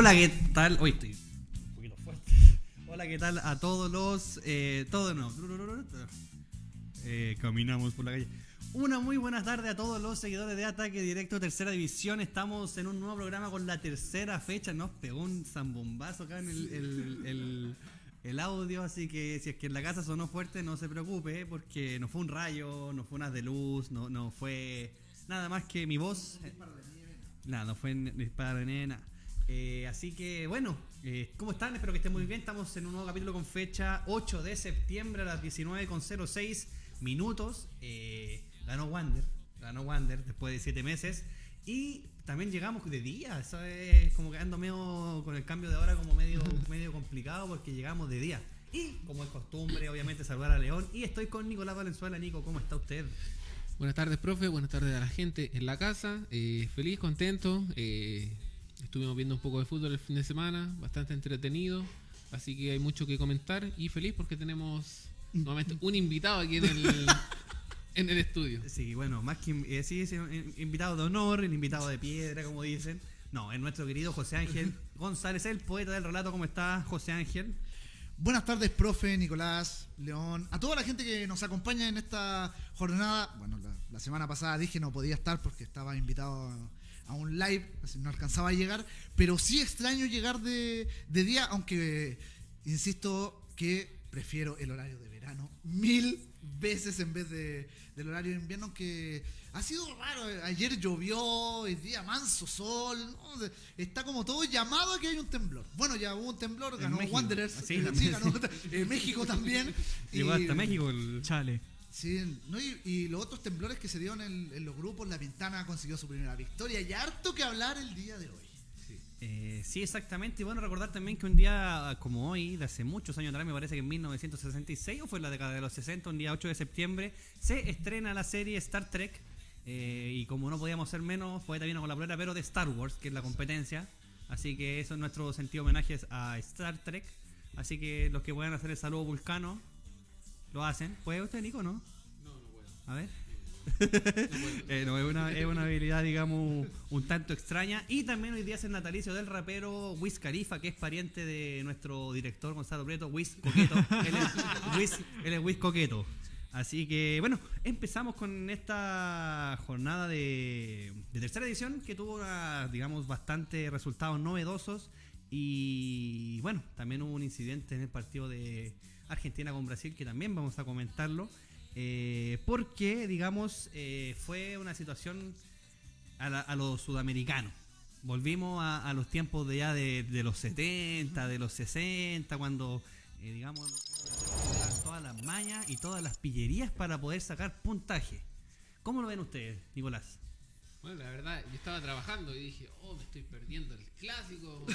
Hola, ¿qué tal? Hoy estoy un poquito fuerte. Hola, ¿qué tal a todos los. Eh, todos no. Eh, caminamos por la calle. Una muy buena tarde a todos los seguidores de Ataque Directo Tercera División. Estamos en un nuevo programa con la tercera fecha. Nos pegó un zambombazo acá en el, el- el- el audio. Así que si es que en la casa sonó fuerte, no se preocupe. Porque no fue un rayo, no fue unas de luz, no, no fue nada más que mi voz. Nada, no fue disparo de nena. Eh, así que bueno, eh, ¿cómo están? Espero que estén muy bien. Estamos en un nuevo capítulo con fecha 8 de septiembre a las 19.06 minutos. Eh, ganó Wander, ganó Wander después de 7 meses. Y también llegamos de día. Eso es como quedando medio con el cambio de hora como medio, medio complicado porque llegamos de día. Y como es costumbre, obviamente saludar a León. Y estoy con Nicolás Valenzuela. Nico, ¿cómo está usted? Buenas tardes, profe. Buenas tardes a la gente en la casa. Feliz, contento. Eh, estuvimos viendo un poco de fútbol el fin de semana, bastante entretenido. Así que hay mucho que comentar y feliz porque tenemos nuevamente un invitado aquí en el, en el estudio. Sí, bueno, más que eh, sí, sí, un invitado de honor, el invitado de piedra, como dicen. No, es nuestro querido José Ángel González, el poeta del relato. ¿Cómo está, José Ángel? Buenas tardes, profe, Nicolás, León, a toda la gente que nos acompaña en esta jornada. Bueno, la, la semana pasada dije no podía estar porque estaba invitado a, un live, así no alcanzaba a llegar, pero sí extraño llegar de, de día, aunque insisto que prefiero el horario de verano mil veces en vez de, del horario de invierno, aunque ha sido raro. Ayer llovió, hoy día manso sol, ¿no? está como todo llamado a que hay un temblor. Bueno, ya hubo un temblor, ganó México. Wanderers, Sí, eh, ganó, eh, México también. Llegó Y- hasta México el chale. Sí, ¿no? y, y los otros temblores que se dieron en, los grupos, La Ventana consiguió su primera victoria y harto que hablar el día de hoy. Eh, sí, exactamente. Y bueno, recordar también que un día como hoy, de hace muchos años atrás, me parece que en 1966 o fue en la década de los 60, un día 8 de septiembre, se estrena la serie Star Trek. Eh, y como no podíamos ser menos, fue también con la polera, pero de Star Wars, que es la competencia. Así que eso es nuestro sentido homenaje a Star Trek. Así que los que puedan hacer el saludo vulcano, lo hacen. ¿Puede usted, Nico, no? No, no puedo. A ver. Eh, no, es, una, es una habilidad, digamos, un tanto extraña. Y también hoy día es el natalicio del rapero Wiz Khalifa, que es pariente de nuestro director Gonzalo Preto, Wiz Coqueto. él, es Wiz, él es Wiz Coqueto. Así que, bueno, empezamos con esta jornada de, de tercera edición que tuvo, una, digamos, bastante resultados novedosos. Y bueno, también hubo un incidente en el partido de Argentina con Brasil que también vamos a comentarlo. eh, porque, digamos, eh, fue una situación a, la- a lo sudamericano. Volvimos a, los tiempos de ya de, los 70, de los 60, cuando, eh, digamos, los- todas las mañas y todas las pillerías para poder sacar puntaje. ¿Cómo lo ven ustedes, Nicolás? Bueno, la verdad, yo estaba trabajando y dije, oh, me estoy perdiendo el clásico.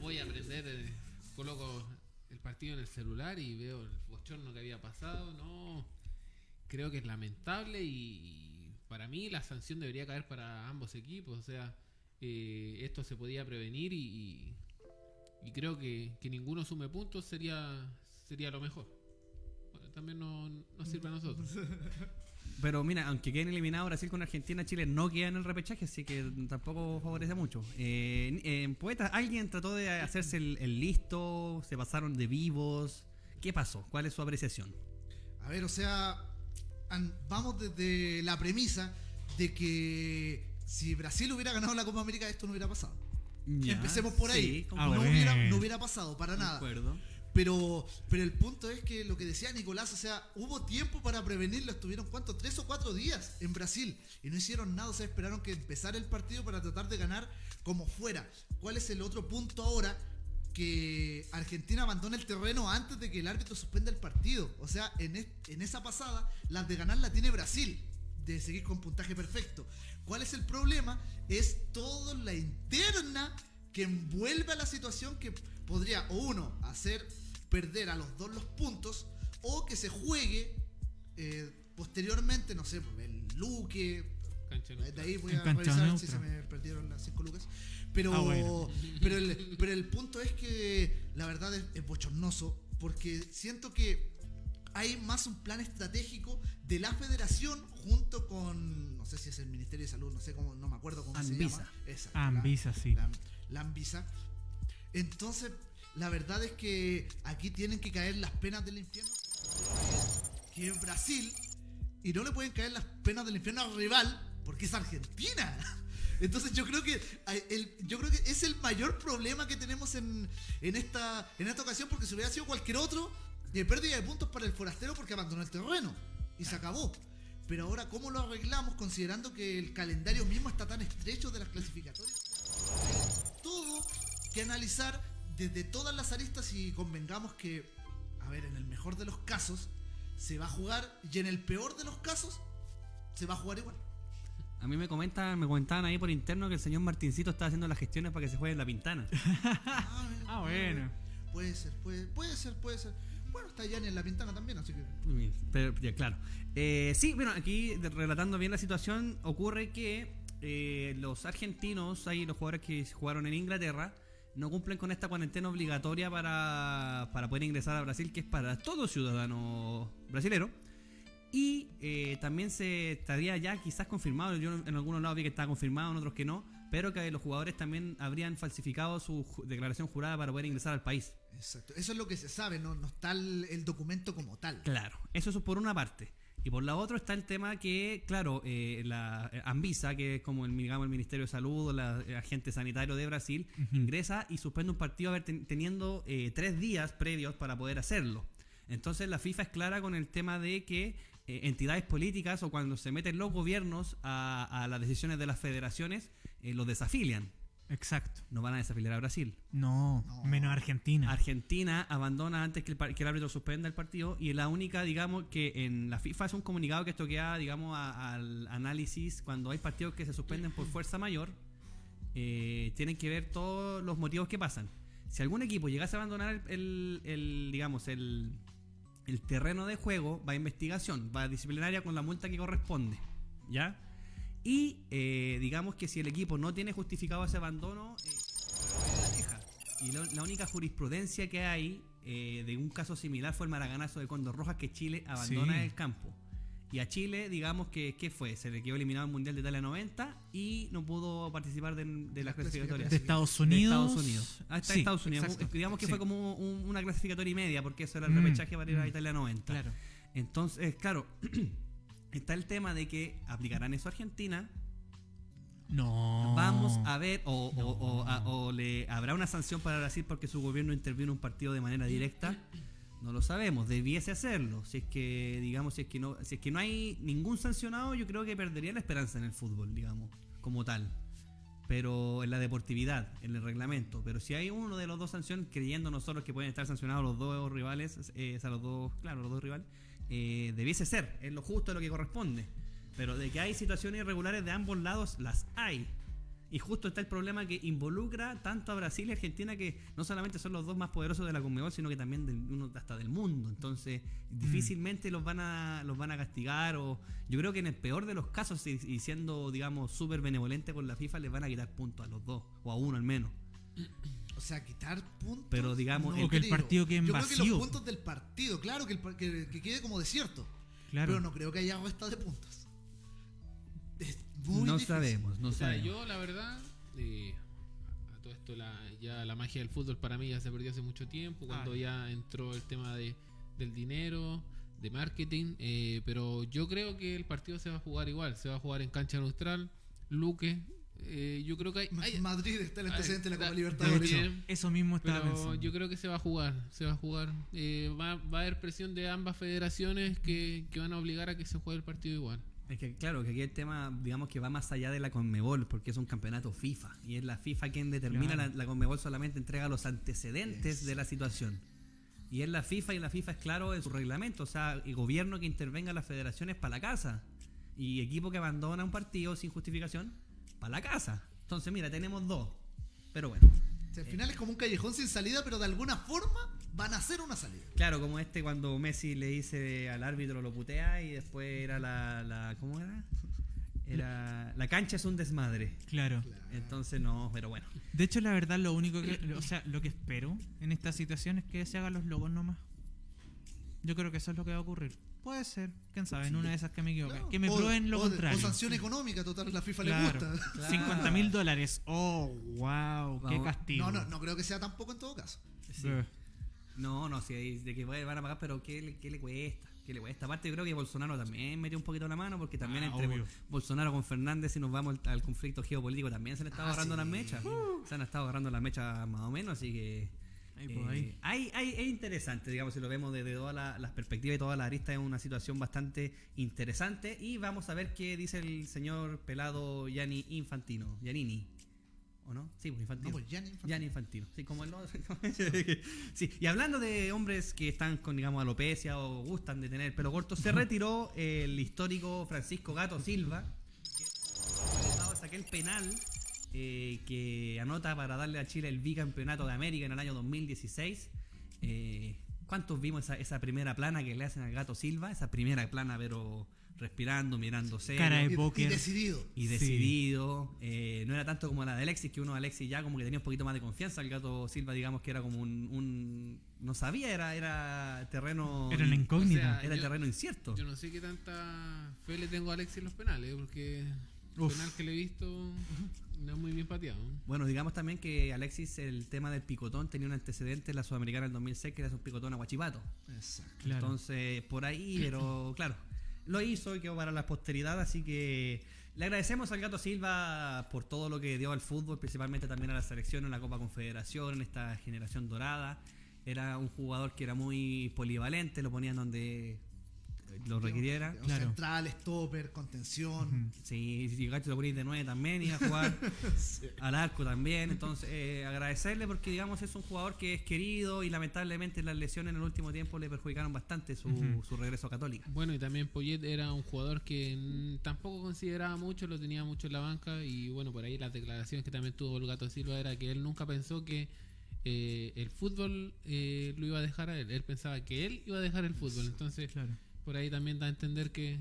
Voy a aprender, eh, coloco partido en el celular y veo el bochorno que había pasado. No, creo que es lamentable y, para mí la sanción debería caer para ambos equipos. O sea, eh, esto se podía prevenir y, creo que, que ninguno sume puntos sería, sería lo mejor. Bueno, también no, nos sirve a nosotros. Pero mira, aunque queden eliminados Brasil con Argentina, Chile no queda en el repechaje, así que tampoco favorece mucho. Eh, en Poeta, ¿alguien trató de hacerse el, el listo? ¿Se pasaron de vivos? ¿Qué pasó? ¿Cuál es su apreciación? A ver, o sea, vamos desde la premisa de que si Brasil hubiera ganado la Copa América esto no hubiera pasado. Empecemos por ahí. Sí, no, hubiera, no hubiera pasado para nada. Concuerdo. Pero, pero el punto es que lo que decía Nicolás, o sea, hubo tiempo para prevenirlo. Estuvieron, ¿cuánto? Tres o cuatro días en Brasil y no hicieron nada. O sea, esperaron que empezara el partido para tratar de ganar como fuera. ¿Cuál es el otro punto ahora? Que Argentina abandona el terreno antes de que el árbitro suspenda el partido. O sea, en, es- en esa pasada, las de ganar la tiene Brasil, de seguir con puntaje perfecto. ¿Cuál es el problema? Es toda la interna que envuelve a la situación que podría, o uno, hacer perder a los dos los puntos, o que se juegue eh, posteriormente, no sé, el Luque. De ahí voy a cancha revisar si se me perdieron las 5 lucas. Pero, Ah, bueno. pero, el, pero el punto es que la verdad es, es bochornoso, porque siento que hay más un plan estratégico de la federación junto con, no sé si es el Ministerio de Salud, no sé cómo, no me acuerdo cómo Anvisa. se llama. Exacto, Anvisa, la- sí. La, la Anvisa. Entonces, la verdad es que aquí tienen que caer las penas del infierno. Que es Brasil. Y no le pueden caer las penas del infierno al rival porque es Argentina. Entonces yo creo que yo creo que es el mayor problema que tenemos en, en esta en esta ocasión porque si hubiera sido cualquier otro, de pérdida de puntos para el forastero porque abandonó el terreno y se acabó. Pero ahora cómo lo arreglamos considerando que el calendario mismo está tan estrecho de las clasificatorias. Todo que analizar desde todas las aristas y convengamos que, a ver, en el mejor de los casos se va a jugar y en el peor de los casos se va a jugar igual. A mí me comentan, me comentaban ahí por interno que el señor Martincito está haciendo las gestiones para que se juegue en la pintana. Ah, Ah, bueno. Puede ser, puede, puede ser, puede ser. Bueno, está Yanni en la ventana también, así que. Pero, ya, claro. Eh, sí, bueno, aquí relatando bien la situación, ocurre que eh, los argentinos, ahí los jugadores que jugaron en Inglaterra, no cumplen con esta cuarentena obligatoria para, para poder ingresar a Brasil, que es para todo ciudadano brasilero. Y eh, también se estaría ya quizás confirmado, yo en algunos lados vi que estaba confirmado, en otros que no, pero que los jugadores también habrían falsificado su ju- declaración jurada para poder ingresar al país. Exacto. Eso es lo que se sabe, no, no está el, el documento como tal. Claro, eso es por una parte. Y por la otra está el tema que, claro, eh, la eh, Anvisa, que es como el, digamos, el Ministerio de Salud la el agente sanitario de Brasil, ingresa y suspende un partido teniendo eh, tres días previos para poder hacerlo. Entonces la FIFA es clara con el tema de que eh, entidades políticas o cuando se meten los gobiernos a, a las decisiones de las federaciones, eh, los desafilian. Exacto. No van a desafiliar a Brasil. No, No. menos Argentina. Argentina abandona antes que el, que el árbitro suspenda el partido y la única, digamos, que en la FIFA es un comunicado que esto queda, digamos, a- al análisis cuando hay partidos que se suspenden por fuerza mayor, eh, tienen que ver todos los motivos que pasan. Si algún equipo llegase a abandonar el, el- el, digamos, el, el terreno de juego, va a investigación, va a disciplinaria con la multa que corresponde, ¿ya? Y eh, digamos que si el equipo no tiene justificado ese abandono, eh, la queja. Y lo- la única jurisprudencia que hay eh, de un caso similar fue el maraganazo de Condor Rojas que Chile abandona Sí. el campo. Y a Chile, digamos que, ¿qué fue? Se le quedó eliminado el Mundial de Italia 90 y no pudo participar de, de las clasificatorias. de Estados De Unidos. Estados Unidos. Hasta Sí, Estados Unidos. exacto. Digamos que Sí. fue como un- una clasificatoria y media, porque eso era el Mm, repechaje para ir a mm. Italia 90. Claro. Entonces, claro, está el tema de que aplicarán eso a Argentina. No. Vamos a ver, o, o- o- a- o le habrá una sanción para Brasil porque su gobierno intervino en un partido de manera directa. No lo sabemos, debiese hacerlo. Si es que, digamos, si es que no, si es que no hay ningún sancionado, yo creo que perdería la esperanza en el fútbol, digamos, como tal. Pero en la deportividad, en el reglamento. Pero si hay uno de los dos sanciones, creyendo nosotros que pueden estar sancionados los dos rivales, eh, o sea, los dos, claro, los dos rivales, eh, debiese ser, es lo justo, es lo que corresponde. Pero de que hay situaciones irregulares de ambos lados, las hay. Y justo está el problema que involucra tanto a Brasil y Argentina, que no solamente son los dos más poderosos de la Conmebol, sino que también del, uno hasta del mundo. Entonces, difícilmente los van a los van a castigar. O yo creo que en el peor de los casos, y, y siendo, digamos, súper benevolente con la FIFA, les van a quitar puntos a los dos, o a uno al menos. O sea, quitar puntos. Pero digamos, O que el partido quede en Yo creo que vacío. los puntos del partido, claro, que, el par- que, que quede como desierto. Claro. Pero no creo que haya resta de puntos. Es muy no difícil. sabemos, no O sea, sabemos. yo la verdad, eh, a todo esto la, ya la magia del fútbol para mí ya se perdió hace mucho tiempo, cuando Ah. ya entró el tema de, del dinero, de marketing, eh, pero yo creo que el partido se va a jugar igual, se va a jugar en cancha neutral, Luque, eh, yo creo que hay... hay- Madrid está el antecedente de la Copa da- Libertadores. también. Eso mismo estaba Pero pensando. yo creo que se va a jugar, se va a jugar. Eh, va, va a haber presión de ambas federaciones que, que van a obligar a que se juegue el partido igual. Es que claro, que aquí el tema, digamos que va más allá de la Conmebol, porque es un campeonato FIFA. Y es la FIFA quien determina, Claro. la, la Conmebol solamente entrega los antecedentes de la situación. Y es la FIFA y la FIFA es claro en su reglamento, o sea, el gobierno que intervenga en las federaciones para la casa. Y equipo que abandona un partido sin justificación, para la casa. Entonces, mira, tenemos dos. Pero bueno. O sea, al final es como un callejón sin salida, pero de alguna forma van a hacer una salida. Claro, como este cuando Messi le dice al árbitro lo putea y después era la, la ¿cómo era? Era la cancha es un desmadre. Claro. Entonces no, pero bueno. De hecho, la verdad, lo único que. O sea, lo que espero en esta situación es que se hagan los logos nomás. Yo creo que eso es lo que va a ocurrir. Puede ser. Quién sabe, en una de esas que me equivoque. Claro. Que me O- prueben lo o contrario. O sanción económica, total, la FIFA Claro. le gusta. Claro. 50 mil dólares. Oh, wow, qué Vamos. castigo. No, no, no creo que sea tampoco en todo caso. Sí. Eh, No, no, si hay- de que van a pagar, pero ¿qué, le- qué le cuesta? ¿Qué le cuesta? Aparte, yo creo que Bolsonaro también metió un poquito la mano, porque también Ah, entre obvio. Bolsonaro con Fernández, si nos vamos al, al conflicto geopolítico, también se le estaba Ah, agarrando sí. las mechas. Se han estado agarrando las mechas más o menos, así que. Ahí, eh, pues, ahí. hay- hay- es interesante, digamos, si lo vemos desde todas la- las perspectivas y todas las aristas, es una situación bastante interesante. Y vamos a ver qué dice el señor pelado Gianni Infantino. Giannini. ¿O no? Sí, pues Infantino. No, pues Gianni Infantino. Gianni Infantino. Sí, como el sí, y hablando de hombres que están con, digamos, alopecia o gustan de tener pelo corto, se retiró el histórico Francisco Gato Silva, que es aquel penal eh, que anota para darle a Chile el bicampeonato de América en el año 2016. Eh, ¿Cuántos vimos esa, esa primera plana que le hacen al Gato Silva? Esa primera plana, pero respirando, mirándose. Cara de Y- y, póker. decidido. Y Sí. decidido, eh, no era tanto como la de Alexis, que uno Alexis ya como que tenía un poquito más de confianza. El gato Silva, digamos que era como un. un- no sabía, era, era terreno. Era una incógnita. O sea, era yo- terreno incierto. Yo no sé qué tanta fe le tengo a Alexis en los penales, porque el penal que le he visto no muy bien pateado. Bueno, digamos también que Alexis, el tema del picotón, tenía un antecedente en la Sudamericana del 2006, que era un picotón a Guachipato. Exacto. Claro. Entonces, por ahí, pero claro, lo hizo y quedó para la posteridad, así que le agradecemos al Gato Silva por todo lo que dio al fútbol, principalmente también a la selección, en la Copa Confederación, en esta generación dorada. Era un jugador que era muy polivalente, lo ponían donde lo requiriera. Claro. Central, stopper, contención. Sí, si Gacho lo ponéis de 9 también iba a jugar al arco también. Entonces, eh, agradecerle porque, digamos, es un jugador que es querido y lamentablemente las lesiones en el último tiempo le perjudicaron bastante su, su regreso a Católica. Bueno, y también Poyet era un jugador que tampoco consideraba mucho, lo tenía mucho en la banca. Y bueno, por ahí las declaraciones que también tuvo el Gato Silva era que él nunca pensó que eh, el fútbol eh, lo iba a dejar a él. Él pensaba que él iba a dejar el fútbol. Entonces, Claro. Por ahí también da a entender que,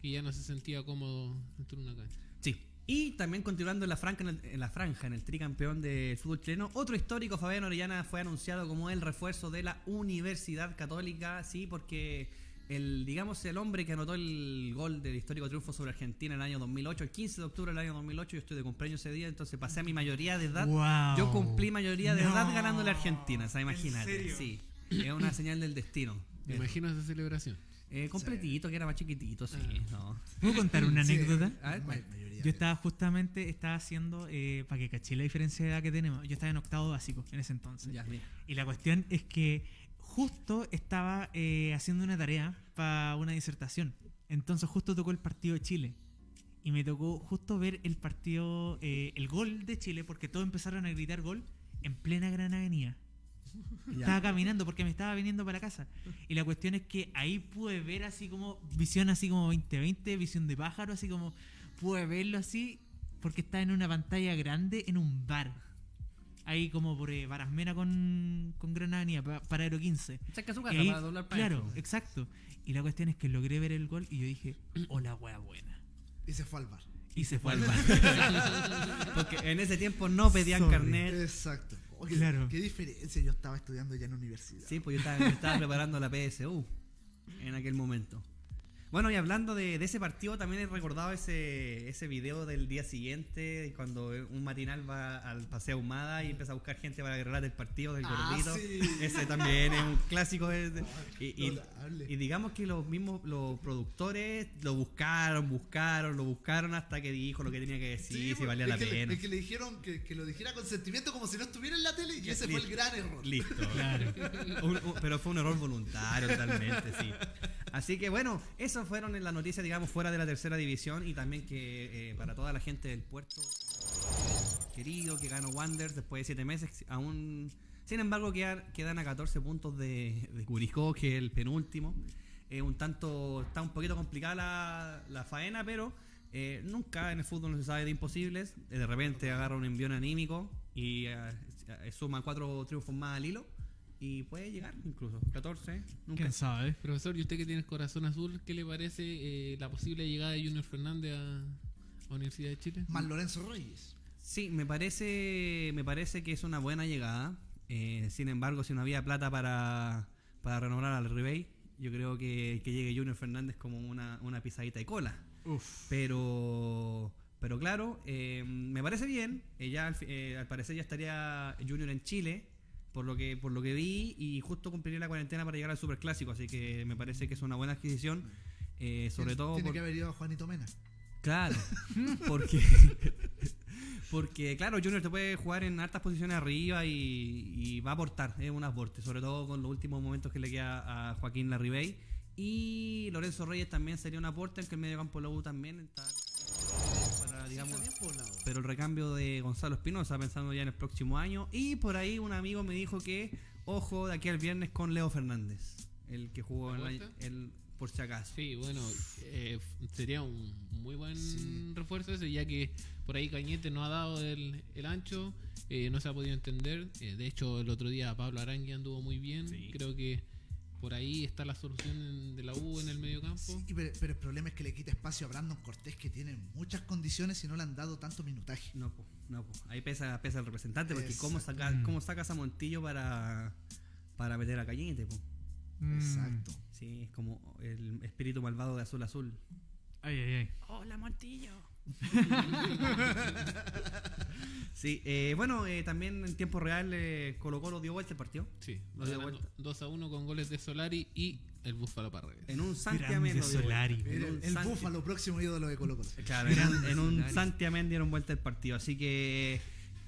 que ya no se sentía cómodo dentro de una cancha. Sí. Y también continuando en la, franja, en, el, en la franja, en el tricampeón del fútbol chileno, otro histórico, Fabián Orellana, fue anunciado como el refuerzo de la Universidad Católica, sí, porque el, digamos, el hombre que anotó el gol del histórico triunfo sobre Argentina en el año 2008, el 15 de octubre del año 2008, yo estoy de cumpleaños ese día, entonces pasé a mi mayoría de edad. Wow. Yo cumplí mayoría de edad No. ganándole a Argentina, o sea, ¿En imagínate. Sí, es una señal del destino. Me imagino esa celebración. Eh, completito, que era más chiquitito, sí. No. ¿Puedo contar una Sí, anécdota? A ver, mayoría Yo estaba justamente, estaba haciendo, eh, para que caché la diferencia de edad que tenemos, yo estaba en octavo básico en ese entonces. Ya. Y la cuestión es que justo estaba eh, haciendo una tarea para una disertación. Entonces justo tocó el partido de Chile. Y me tocó justo ver el partido, eh, el gol de Chile, porque todos empezaron a gritar gol en plena gran avenida. Ya. Estaba caminando porque me estaba viniendo para la casa. Y la cuestión es que ahí pude ver así como visión así como 2020, visión de pájaro, así como pude verlo así porque estaba en una pantalla grande en un bar. Ahí como por eh, Barasmena con, con Gran Avenida, pa- Paradero 15. Saca su Y casa ahí- para doblar para claro, exacto. Y la cuestión es que logré ver el gol y yo dije, hola wea buena. Y se fue al bar. Y se fue al bar. Porque en ese tiempo no pedían Sorry. carnet. Exacto. Oh, qué, Claro. qué diferencia. Yo estaba estudiando ya en universidad. Sí, pues yo estaba, yo estaba preparando la PSU en aquel momento. Bueno, y hablando de, de ese partido, también he recordado ese, ese video del día siguiente, cuando un matinal va al Paseo Humada y empieza a buscar gente para agarrar el partido del Ah, gordito. sí. Ese también es un clásico. y, y- Notable. y digamos que los mismos los productores lo buscaron, buscaron, lo buscaron hasta que dijo lo que tenía que decir, Sí, si valía la que le- pena. es que le dijeron que, que lo dijera con sentimiento como si no estuviera en la tele y ese fue el gran error. Listo. Claro. Un- un- pero fue un error voluntario totalmente, sí. Así que bueno, esas fueron las noticias, digamos, fuera de la tercera división y también que eh, para toda la gente del puerto querido que ganó Wander después de siete meses, aún, sin embargo, quedan, quedan a 14 puntos de, de Curicó, que es el penúltimo. Un tanto, está un poquito complicada la, la faena, pero eh, nunca en el fútbol no se sabe de imposibles. Eh, de repente agarra un envión anímico y eh, suma cuatro triunfos más al hilo. Y puede llegar incluso. 14, nunca. ¿Quién sabe? Profesor, ¿y usted que tiene el corazón azul, qué le parece eh, la posible llegada de Junior Fernández a, a Universidad de Chile? Más Lorenzo Reyes. Sí, me parece, me parece que es una buena llegada. Eh, sin embargo, si no había plata para, para renovar al Ribey, Yo creo que, que llegue Junior Fernández como una, una pisadita de cola. Uf. Pero, pero claro, eh, me parece bien. Eh, ya al, eh, al parecer ya estaría Junior en Chile, por lo que por lo que vi, y justo cumpliría la cuarentena para llegar al Superclásico. Así que me parece que es una buena adquisición. eh, sobre Tiene- todo Tiene por- que haber ido Juanito Mena. Claro, porque, porque claro, Junior te puede jugar en altas posiciones arriba y, y va a aportar, es un aporte, sobre todo con los últimos momentos que le queda a Joaquín Larribey. Y Lorenzo Reyes también sería un aporte, aunque el medio campo Lobo también está digamos, Sí, poblado. pero el recambio de Gonzalo Espinosa pensando ya en el próximo año. Y por ahí un amigo me dijo que, ojo, de aquí al viernes con Leo Fernández, el que jugó ¿La el, el- por si acaso. Sí, bueno, eh, sería un muy buen Sí. refuerzo ese, ya que por ahí Cañete no ha dado el, el ancho, eh, no se ha podido entender. Eh, de hecho, el otro día Pablo Arangui anduvo muy bien. Sí. Creo que por ahí está la solución de la U en el medio campo. Sí, pero, pero el problema es que le quita espacio a Brandon Cortés, que tiene muchas condiciones y no le han dado tanto minutaje. No, po, no, po. ahí pesa, pesa el representante, porque cómo, saca, Mm. cómo sacas a Montillo para, para meter a Cañete, po. Mm. Exacto. Sí, es como el espíritu malvado de Azul Azul. Ay, ay, ay. Hola, Montillo. Sí, eh, bueno, eh, también en tiempo real eh, Colo Colo dio vuelta el partido. Sí, Lo dio vuelta. 2 a 1 con goles de Solari y el Búfalo Parredes. En un Santiamén. Solari. En El, un el Santi- Búfalo, próximo ídolo de Colo Colo. Claro, en un, en un. Santiamén dieron vuelta el partido. Así que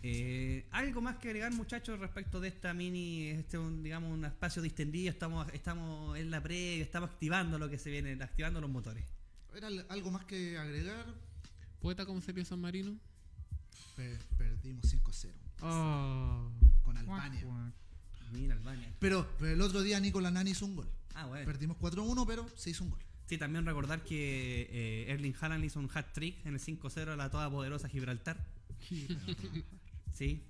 eh, algo más que agregar, muchachos, respecto de esta mini, este un, digamos un espacio distendido. Estamos, estamos en la previa, estamos activando lo que se viene, activando los motores. ¿Era algo más que agregar? ¿Poeta cómo sería San Marino? Per- perdimos 5-0 Oh. con Albania. Mira, Albania. Pero, pero el otro día Nicolás Nani hizo un gol. Ah, bueno. Perdimos 4-1, pero se hizo un gol. Sí, también recordar que eh, Erling Haaland hizo un hat trick en el 5-0 a la toda poderosa Gibraltar. Sí.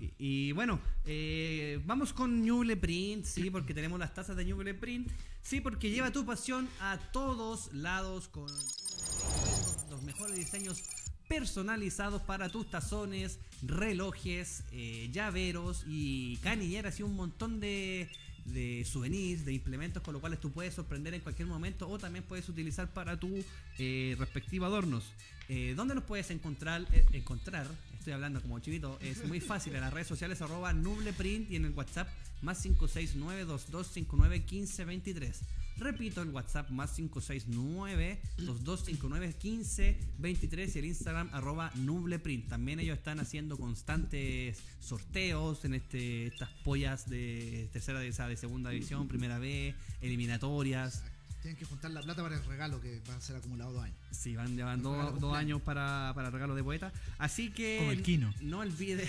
Y, y bueno, eh, vamos con Ñuble Print, sí, porque tenemos las tazas de Ñuble Print. Sí, porque lleva tu pasión a todos lados con mejores diseños personalizados para tus tazones, relojes, eh, llaveros y canilleras y un montón de, de souvenirs, de implementos con los cuales tú puedes sorprender en cualquier momento o también puedes utilizar para tu eh, respectivo adornos. Eh, ¿Dónde los puedes encontrar? Eh, encontrar, estoy hablando como chivito, es muy fácil en las redes sociales nubleprint y en el WhatsApp más 569-2259-1523. Repito, el WhatsApp más 569-2259-1523 y el Instagram arroba nubleprint. También ellos están haciendo constantes sorteos en este estas pollas de tercera, de, de segunda división, primera B, eliminatorias. Tienen que juntar la plata para el regalo que va a ser acumulado dos años. Sí, van llevan El dos, dos años para, para regalo de poeta. Así que Como el Kino. no olvide,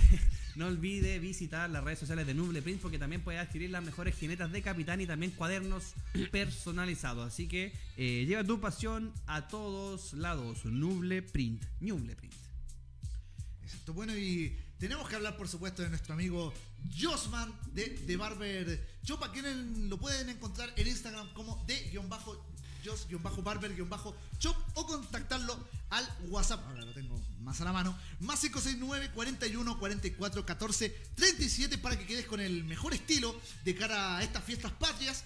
no olvide visitar las redes sociales de Nuble Print porque también puede adquirir las mejores jinetas de capitán y también cuadernos personalizados. Así que eh, lleva tu pasión a todos lados. Nuble Print. Nuble Print. Exacto. Bueno, y tenemos que hablar, por supuesto, de nuestro amigo Josman de, de Barber Shop, a quien lo pueden encontrar en Instagram como de-jos-barber-shop o contactarlo al WhatsApp. Ahora lo tengo más a la mano. Más 569 41 44 14 37 para que quedes con el mejor estilo de cara a estas fiestas patrias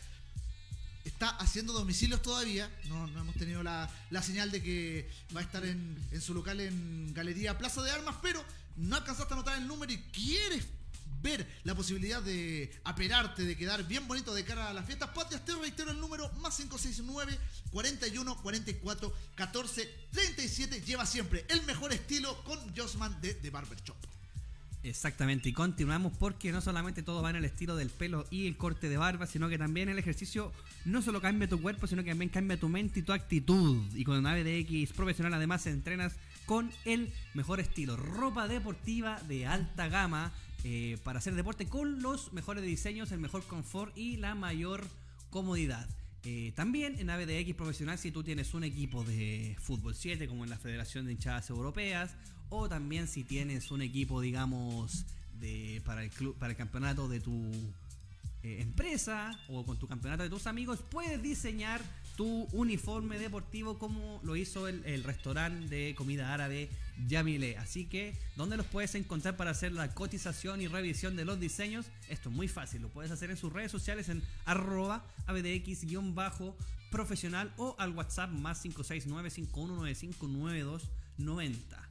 está haciendo domicilios todavía. No, no hemos tenido la, la señal de que va a estar en, en su local en Galería Plaza de Armas, pero no alcanzaste a anotar el número y quieres ver la posibilidad de aperarte, de quedar bien bonito de cara a las fiestas patrias, te reitero el número más 569 41 44 14 37. Lleva siempre el mejor estilo con Josman de, de Barber Shop. Exactamente, y continuamos porque no solamente todo va en el estilo del pelo y el corte de barba, sino que también el ejercicio no solo cambia tu cuerpo, sino que también cambia tu mente y tu actitud. Y con Nave de X profesional además entrenas con el mejor estilo. Ropa deportiva de alta gama eh, para hacer deporte con los mejores diseños, el mejor confort y la mayor comodidad. Eh, también en ABDX Profesional, si tú tienes un equipo de fútbol 7, como en la Federación de Hinchadas Europeas, o también si tienes un equipo, digamos, de, para, el club, para el campeonato de tu eh, empresa o con tu campeonato de tus amigos, puedes diseñar tu uniforme deportivo como lo hizo el, el restaurante de comida árabe Yamile. Así que, ¿dónde los puedes encontrar para hacer la cotización y revisión de los diseños? Esto es muy fácil, lo puedes hacer en sus redes sociales en arroba abdx-profesional o al WhatsApp más 569-5195-9290.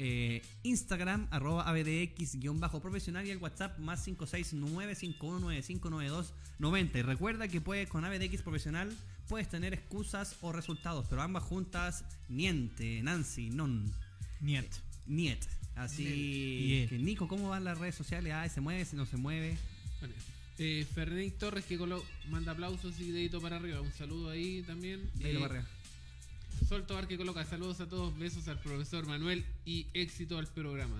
Eh, Instagram arroba abdx-profesional y el WhatsApp más 569-5195-9290. Y recuerda que puedes con abdx profesional puedes tener excusas o resultados, pero ambas juntas, niente, Nancy, non. Niet. Niet. Así Niet. que Nico, ¿cómo van las redes sociales? Ah, ¿se mueve? ¿Se no se mueve? Vale. Eh, Fernández Torres que colo- manda aplausos y dedito para arriba. Un saludo ahí también. Ahí lo Eh, barrea. Sol Tobar que coloca saludos a todos, besos al profesor Manuel y éxito al programa.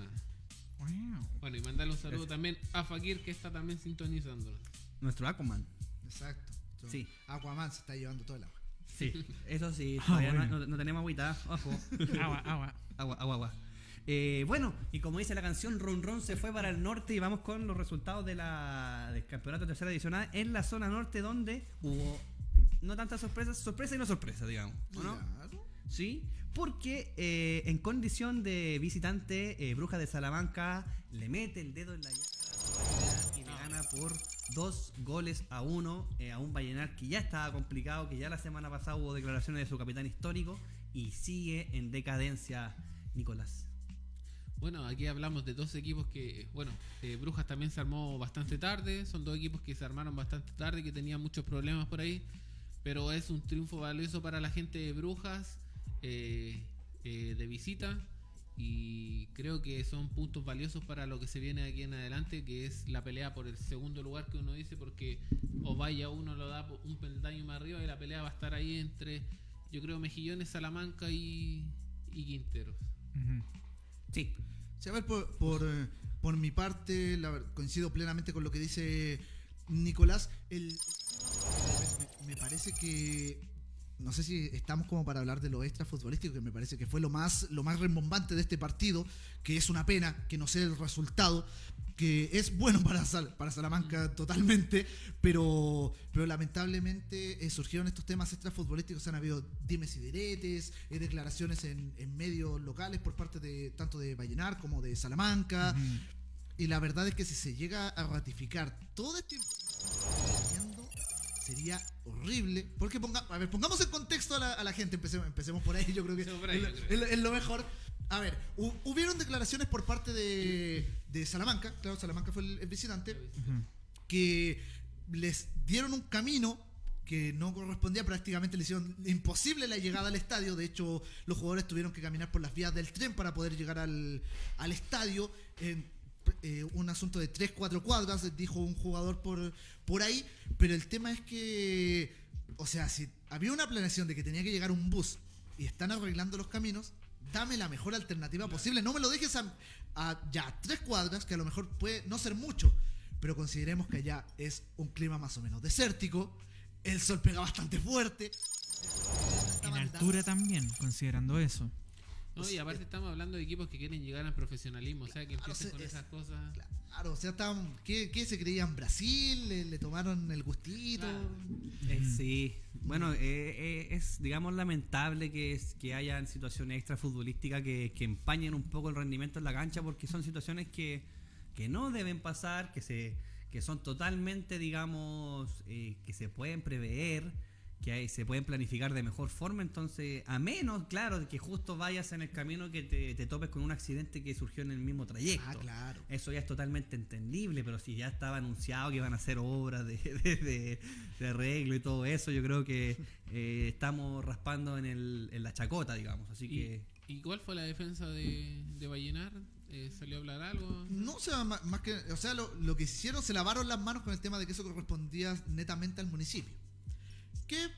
Wow. Bueno, y mandarle un saludo Gracias. también a Fakir que está también sintonizando. Nuestro Aquaman. Exacto. So, Sí. Aquaman se está llevando todo el agua. Sí, eso sí. Ah, todavía no- bueno. no, no tenemos agüita. Ojo. Agua, agua. Agua, agua, agua. Eh, bueno, y como dice la canción, Ron Ron se fue para el norte y vamos con los resultados de la, del campeonato tercera edición A en la zona norte donde hubo no tantas sorpresas, sorpresa y no sorpresa, digamos. ¿o no? Claro. Sí, porque eh, en condición de visitante, eh, Bruja de Salamanca le mete el dedo en la llaga y le gana por dos goles a uno eh, a un Vallenar que ya estaba complicado, que ya la semana pasada hubo declaraciones de su capitán histórico y sigue en decadencia, Nicolás. Bueno, aquí hablamos de dos equipos que, bueno, eh, Brujas también se armó bastante tarde, son dos equipos que se armaron bastante tarde, que tenían muchos problemas por ahí, pero es un triunfo valioso para la gente de Brujas eh, de visita y creo que son puntos valiosos para lo que se viene aquí en adelante, que es la pelea por el segundo lugar que uno dice, porque o vaya uno lo da un peldaño más arriba y la pelea va a estar ahí entre, yo creo, Mejillones, Salamanca y, y Quinteros. Sí, Sí, a ver, por, por, eh, por mi parte, la coincido plenamente con lo que dice Nicolás. El, me, me parece que. No sé si estamos como para hablar de lo extra futbolístico, que me parece que fue lo más, lo más rembombante de este partido, que es una pena que no sea el resultado, que es bueno para, Sal- para Salamanca totalmente, pero, pero lamentablemente eh, surgieron estos temas extra futbolísticos, han habido dimes y diretes, eh, declaraciones en, en medios locales por parte de tanto de Vallenar como de Salamanca, y la verdad es que si se llega a ratificar todo este sería horrible. Porque ponga, a ver, pongamos en contexto a la, a la gente, empecemos, empecemos por ahí, yo creo que ahí, es, lo- creo. es lo- es lo mejor. A ver, hu- hubieron declaraciones por parte de, de Salamanca, claro, Salamanca fue el, el visitante, que les dieron un camino que no correspondía, prácticamente le hicieron imposible la llegada al estadio. De hecho, los jugadores tuvieron que caminar por las vías del tren para poder llegar al, al estadio. En, eh, un asunto de 3-4 cuadras, dijo un jugador por, por ahí. Pero el tema es que, o sea, si había una planeación de que tenía que llegar un bus y están arreglando los caminos, dame la mejor alternativa posible. No me lo dejes a, a ya tres cuadras, que a lo mejor puede no ser mucho, pero consideremos que allá es un clima más o menos desértico, el sol pega bastante fuerte. En altura también, considerando eso. No, y aparte estamos hablando de equipos que quieren llegar al profesionalismo, o sea, que Claro, empiecen con es- esas cosas. Claro, o sea, estaban, ¿qué, qué se creían? ¿Brasil? ¿Le, le tomaron el gustito? Claro. Eh, sí, bueno, eh, eh, es digamos lamentable que, es, que hayan situaciones extra futbolísticas que, que empañen un poco el rendimiento en la cancha porque son situaciones que, que no deben pasar, que se que son totalmente, digamos, eh, que se pueden prever, que hay- se pueden planificar de mejor forma, entonces, a menos, claro, de que justo vayas en el camino que te, te topes con un accidente que surgió en el mismo trayecto. Ah, claro. Eso ya es totalmente entendible, pero si ya estaba anunciado que iban a hacer obras de, de, de- de arreglo y todo eso, yo creo que eh, estamos raspando en, el, en la chacota, digamos. Así ¿Y, que ¿Y cuál fue la defensa de, de Vallenar? Eh, ¿Salió a hablar algo? No, o sea, ma- más, que, o sea, lo, lo que hicieron, se lavaron las manos con el tema de que eso correspondía netamente al municipio. Que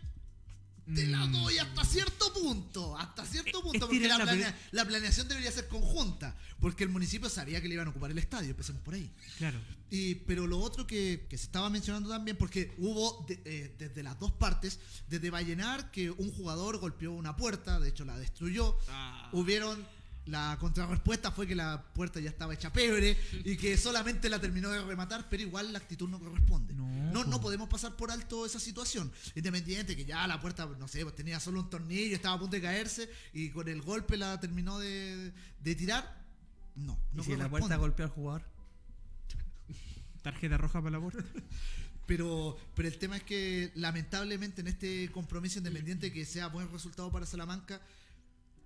te la Mm. doy hasta cierto punto, hasta cierto Es punto, que porque la, la planea- la planeación debería ser conjunta, porque el municipio sabía que le iban a ocupar el estadio, empecemos por ahí. Claro. Y, pero lo otro que, que se estaba mencionando también, porque hubo de- eh, desde las dos partes, desde Vallenar, que un jugador golpeó una puerta, de hecho la destruyó, Ah, hubieron La contrarrespuesta fue que la puerta ya estaba hecha pebre y que solamente la terminó de rematar, pero igual la actitud no corresponde. No, No, no po. podemos pasar por alto esa situación. Independiente que ya la puerta, no sé, pues tenía solo un tornillo, estaba a punto de caerse y con el golpe la terminó de, de tirar. No, ¿Y no si la puerta golpeó al jugador? Tarjeta roja para la puerta. Pero, pero el tema es que lamentablemente en este compromiso independiente que sea buen resultado para Salamanca,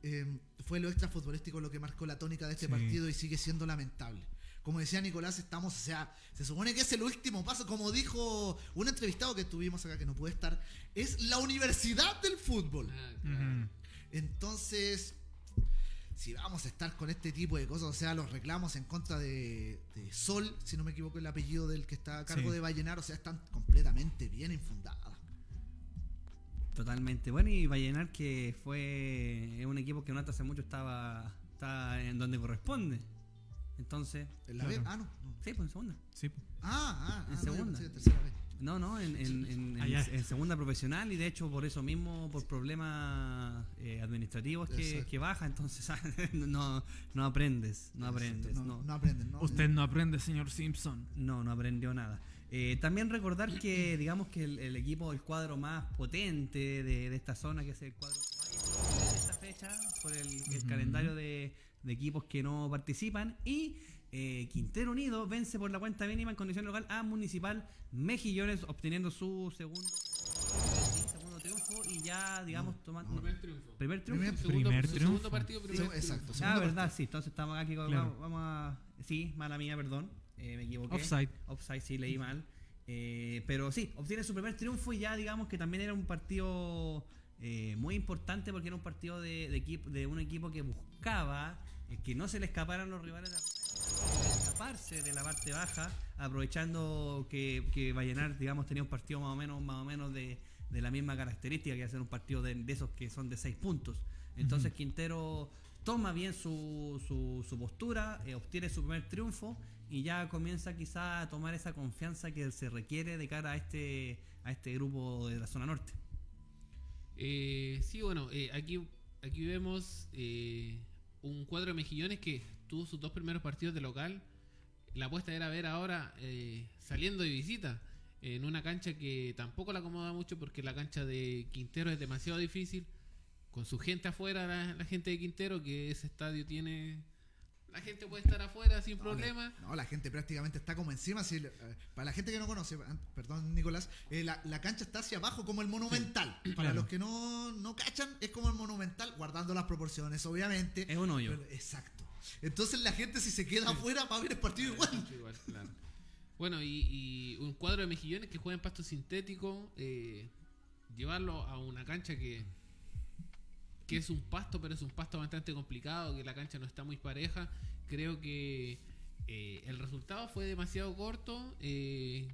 eh, fue lo extra futbolístico lo que marcó la tónica de este Sí. partido y sigue siendo lamentable. Como decía Nicolás, estamos, o sea, se supone que es el último paso, como dijo un entrevistado que tuvimos acá que no puede estar, es la universidad del fútbol. Ah, claro. Entonces, si vamos a estar con este tipo de cosas, o sea, los reclamos en contra de, de Sol, si no me equivoco el apellido del que está a cargo Sí. de Vallenar, o sea, están completamente bien infundadas. Totalmente. Bueno, y Vallenar que fue un equipo que no hasta hace mucho estaba, estaba en donde corresponde. Entonces, ¿En la Claro. B? Ah, no. no. sí, pues en segunda. Sí. Ah, ah, En ah, no, yo segunda. que tercera. No, no, en, en- en- en- en segunda profesional y de hecho por eso mismo, por problemas eh, administrativos que, baja, entonces no, no aprendes, no aprendes, No, no, no aprenden, ¿no? Usted no aprende, señor Simpson. no, no aprendió nada. Eh, también recordar que digamos que el, el equipo, el cuadro más potente de, de esta zona, que es el cuadro de esta fecha, por el, calendario de, de equipos que no participan, y eh, Quintero Unido vence por la cuenta mínima en condición local a Municipal Mejillones, obteniendo su segundo, sí, segundo triunfo y ya, digamos, tomando... Primer triunfo. Primer triunfo. Primer- Segundo, Primer su triunfo. segundo partido, primer Sí, triunfo. exacto. Ah, verdad, partido. sí, entonces estamos aquí, con- Claro. vamos, vamos a... Sí, mala mía, perdón, eh, me equivoqué. Offside. Offside, sí, leí mal. Eh, pero sí, obtiene su primer triunfo y ya digamos que también era un partido eh, muy importante porque era un partido de, de equipo, de un equipo que buscaba eh, que no se le escaparan los rivales de escaparse de la parte baja, aprovechando que, que Vallenar, digamos, tenía un partido más o menos, más o menos de, de la misma característica que hacer un partido de, de esos que son de seis puntos. Entonces. Quintero toma bien su, su, su postura, eh, obtiene su primer triunfo y ya comienza quizá a tomar esa confianza que se requiere de cara a este, a este grupo de la zona norte. Eh, sí, bueno, eh, aquí, aquí vemos eh, un cuadro de mejillones que tuvo sus dos primeros partidos de local. La apuesta era ver ahora eh, saliendo de visita en una cancha que tampoco la acomoda mucho porque la cancha de Quintero es demasiado difícil. Con su gente afuera, la, la gente de Quintero, que ese estadio tiene... La gente puede estar afuera sin No, problema. No, la gente prácticamente está como encima. si, eh, para la gente que no conoce, an- perdón Nicolás, eh, la, la cancha está hacia abajo como el monumental. Para claro. los que no, no cachan, es como el monumental, guardando las proporciones, obviamente. Es un hoyo. Pero- exacto. Entonces la gente si se queda afuera va a ver el partido igual. Igual, claro. Bueno, y, y un cuadro de mejillones que juega en pasto sintético, eh, llevarlo a una cancha que, que es un pasto, pero es un pasto bastante complicado, que la cancha no está muy pareja. Creo que eh, el resultado fue demasiado corto. eh,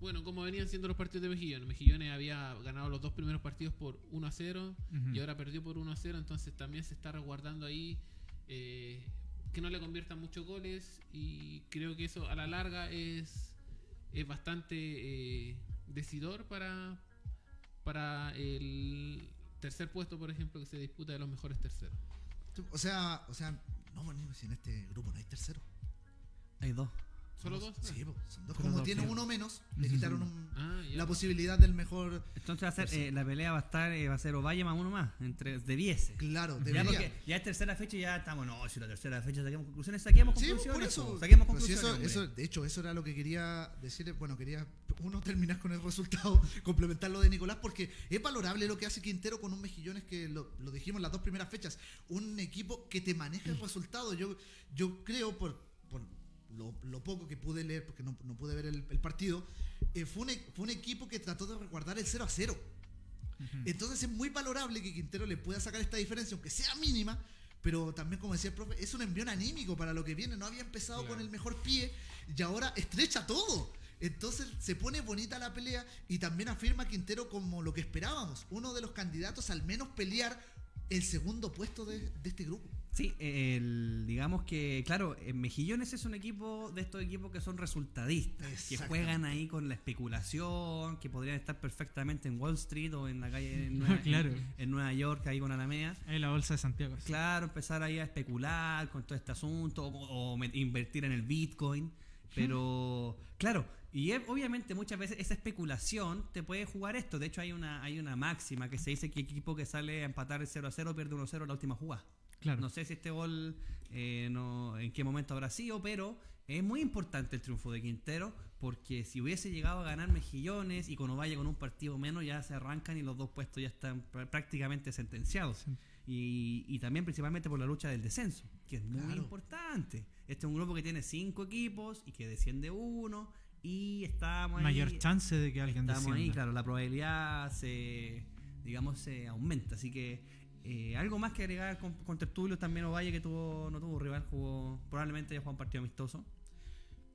bueno, como venían siendo los partidos de Mejillones. Mejillones había ganado los dos primeros partidos por 1 a 0 Ujú. y ahora perdió por 1 a 0, entonces también se está resguardando ahí eh, que no le conviertan muchos goles y creo que eso a la larga es, es bastante decidor para, para el tercer puesto, por ejemplo, que se disputa de los mejores terceros. O sea, o sea, no, en este grupo no hay tercero. Hay dos. ¿Solo dos? Sí, po, son dos. Como dos, tiene uno menos, le quitaron un- Ah, ya. la posibilidad del mejor. Entonces va a ser, eh, la pelea va a estar, eh, va a ser Ovalle más uno más, entre de 10. Claro, Ya debería. porque ya es tercera fecha y ya estamos, no, si la tercera fecha saquemos conclusiones, saquemos Sí, conclusiones. por eso. saquemos Pero si conclusiones. eso, hombre. eso- de hecho, eso era lo que quería decir. Bueno, quería uno terminar con el resultado, complementar lo de Nicolás, porque es valorable lo que hace Quintero con un Mejillones que lo, lo dijimos las dos primeras fechas. Un equipo que te maneja el resultado. Yo, yo creo, por, por lo, lo poco que pude leer, porque no, no pude ver el, el partido, eh, fue, un, e- fue un equipo que trató de resguardar el 0 a 0. Ujú. Entonces es muy valorable que Quintero le pueda sacar esta diferencia, aunque sea mínima, pero también, como decía el profe, es un envión anímico para lo que viene. No había empezado Claro. con el mejor pie y ahora estrecha todo. Entonces se pone bonita la pelea y también afirma Quintero como lo que esperábamos, uno de los candidatos al menos pelear el segundo puesto de, de este grupo. Sí, el- digamos que, claro, en Mejillones es un equipo de estos equipos que son resultadistas, que juegan ahí con la especulación, que podrían estar perfectamente en Wall Street o en la calle en Nueva, Claro. en, en Nueva York, ahí con Alameda. Ahí la bolsa de Santiago. sí. Claro, empezar ahí a especular con todo este asunto o, invertir en el Bitcoin. Pero, claro, y obviamente muchas veces esa especulación te puede jugar esto. De hecho, hay una, hay una máxima que se dice que equipo que sale a empatar el 0 a 0 pierde 1 a 0 en la última jugada. Claro. No sé si este gol eh, no, en qué momento habrá sido, pero es muy importante el triunfo de Quintero porque si hubiese llegado a ganar Mejillones y con Ovalle con un partido menos ya se arrancan y los dos puestos ya están pr- prácticamente sentenciados. Sí. Y, y también principalmente por la lucha del descenso, que es muy Claro. importante. Este es un grupo que tiene cinco equipos y que desciende uno y estamos ahí. Mayor chance de que alguien Estamos ahí, descienda. claro, la probabilidad se, digamos, se aumenta. Así que eh, algo más que agregar con, con también Ovalle que tuvo, no tuvo rival, jugó, probablemente ya jugó un partido amistoso.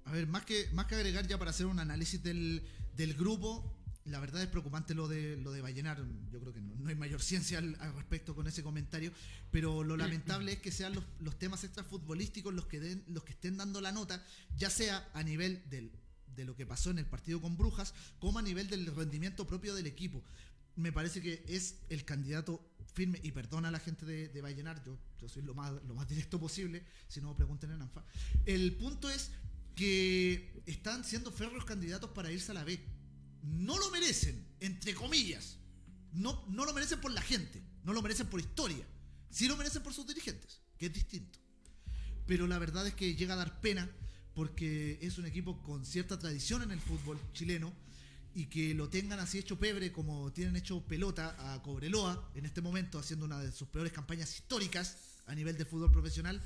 A ver, más que, más que agregar ya para hacer un análisis del, del grupo, la verdad es preocupante lo de lo de Vallenar. Yo creo que no, no hay mayor ciencia al, al respecto con ese comentario, pero lo lamentable es que sean los, los temas extrafutbolísticos los que den, los que estén dando la nota, ya sea a nivel del, de lo que pasó en el partido con Brujas, como a nivel del rendimiento propio del equipo. Me parece que es el candidato firme, y perdona a la gente de, de yo, yo soy lo más, lo más directo posible, si no pregunten en ANFA. El punto es que están siendo férreos candidatos para irse a la B. No lo merecen, entre comillas. No, no lo merecen por la gente, no lo merecen por historia. Sí lo merecen por sus dirigentes, que es distinto. Pero la verdad es que llega a dar pena porque es un equipo con cierta tradición en el fútbol chileno y que lo tengan así hecho pebre como tienen hecho pelota a Cobreloa en este momento haciendo una de sus peores campañas históricas a nivel de fútbol profesional.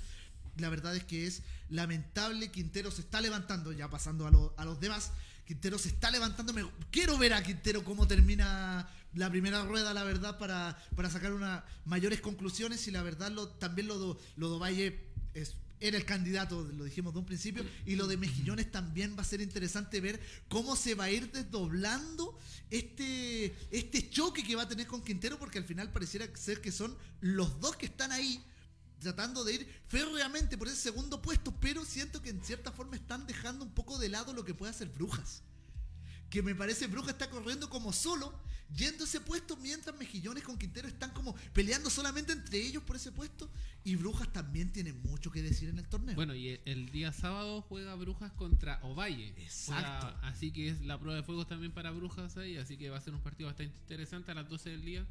La verdad es que es lamentable. Quintero se está levantando, ya pasando a, lo- a los demás. Quintero se está levantando. Me- quiero ver a Quintero cómo termina la primera rueda, la verdad, para, para sacar unas mayores conclusiones. Y la verdad, lo, también lo, lo de Valle es, era el candidato, lo dijimos de un principio. Y lo de Mejillones también va a ser interesante ver cómo se va a ir desdoblando este, este choque que va a tener con Quintero, porque al final pareciera ser que son los dos que están ahí tratando de ir férreamente por ese segundo puesto, pero siento que en cierta forma están dejando un poco de lado lo que puede hacer Brujas. Que me parece Brujas está corriendo como solo, yendo a ese puesto, mientras Mejillones con Quintero están como peleando solamente entre ellos por ese puesto. Y Brujas también tiene mucho que decir en el torneo. Bueno, y el, día sábado juega Brujas contra Ovalle. Exacto. Juega- así que es la prueba de fuego también para Brujas ahí. Así que va a ser un partido bastante interesante. A las 12 del día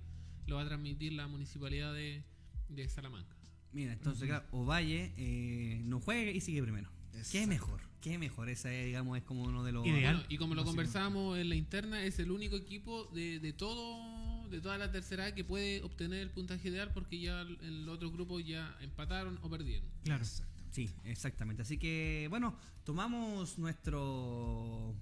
lo va a transmitir la municipalidad de, de Salamanca. Mira, entonces, claro, Ovalle eh, no juegue y sigue primero. Qué Exacto. mejor, qué mejor. Esa es, digamos, es como uno de los. Ideal. Bueno, y como lo conversamos en la interna, es el único equipo de, de todo de toda la tercera A que puede obtener el puntaje ideal porque ya el, el otro grupo ya empataron o perdieron. Claro. Sí, exactamente. Así que, bueno, tomamos nuestro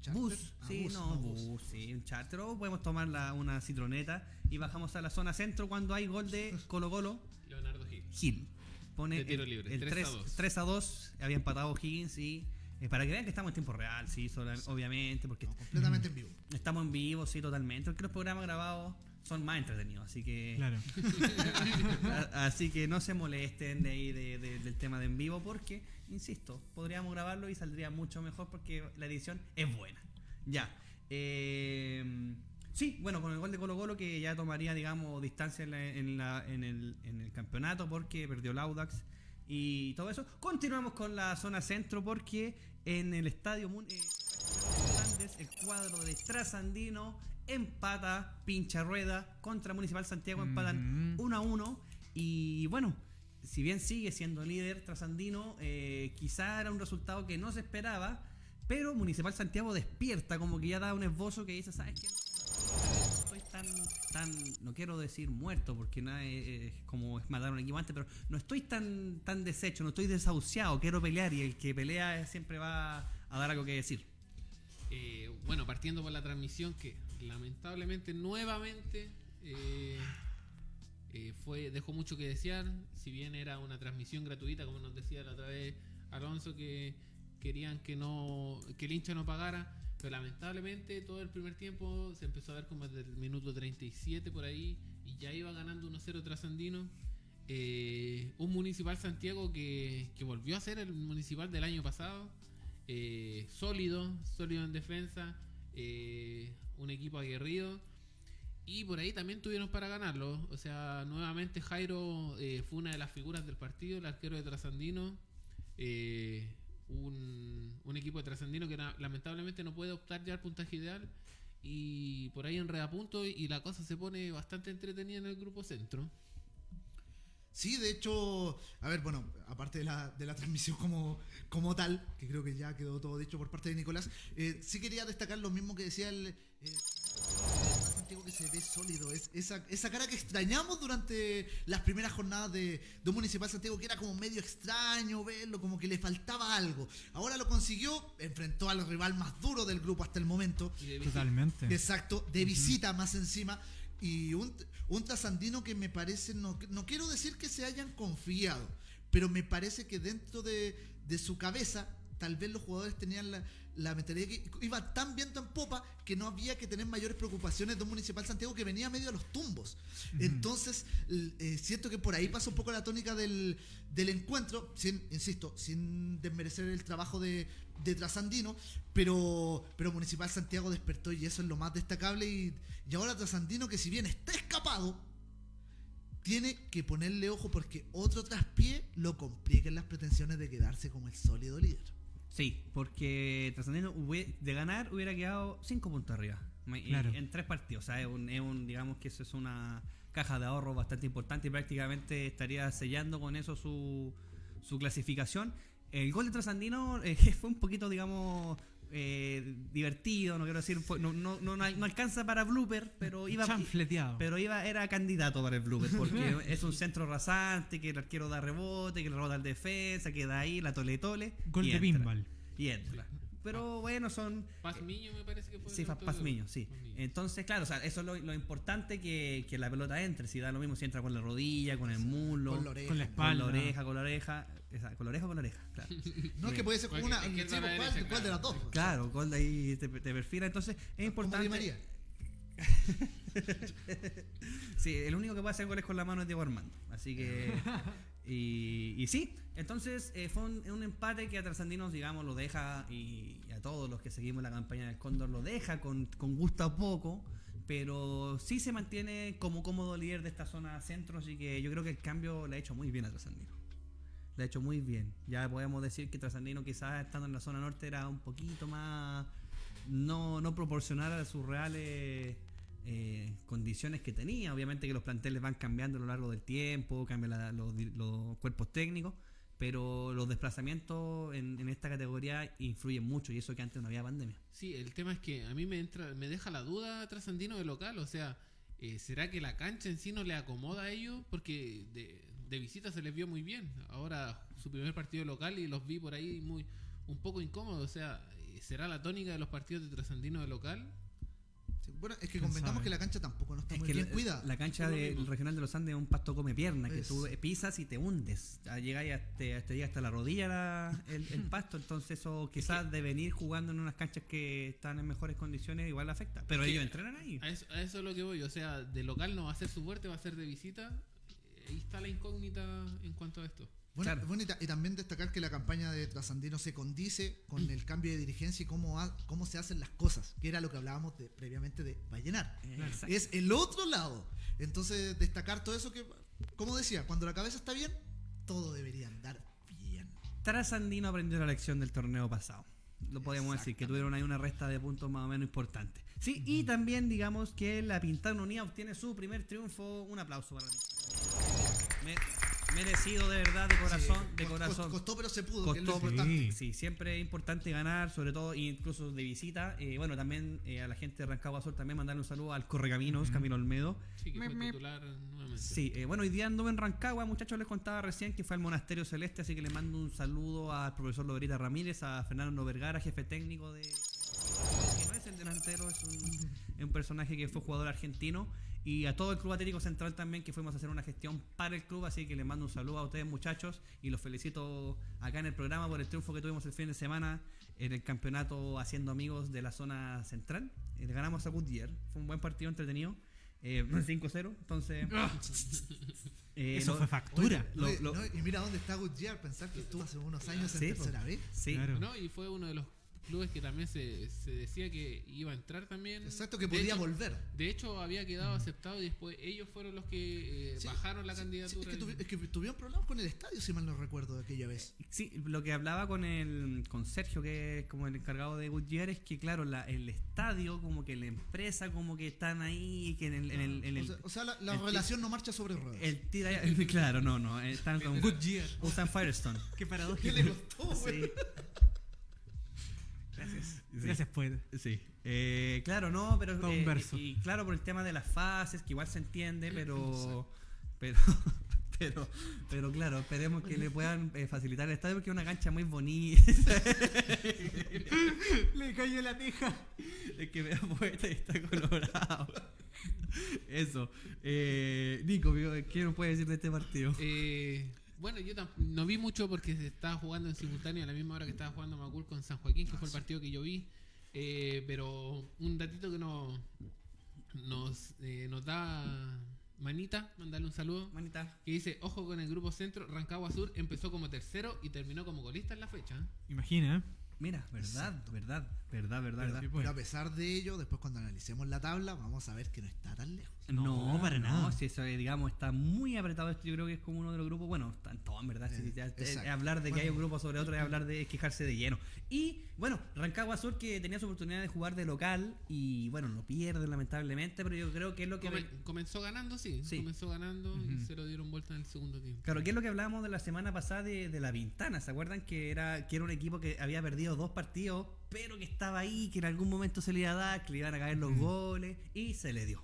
¿Charter? bus. Ah, sí, bus, no, no, bus, bus. sí, un charter. O podemos tomar la- una citroneta y bajamos a la zona centro cuando hay gol de Colo Colo. Leonardo Gil. Gil. Pone De tiro el, libre, el 3 a 3, 2. 3 a 2. Había empatado Higgins y. eh, para que vean que estamos en tiempo real, sí, sola- obviamente, porque No, completamente en vivo. estamos en vivo, sí, totalmente. Porque los programas grabados son más entretenidos, así que. Claro. Así que no se molesten de ahí de- de- del tema de en vivo porque, insisto, podríamos grabarlo y saldría mucho mejor porque la edición es buena. Ya. Eh, sí, bueno, con el gol de Colo Colo que ya tomaría, digamos, distancia en, la- en la- en el, en el campeonato porque perdió el Audax y todo eso. Continuamos con la zona centro porque en el estadio eh, el cuadro de Trasandino empata pincha rueda contra Municipal Santiago empatan Ujú. 1 a 1 y bueno si bien sigue siendo líder Trasandino eh, quizá era un resultado que no se esperaba pero Municipal Santiago despierta como que ya da un esbozo que dice sabes qué tan tan no quiero decir muerto porque nada es, como es matar a un equipo antes pero no estoy tan tan deshecho no estoy desahuciado quiero pelear y el que pelea siempre va a dar algo que decir Eh, bueno, partiendo por la transmisión que lamentablemente nuevamente eh, eh, fue dejó mucho que desear. Si bien era una transmisión gratuita, como nos decía la otra vez Alonso, que querían que no que el hincha no pagara, pero lamentablemente todo el primer tiempo se empezó a ver como desde el minuto 37 por ahí y ya iba ganando 1-0 Trasandino. eh, un Municipal Santiago que, que volvió a ser el Municipal del año pasado, eh, sólido, sólido en defensa, eh, un equipo aguerrido. Y por ahí también tuvieron para ganarlo. O sea, nuevamente Jairo fue una de las figuras del partido, el arquero de Trasandino. Un, equipo de Trasandino que lamentablemente no puede optar ya al puntaje ideal. Y por ahí enreda puntos y la cosa se pone bastante entretenida en el grupo centro. Sí, de hecho, a ver, bueno, aparte de la, de la transmisión como, como tal, que creo que ya quedó todo dicho por parte de Nicolás, eh, sí quería destacar lo mismo que decía el... eh, Santiago que se ve sólido, es esa, esa cara que extrañamos durante las primeras jornadas de, de un Municipal Santiago, que era como medio extraño verlo, como que le faltaba algo. Ahora lo consiguió, enfrentó al rival más duro del grupo hasta el momento. Totalmente. Exacto, de visita más encima. Y un, un trasandino que me parece, no, no quiero decir que se hayan confiado, pero me parece que dentro de, de su cabeza, tal vez los jugadores tenían la, la mentalidad que iba tan viento en popa que no había que tener mayores preocupaciones de un Municipal Santiago que venía medio a los tumbos. Entonces, eh, siento que por ahí pasa un poco la tónica del, del encuentro, sin, insisto, sin desmerecer el trabajo de, de Trasandino, pero, pero Municipal Santiago despertó y eso es lo más destacable. Y, y ahora Trasandino, que si bien está escapado, tiene que ponerle ojo porque otro traspié lo complica en las pretensiones de quedarse como el sólido líder. Sí, porque Trasandino de ganar hubiera quedado 5 puntos arriba. Claro. En tres partidos. O sea, es un, es un- digamos que eso es una caja de ahorro bastante importante y prácticamente estaría sellando con eso su, su clasificación. El gol de Trasandino eh, fue un poquito, digamos, eh, divertido, no quiero decir, fue- no, no, no, no alcanza para blooper, pero iba, Chanfleteado. pero iba, era candidato para el blooper, porque es un centro rasante, que el arquero da rebote, que le rebota al defensa, que da ahí, la tole tole. Gol y de pinball. Y entra. Pero bueno, son. Paz Miño me parece que fue. Sí, el Fa- autor Paz de- Miño, sí. Entonces, claro, o sea, eso es lo, lo importante que, que la pelota entre. Si da lo mismo si entra con la rodilla, con el muslo, Con la oreja. Con la con espalda. la oreja, con la oreja. esa, con la oreja o con la oreja, claro. No es que puede ser como una. Sí, izquierda, ¿cuál, cuál de las dos? claro. Gol de ahí te, te perfila. Entonces, es importante. María. Sí, el único que puede hacer goles con la mano es Diego Armando. Así que. Y, sí, entonces eh, fue un, empate que a Trascendinos, digamos, lo deja, y, a todos los que seguimos la campaña del Cóndor, lo deja con, con gusto a poco, pero sí se mantiene como cómodo líder de esta zona centro, así que yo creo que el cambio le ha hecho muy bien a Trasandino. Le ha hecho muy bien. Ya podemos decir que Trasandino quizás estando en la zona norte era un poquito más no, no proporcional a sus reales eh, condiciones que tenía. Obviamente que los planteles van cambiando a lo largo del tiempo, cambian la- los, los cuerpos técnicos, pero los desplazamientos en, en esta categoría influyen mucho y eso que antes no había pandemia. Sí, el tema es que a mí me entra, me deja la duda Trasandino de local, o sea, eh, ¿será que la cancha en sí no le acomoda a ellos? Porque de, de visita se les vio muy bien. Ahora su primer partido local y los vi por ahí muy un poco incómodos, o sea, eh, ¿será la tónica de los partidos de Trasandino de local? Bueno, es que ¿Quién convengamos sabe? que la cancha tampoco no está Es muy que bien la, cuidada. la cancha del regional de los Andes es un pasto come pierna, que Es- tú pisas y te hundes. Y hasta, te llega hasta la rodilla la- el, el pasto, entonces eso quizás de venir jugando en unas canchas que están en mejores condiciones igual afecta. Pero ellos entrenan ahí. A eso, a eso es lo que voy, o sea, de local no va a ser su fuerte, va a ser de visita. Eh, Ahí está la incógnita en cuanto a esto. Bueno, Claro. bueno, y, ta- y también destacar que la campaña de Trasandino se condice con el cambio de dirigencia y cómo, ha- cómo se hacen las cosas, que era lo que hablábamos de- previamente de Vallenar. Exacto. Es el otro lado. Entonces, destacar todo eso que, como decía, cuando la cabeza está bien, todo debería andar bien. Trasandino aprendió la lección del torneo pasado. Lo podemos decir, que tuvieron ahí una resta de puntos más o menos importante. Sí, y también digamos que la Pintada Unida obtiene su primer triunfo. Un aplauso para la Pintada. Me- merecido de verdad, de corazón, Sí, de corazón. Costó, pero se pudo, que es lo Costó, sí, siempre es importante ganar, sobre todo incluso de visita. Eh, bueno, también eh, a la gente de Rancagua Sur también mandarle un saludo al Correcaminos, Camilo Olmedo. Sí, que Me- fue me- titular nuevamente. Sí, eh, bueno, hoy día anduve en Rancagua, muchachos, les contaba recién que fue al Monasterio Celeste, así que le mando un saludo al profesor Loberita Ramírez, a Fernando Vergara, jefe técnico de... que no es el delantero, es un, es un personaje que fue jugador argentino, y a todo el Club Atlético Central también, que fuimos a hacer una gestión para el club, así que les mando un saludo a ustedes muchachos, y los felicito acá en el programa por el triunfo que tuvimos el fin de semana en el campeonato Haciendo Amigos de la zona central. Eh, le ganamos a Goodyear, fue un buen partido entretenido. Eh, 5-0, entonces Eh, Eso lo- fue factura. Lo- Oye, lo- no, y mira dónde está Goodyear, pensar que estuvo hace unos años en Sí, tercera vez. Sí, Claro. ¿no? Y fue uno de los clubes que también se, se decía que iba a entrar también. Exacto, que De podía hecho- volver. De hecho, había quedado aceptado y después ellos fueron los que eh, Sí, bajaron la sí, sí, candidatura. es, que y- es que tuvieron problemas con el estadio, si mal no recuerdo, de aquella vez. Sí, lo que hablaba con el con Sergio, que es como el encargado de Goodyear, es que claro, la, el estadio, como que la empresa, como que están ahí, que en el, en el, en o el, sea, o sea, la, la el ti- relación no marcha sobre ruedas. el tira, claro, no, no, están con Goodyear. usan Firestone. Qué ¿Qué paradójico. le costó, güey? Sí, Gracias. Sí. Gracias, poeta. sí. Eh, claro, no, pero eh, y, y claro por el tema de las fases, que igual se entiende, pero pero pero pero claro, esperemos que le puedan eh, facilitar el estadio porque es una cancha muy bonita. Le cayó la teja. Es que vea poeta y está colorado. Eso. Eh, Nico, ¿qué nos puede decir de este partido? Eh, bueno, yo no vi mucho porque se estaba jugando en simultáneo a la misma hora que estaba jugando Macul con San Joaquín, que fue el partido que yo vi. Eh, pero un datito que no, nos, eh, nos da Manita, mandarle un saludo, Manita. que dice, ojo con el grupo centro, Rancagua Sur empezó como tercero y terminó como golista en la fecha. Imagina, ¿eh? Mira, verdad, Exacto. verdad, verdad, verdad, Pero, verdad. sí, pues. pero a pesar de ello, después cuando analicemos la tabla, vamos a ver que no está tan lejos. No, para nada. si eso, digamos, está muy apretado esto. Yo creo que es como uno de los grupos. Bueno, están todos, en verdad. si Eh, ya- eh, hablar de que Bueno. hay un grupo sobre otro es hablar de es quejarse de lleno. Y bueno, Rancagua Sur que tenía su oportunidad de jugar de local. Y bueno, lo pierde lamentablemente. Pero yo creo que es lo que. Come- comenzó ganando, sí, Sí. comenzó ganando y se lo dieron vuelta en el segundo tiempo. Claro, que es lo que hablábamos de la semana pasada de, de la Vintana. ¿Se acuerdan que era, que era un equipo que había perdido dos partidos, pero que estaba ahí, que en algún momento se le iba a dar, que le iban a caer los goles, y se le dio.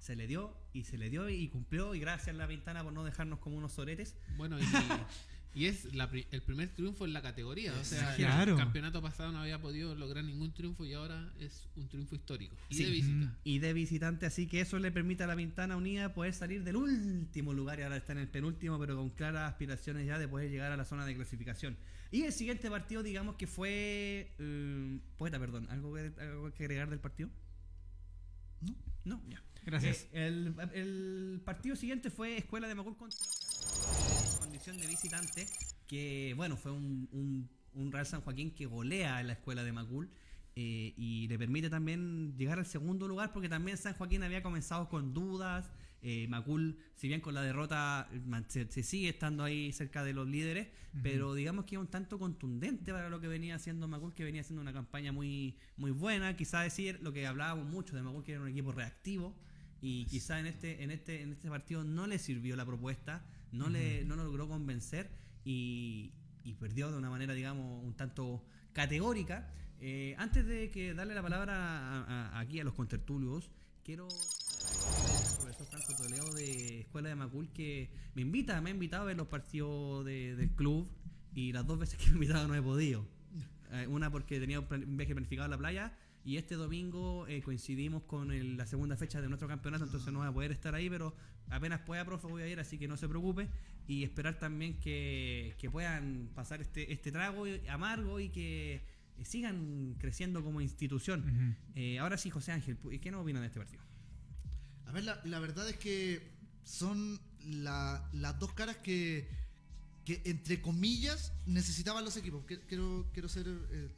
Se le dio y se le dio y cumplió. Y gracias a la Vintana por no dejarnos como unos soretes. Bueno, y, y es la el primer triunfo en la categoría. O sea, Claro. el campeonato pasado no había podido lograr ningún triunfo y ahora es un triunfo histórico. Y Sí. de visita. Y de visitante, así que eso le permite a la Vintana Unida poder salir del último lugar y ahora está en el penúltimo, pero con claras aspiraciones ya de poder llegar a la zona de clasificación. Y el siguiente partido, digamos que fue. eh, poeta, perdón, ¿algo que, ¿algo que agregar del partido? ¿No? No, ya. Gracias. Eh, el, el partido siguiente fue Escuela de Macul contra condición de visitante, que bueno, fue un, un, un Real San Joaquín que golea a la Escuela de Macul eh, y le permite también llegar al segundo lugar porque también San Joaquín había comenzado con dudas. eh, Macul, si bien con la derrota se, se sigue estando ahí cerca de los líderes, pero digamos que es un tanto contundente para lo que venía haciendo Macul, que venía haciendo una campaña muy, muy buena. Quizá decir lo que hablábamos mucho de Macul, que era un equipo reactivo, y quizá en este, en este, en este partido no le sirvió la propuesta, no le, no lo logró convencer y, y perdió de una manera, digamos, un tanto categórica. Eh, antes de que darle la palabra a- a- aquí a los contertulios, quiero profesor Franco Toledo de Escuela de Macul que me invita, me ha invitado a ver los partidos de- del club y las dos veces que me ha invitado no he podido. Eh, una porque tenía un plan- un viaje planificado a la playa y este domingo eh, coincidimos con el- la segunda fecha de nuestro campeonato, entonces no voy a poder estar ahí, pero apenas pueda, profe, voy a ir, así que no se preocupe. Y esperar también que, que puedan pasar este, este trago amargo y que eh, sigan creciendo como institución. Eh, ahora sí, José Ángel, ¿qué nos opinan de este partido? A ver, la, la verdad es que son la- las dos caras que, que, entre comillas, necesitaban los equipos. Quiero, quiero ser eh,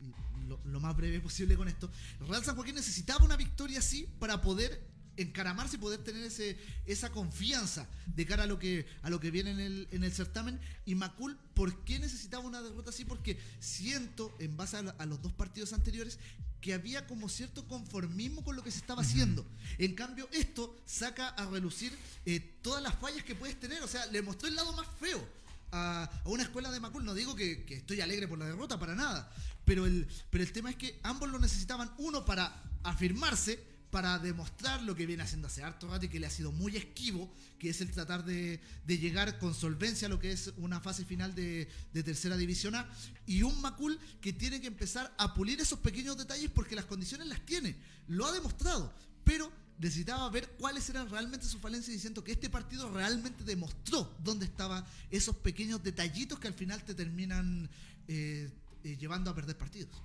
lo, lo más breve posible con esto. Real San Joaquín necesitaba una victoria así para poder encaramarse y poder tener ese, esa confianza de cara a lo que, a lo que viene en el, en el certamen. Y Macul, ¿por qué necesitaba una derrota así? Porque siento, en base a, la- a los dos partidos anteriores, que había como cierto conformismo con lo que se estaba haciendo. En cambio, esto saca a relucir eh, todas las fallas que puedes tener. O sea, le mostró el lado más feo a, una escuela de Macul. No digo que, que estoy alegre por la derrota, para nada. Pero el, pero el tema es que ambos lo necesitaban, uno para afirmarse, para demostrar lo que viene haciendo hace harto rato y que le ha sido muy esquivo, que es el tratar de, de llegar con solvencia a lo que es una fase final de, de tercera división A, y un Macul que tiene que empezar a pulir esos pequeños detalles porque las condiciones las tiene, lo ha demostrado, pero necesitaba ver cuáles eran realmente sus falencias y siento que este partido realmente demostró dónde estaban esos pequeños detallitos que al final te terminan eh, eh, llevando a perder partidos.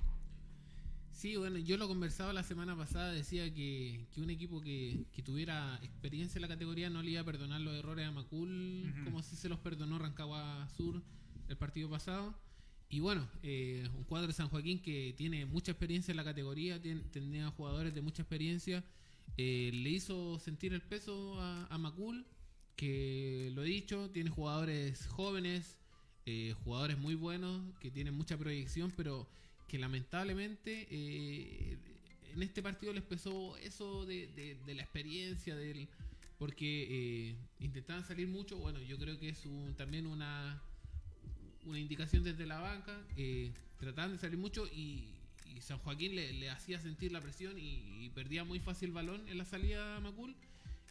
Sí, bueno, yo lo conversaba la semana pasada, decía que, que un equipo que, que tuviera experiencia en la categoría no le iba a perdonar los errores a Macul, como si se los perdonó Rancagua Sur el partido pasado. Y bueno, eh, un cuadro de San Joaquín que tiene mucha experiencia en la categoría, tiene, tenía jugadores de mucha experiencia, eh, le hizo sentir el peso a, a Macul, que lo he dicho, tiene jugadores jóvenes, eh, jugadores muy buenos, que tienen mucha proyección, pero que lamentablemente eh, en este partido les pesó eso de, de- de la experiencia, del porque eh, intentaban salir mucho, bueno, yo creo que es un- también una, una indicación desde la banca, trataban de salir mucho y, y San Joaquín le, le hacía sentir la presión y, y perdía muy fácil el balón en la salida a Macul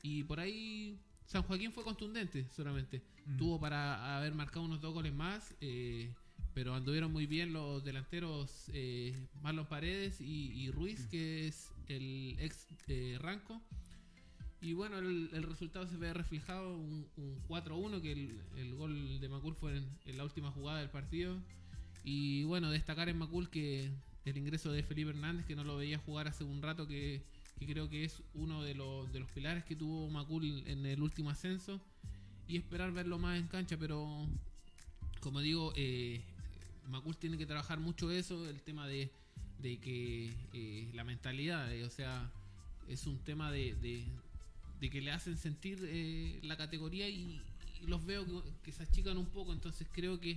y por ahí San Joaquín fue contundente solamente. Mm. Tuvo para haber marcado unos dos goles más, eh, pero anduvieron muy bien los delanteros eh, Marlon Paredes y, y Ruiz, que es el ex eh, Ranco. Y bueno, el, el resultado se ve reflejado, un, un 4-1, que el, el gol de Macul fue en, en la última jugada del partido. Y bueno, destacar en Macul que el ingreso de Felipe Hernández, que no lo veía jugar hace un rato, que, creo que es uno de los, de los pilares que tuvo Macul en el último ascenso. Y esperar verlo más en cancha, pero como digo, eh, Macul tiene que trabajar mucho eso, el tema de, de que eh, la mentalidad, eh, o sea, es un tema de, de- que le hacen sentir eh, la categoría y, y los veo que, que se achican un poco, entonces creo que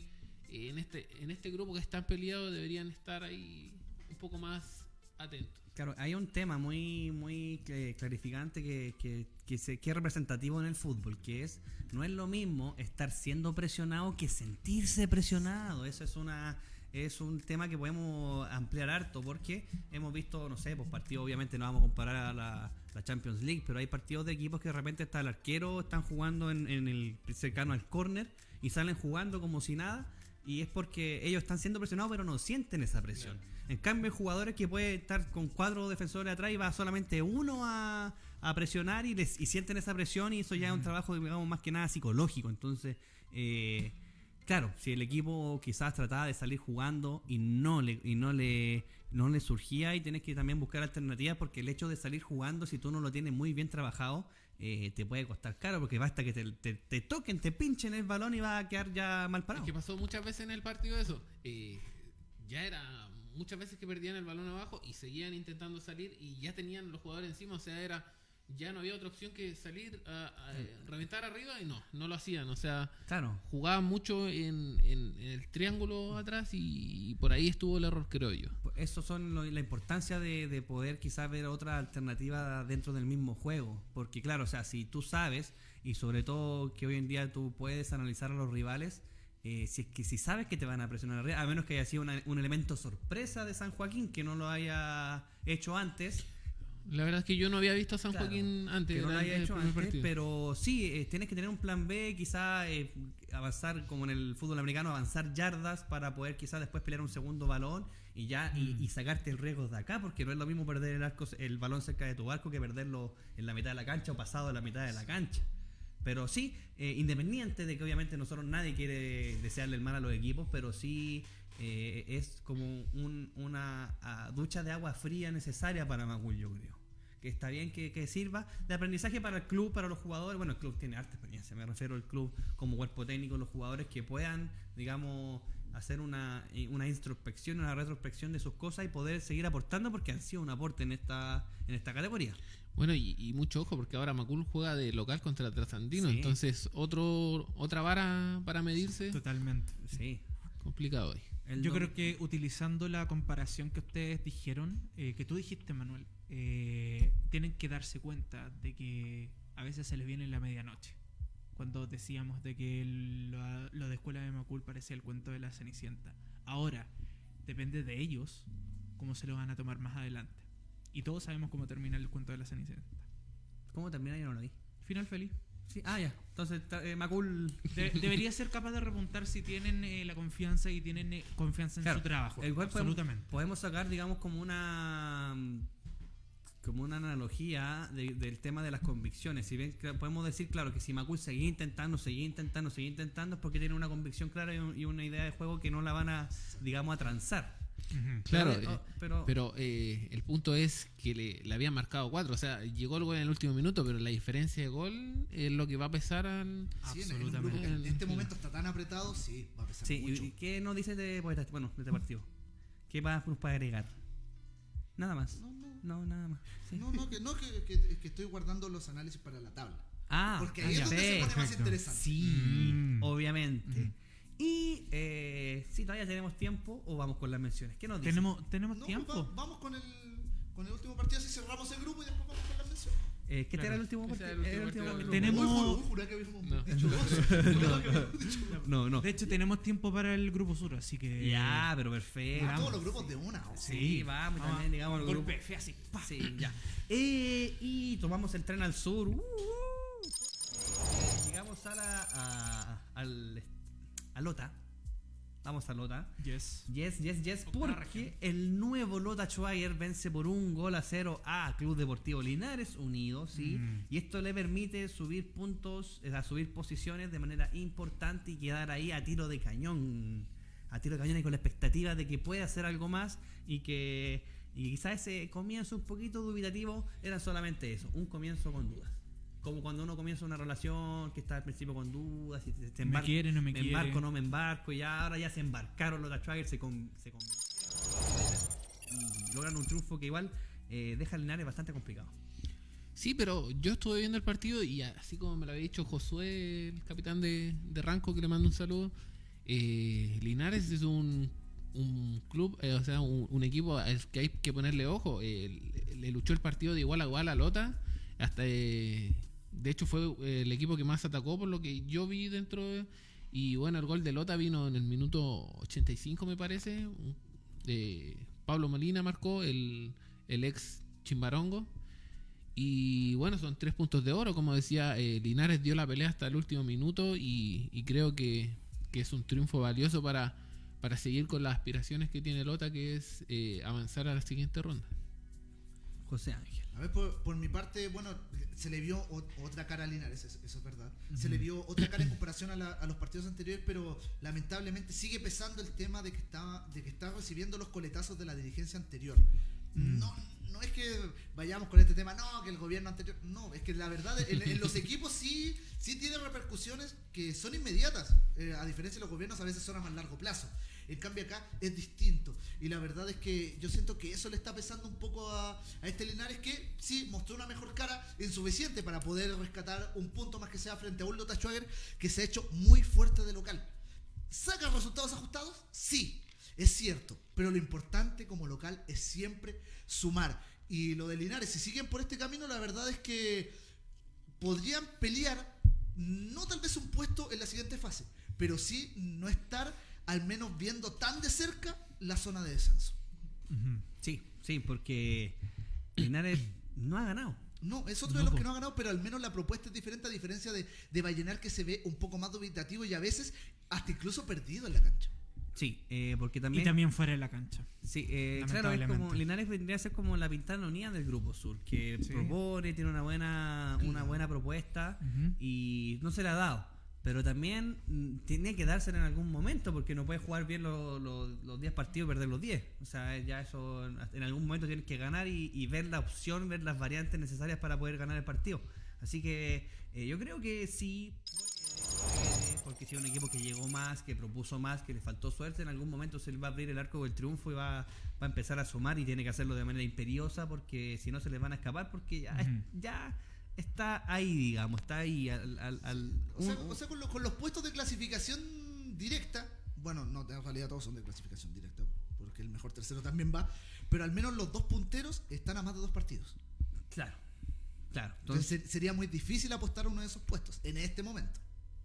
eh, en este en este grupo que están peleados deberían estar ahí un poco más atentos. Claro, hay un tema muy muy eh, clarificante que, que, que, se- que es representativo en el fútbol, que es, no es lo mismo estar siendo presionado que sentirse presionado. Eso es una es un tema que podemos ampliar harto porque hemos visto, no sé, pues partidos, obviamente no vamos a comparar a la, la Champions League, pero hay partidos de equipos que de repente está el arquero, están jugando en, en el cercano al córner y salen jugando como si nada. Y es porque ellos están siendo presionados, pero no sienten esa presión. En cambio, hay jugadores que puede estar con cuatro defensores atrás y va solamente uno a, a presionar y, les, y sienten esa presión y eso ya es un trabajo, digamos, más que nada psicológico. Entonces, eh, claro, si el equipo quizás trataba de salir jugando y no le, y no le, no le surgía y tienes que también buscar alternativas porque el hecho de salir jugando, si tú no lo tienes muy bien trabajado, eh, te puede costar caro porque basta que te, toquen, te pinchen el balón y va a quedar ya mal parado. Es que pasó muchas veces en el partido eso. Eh, ya era muchas veces que perdían el balón abajo y seguían intentando salir y ya tenían los jugadores encima. O sea, era ya no había otra opción que salir a, a, reventar arriba y no, no lo hacían. O sea, Claro. jugaban mucho en, en- en el triángulo atrás y, por ahí estuvo el error, creo yo. Eso son lo- la importancia de, de poder quizás ver otra alternativa dentro del mismo juego. Porque claro, o sea, si tú sabes, y sobre todo que hoy en día tú puedes analizar a los rivales, eh, si es que si sabes que te van a presionar arriba, a menos que haya sido una- un elemento sorpresa de San Joaquín que no lo haya hecho antes, La verdad es que yo no había visto a San Claro, Joaquín antes. que no lo el hecho antes, pero sí, eh, tienes que tener un plan B, quizá eh, avanzar como en el fútbol americano, avanzar yardas para poder quizás después pelear un segundo balón y ya y, Mm. y sacarte el riesgo de acá, porque no es lo mismo perder el arco, el balón cerca de tu barco que perderlo en la mitad de la cancha o pasado de la mitad de la cancha. Pero sí, eh, independiente de que obviamente nosotros nadie quiere desearle el mal a los equipos, pero sí eh, es como un- una ah, ducha de agua fría necesaria para Macul, yo creo. Que está bien que, que sirva de aprendizaje para el club, para los jugadores. Bueno, el club tiene harta experiencia, me refiero al club como cuerpo técnico, los jugadores que puedan, digamos, hacer una, eh, una introspección, una retrospección de sus cosas y poder seguir aportando porque han sido un aporte en esta, en esta categoría. Bueno, y, y mucho ojo porque ahora Macul juega de local contra Trasandino, Sí. entonces otro otra vara para medirse Totalmente. Sí. complicado hoy. El Yo creo que utilizando la comparación que ustedes dijeron, eh, que tú dijiste, Manuel, eh, tienen que darse cuenta de que a veces se les viene la medianoche. Cuando decíamos de que el- lo, lo de Escuela de Macul parecía el cuento de la Cenicienta. Ahora, depende de ellos cómo se lo van a tomar más adelante. Y todos sabemos cómo termina el cuento de la Cenicienta. ¿Cómo termina? Yo no lo vi. Final feliz. Sí, ah, ya. Entonces, eh, Macul. De- debería ser capaz de repuntar si tienen eh, la confianza y tienen eh, confianza en Claro, su trabajo. Podemos, absolutamente. podemos sacar, digamos, como una mm, como una analogía de- del tema de las convicciones. Si bien podemos decir, claro, que si Macul seguía intentando, seguía intentando, seguía intentando, es porque tiene una convicción clara y, un- y una idea de juego que no la van a, digamos, a transar. Claro, Pero, eh, oh, pero- pero eh, el punto es que le, le habían marcado cuatro. O sea, llegó el gol en el último minuto, pero la diferencia de gol es lo que va a pesar al. Sí, en, Absolutamente. en este momento está tan apretado, sí, va a pesar Sí, mucho. ¿y y qué nos dices de, pues, este- bueno, de este partido? ¿Qué más nos puede agregar? Nada más. No, no, No, nada más. Sí. no, no, que, no que, que- que estoy guardando los análisis para la tabla. Ah, Porque ah, ahí es donde se pone más interesante. Sí, Mm. obviamente. Mm. Y eh, si todavía tenemos tiempo o vamos con las menciones. ¿Qué nos dices? Tenemos, tenemos No, tiempo. va- vamos con el, con el último partido, así cerramos el grupo y después vamos con las menciones. Eh, ¿Qué Claro. era el último partido? el último. Tenemos- No. dicho dos. Juré que habíamos dicho dos. No, no. De hecho, tenemos tiempo para el grupo sur, así que. Ya, pero perfecto. A todos los grupos de una. o sea. Sí, vamos, Vamos. también digamos. Golpe fe así. pa. Sí, ya. Eh, y tomamos el tren al sur. Uh, uh. Eh, llegamos a la. A, al. A Lota. Vamos a Lota. Yes. Yes, yes, yes. Octava Porque región. el nuevo Lota Schwager vence por un gol a cero a Club Deportivo Linares Unido, ¿sí? Mm. Y esto le permite subir puntos, eh, a subir posiciones de manera importante y quedar ahí a tiro de cañón. A tiro de cañón y con la expectativa de que puede hacer algo más y que. Y quizás ese comienzo un poquito dubitativo era solamente eso, un comienzo con dudas. Como cuando uno comienza una relación que está al principio con dudas, Me embarca- quiere, no me me quiere. embarco, no me embarco, y ahora ya se embarcaron los Schwager, se, con, se convencieron y logran un triunfo que igual eh, deja a Linares bastante complicado. Sí, pero yo estuve viendo el partido y así como me lo había dicho Josué, el capitán de, de Ranco, que le mando un saludo, eh, Linares es un, un club, eh, o sea, un, un equipo que hay que ponerle ojo. Le, le luchó el partido de igual a igual a Lota, hasta eh, de hecho fue eh, el equipo que más atacó por lo que yo vi dentro de- y bueno, el gol de Lota vino en el minuto 85 me parece. eh, Pablo Molina marcó, el, el ex Chimbarongo. Y bueno, son tres puntos de oro. Como decía, eh, Linares dio la pelea hasta el último minuto y, creo que, que es un triunfo valioso para, para seguir con las aspiraciones que tiene Lota, que es avanzar a la siguiente ronda. José Ángel. A ver, por, por mi parte, bueno, se le vio otra cara a Linares, eso, eso es verdad. Se le vio otra cara en comparación a, la- a los partidos anteriores, pero lamentablemente sigue pesando el tema de que está, de que está recibiendo los coletazos de la dirigencia anterior. Mm. No, no es que vayamos con este tema, no, que el gobierno anterior. No, es que la verdad, en, en los equipos sí, sí tiene repercusiones que son inmediatas. eh, a diferencia de los gobiernos, a veces son a más largo plazo. En cambio acá es distinto. Y la verdad es que yo siento que eso le está pesando un poco a, a este Linares que sí mostró una mejor cara insuficiente para poder rescatar un punto más que sea frente a un Lota Schwager que se ha hecho muy fuerte de local. ¿Saca resultados ajustados? Sí, es cierto. Pero lo importante como local es siempre sumar. Y lo de Linares, si siguen por este camino, la verdad es que podrían pelear, no tal vez un puesto en la siguiente fase, pero sí no estar al menos viendo tan de cerca la zona de descenso. Sí, sí, porque Linares no ha ganado. No, es otro No, de los que no ha ganado, pero al menos la propuesta es diferente a diferencia de, de Vallenar que se ve un poco más dubitativo y a veces hasta incluso perdido en la cancha. Sí, eh, porque también. Y también fuera de la cancha. Sí, eh, claro, es como. Linares vendría a ser como la pintana unida del Grupo Sur, que Sí. propone, tiene una buena, una buena propuesta y no se la ha dado. Pero también mm, tiene que dársela en algún momento porque no puede jugar bien los, los, los 10 partidos y perder los 10. O sea, ya eso en algún momento tienes que ganar y, y ver la opción, ver las variantes necesarias para poder ganar el partido. Así que eh, yo creo que sí puede, porque si un equipo que llegó más, que propuso más, que le faltó suerte, en algún momento se le va a abrir el arco del triunfo y va, va a empezar a sumar y tiene que hacerlo de manera imperiosa porque si no se les van a escapar porque ya, Ujú. ya está ahí, digamos, está ahí al... al- al- O sea, un- o sea, con, los- con los puestos de clasificación directa, bueno, no, en realidad todos son de clasificación directa, porque el mejor tercero también va, pero al menos los dos punteros están a más de dos partidos. claro, claro. Entonces Entonces, ser- sería muy difícil apostar a uno de esos puestos en este momento.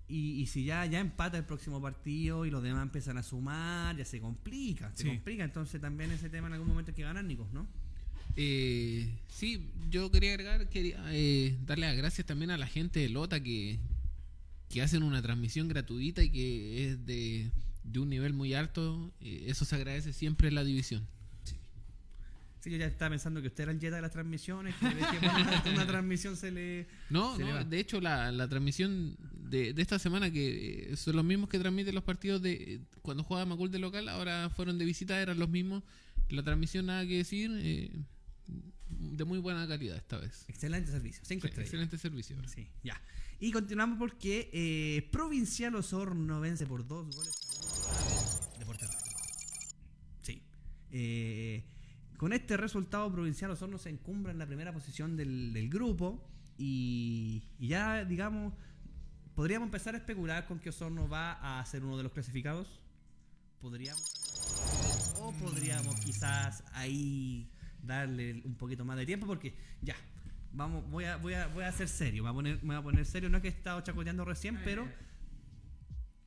y, y si ya, ya empata el próximo partido y los demás empiezan a sumar, ya se complica, se Sí. complica. Entonces también ese tema en algún momento hay que ganar, Nicos, ¿no? Eh, sí, yo quería agregar, quería eh, darle las gracias también a la gente de Lota que, que hacen una transmisión gratuita y que es de, de un nivel muy alto. Eh, eso se agradece siempre en la división. Sí, yo ya estaba pensando que usted era el Jetta de las transmisiones, que, una, una transmisión se le... No, Se de hecho la, la transmisión de, de esta semana, que eh, son los mismos que transmiten los partidos de cuando juega Macul de local, ahora fueron de visita, eran los mismos. La transmisión nada que decir, eh, de muy buena calidad esta vez. Excelente servicio, cinco Sí, estrellas. excelente servicio. Sí, ya. Y continuamos porque eh, Provincial Osorno vence por dos goles a Deportes. Sí. Eh, con este resultado, Provincial Osorno se encumbra en la primera posición del, del grupo. Y, y ya, digamos, podríamos empezar a especular con que Osorno va a ser uno de los clasificados. Podríamos. O podríamos quizás ahí darle un poquito más de tiempo porque ya. Vamos, voy a, voy a, voy a ser serio, me voy a, poner, me voy a poner serio, no es que he estado chacoteando recién, pero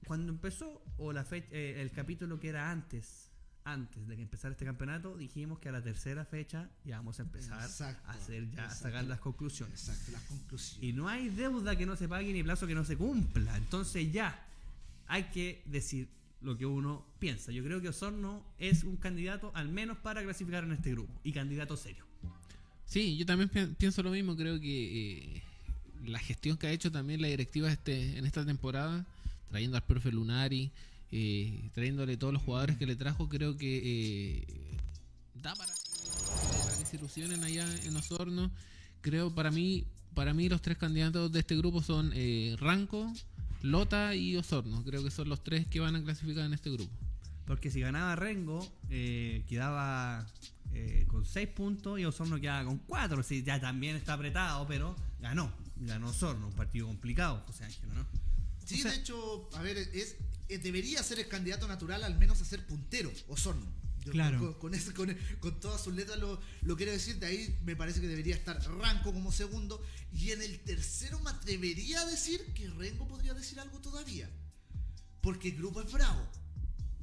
cuando empezó, o la fecha, eh, el capítulo que era antes, antes de que empezara este campeonato, dijimos que a la tercera fecha ya vamos a empezar Exacto, a hacer ya, a sacar las conclusiones. Exacto, las conclusiones. Y no hay deuda que no se pague ni plazo que no se cumpla. Entonces ya hay que decir lo que uno piensa. Yo creo que Osorno es un candidato al menos para clasificar en este grupo. Y candidato serio. Sí, yo también pi- pienso lo mismo. Creo que eh, la gestión que ha hecho también la directiva este, en esta temporada, trayendo al profe Lunari, eh, trayéndole todos los jugadores que le trajo, creo que eh, da para, que se ilusionen allá en Osorno. Creo para mí, para mí los tres candidatos de este grupo son Ranco, Lota y Osorno. Creo que son los tres que van a clasificar en este grupo. Porque si ganaba Rengo, eh, quedaba eh, con 6 puntos y Osorno quedaba con 4. Sí, ya también está apretado, pero ganó. Ganó Osorno, un partido complicado, José Ángel, ¿no? Sí, O sea- de hecho, a ver, es, eh, debería ser el candidato natural al menos a ser puntero, Osorno. Yo Claro. Con, con, ese- con- con todas sus letras lo, lo quiero decir, de ahí me parece que debería estar Ranco como segundo. Y en el tercero me atrevería a decir que Rengo podría decir algo todavía. Porque el grupo es bravo.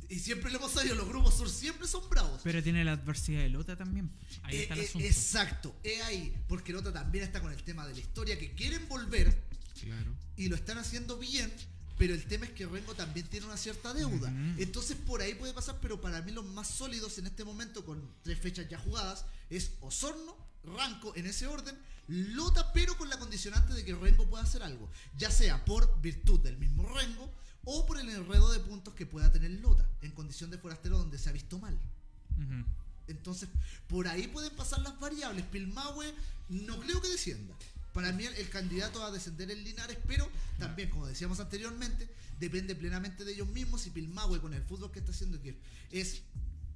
Y siempre lo hemos sabido, los grupos sur siempre son bravos. Pero tiene la adversidad de Lota también. Ahí Eh, está el eh, asunto. exacto, es ahí. Porque el otro también está con el tema de la historia, que quieren volver Claro. y lo están haciendo bien, pero el tema es que Rengo también tiene una cierta deuda. Entonces por ahí puede pasar, pero para mí los más sólidos en este momento, con tres fechas ya jugadas, es Osorno, Ranco en ese orden, Lota, pero con la condicionante de que Rengo pueda hacer algo, ya sea por virtud del mismo Rengo o por el enredo de puntos que pueda tener Lota, en condición de forastero donde se ha visto mal. Entonces, por ahí pueden pasar las variables. Pilmahue no creo que descienda. Para mí el, el candidato a descender es Linares, pero también, como decíamos anteriormente, depende plenamente de ellos mismos. Si Pilmahue con el fútbol que está haciendo, que es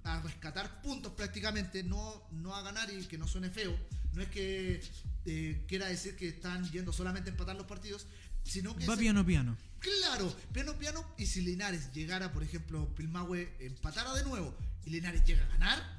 a rescatar puntos prácticamente, no, no a ganar y que no suene feo. No es que eh, quiera decir que están yendo solamente a empatar los partidos, sino que... Va se- piano piano. Claro, piano piano. Y si Linares llegara, por ejemplo, Pilmahue empatara de nuevo y Linares llega a ganar,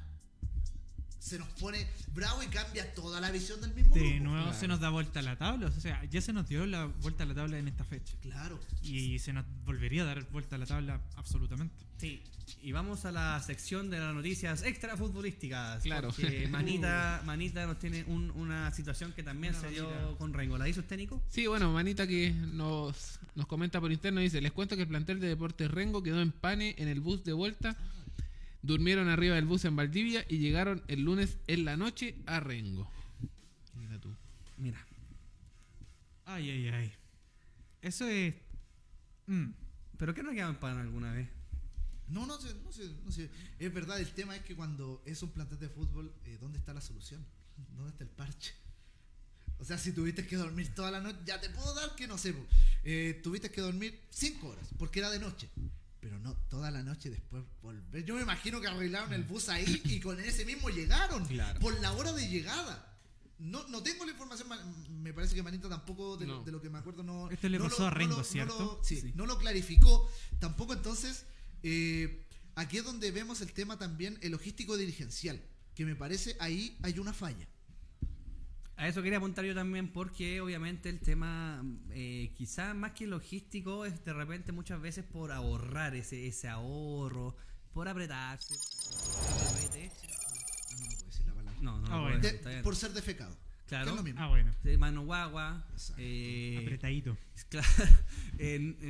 se nos pone bravo y cambia toda la visión del mismo De grupo. nuevo claro. se nos da vuelta a la tabla. O sea, ya se nos dio la vuelta a la tabla en esta fecha. Claro. Y se nos volvería a dar vuelta a la tabla absolutamente. Sí, y vamos a la sección de las noticias extra futbolísticas. Claro. Porque Manita, Manita nos tiene un- una situación que también Una se dio Manita. con Rengo. ¿La hizo usted, Nico? Sí, bueno, Manita que nos, nos comenta por interno dice, les cuento que el plantel de Deportes Rengo quedó en pane en el bus de vuelta. Durmieron arriba del bus en Valdivia y llegaron el lunes en la noche a Rengo. Mira tú. Mira, Ay, ay, ay. Eso es. Mm. ¿pero qué no quedado en pan alguna vez? No, no sé, no sé, no sé. Es verdad, el tema es que cuando es un plantel de fútbol, eh, ¿dónde está la solución? ¿Dónde está el parche? O sea, si tuviste que dormir toda la noche, ya te puedo dar que no sé. Eh, tuviste que dormir cinco horas, porque era de noche. Pero no toda la noche después volver. Yo me imagino que arreglaron el bus ahí y con ese mismo llegaron. Claro. Por la hora de llegada. No, no tengo la información, ma- me parece que Manita tampoco, de, lo- No. de lo que me acuerdo, no. Esto le no pasó lo- a no Rengo, no ¿cierto? lo- sí, Sí. no lo clarificó. Tampoco entonces, eh, aquí es donde vemos el tema también, el logístico dirigencial, que me parece ahí hay una falla. A eso quería apuntar yo también porque obviamente el tema eh, quizás más que logístico es de repente muchas veces por ahorrar ese, ese ahorro, por apretarse. Por ser defecado. Claro. Que es lo mismo. Ah, bueno. Mano guagua. Eh, Apretadito. Claro,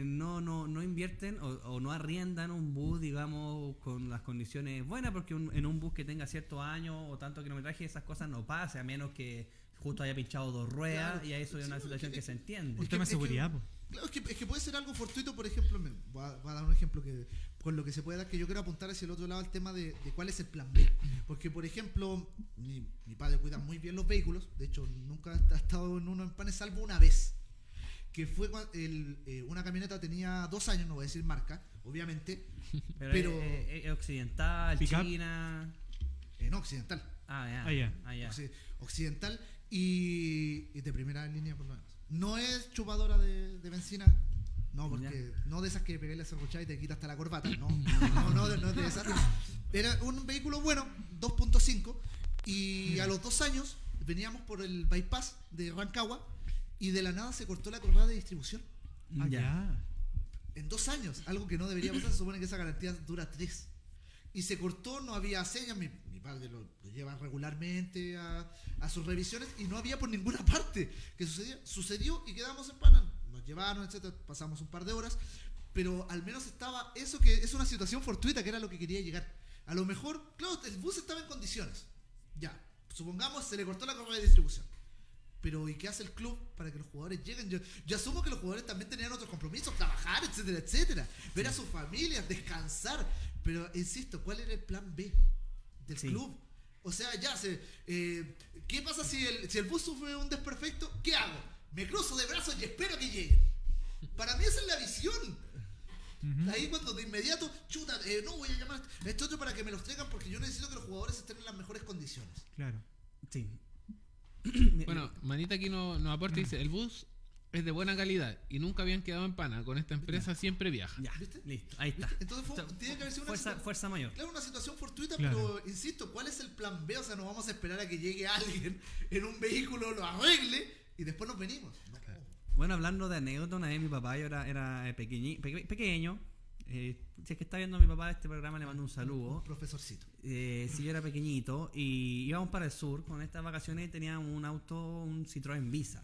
no, no, no invierten o, o no arriendan un bus, digamos, con las condiciones buenas, porque un- en un bus que tenga ciertos años o tanto kilometraje, esas cosas no pasan, a menos que justo haya pinchado dos ruedas Claro. y a eso es Sí, una situación que que- se entiende. Un tema de que- es que- seguridad. Claro, es que, es que puede ser algo fortuito, por ejemplo, me, voy, a, voy a dar un ejemplo que con lo que se puede dar, que yo quiero apuntar hacia el otro lado el tema de, de cuál es el plan B. Porque, por ejemplo, mi, mi padre cuida muy bien los vehículos, de hecho, nunca ha estado en uno en panes, salvo una vez, que fue cuando el, eh, una camioneta tenía dos años, no voy a decir marca, obviamente, Pero, pero- es, es- es occidental. China. en occidental. Ah, ya. Ah. Ah. Occi- occidental y, y de primera línea por lo menos. No es chupadora de, de benzina, no, porque no de esas que pegáis la cerruchada y te quita hasta la corbata, no, no, no, de- no de esas. Era un vehículo bueno, 2.5, y a los dos años veníamos por el bypass de Rancagua y de la nada se cortó la correa de distribución. Ah, Ya. ya. En dos años, algo que no debería pasar, se supone que esa garantía dura tres. Y se cortó, no había señas, mi, padre lo, lo lleva regularmente a, a sus revisiones y no había por ninguna parte que sucedía. Sucedió y quedamos en pana. Nos llevaron, etcétera, pasamos un par de horas, pero al menos estaba eso que es una situación fortuita, que era lo que quería llegar. A lo mejor, claro, el bus estaba en condiciones. Ya, supongamos se le cortó la correa de distribución. Pero ¿y qué hace el club para que los jugadores lleguen? Yo, yo asumo que los jugadores también tenían otros compromisos, trabajar, etcétera, etcétera. Ver a sus familias, descansar. Pero insisto, ¿cuál era el plan B del Sí. club? O sea, ya se. eh, ¿Qué pasa si el, si el bus sufre un desperfecto? ¿Qué hago? Me cruzo de brazos y espero que lleguen. Para mí esa es la visión. Ahí cuando de inmediato, chuta, eh, no voy a llamar a este otro para que me los traigan porque yo necesito que los jugadores estén en las mejores condiciones. Claro. Sí. Bueno, Manita aquí nos, nos aporta y dice, el bus es de buena calidad y nunca habían quedado en pana. Con esta empresa siempre viaja. Ya, ¿Viste? listo, ahí está. Entonces fue- O sea, tiene que haber sido una fuerza, fuerza mayor. Claro, una situación fortuita, Claro. pero insisto, ¿cuál es el plan B? O sea, no vamos a esperar a que llegue alguien en un vehículo, lo arregle y después nos venimos. No. Bueno, hablando de anécdota, una vez mi papá yo era, era eh, pequeñi- peque- pequeño. Eh, si es que está viendo a mi papá este programa, le mando un saludo. Profesorcito. Eh, si yo era pequeñito y íbamos para el sur con estas vacaciones y teníamos un auto, un Citroën Visa.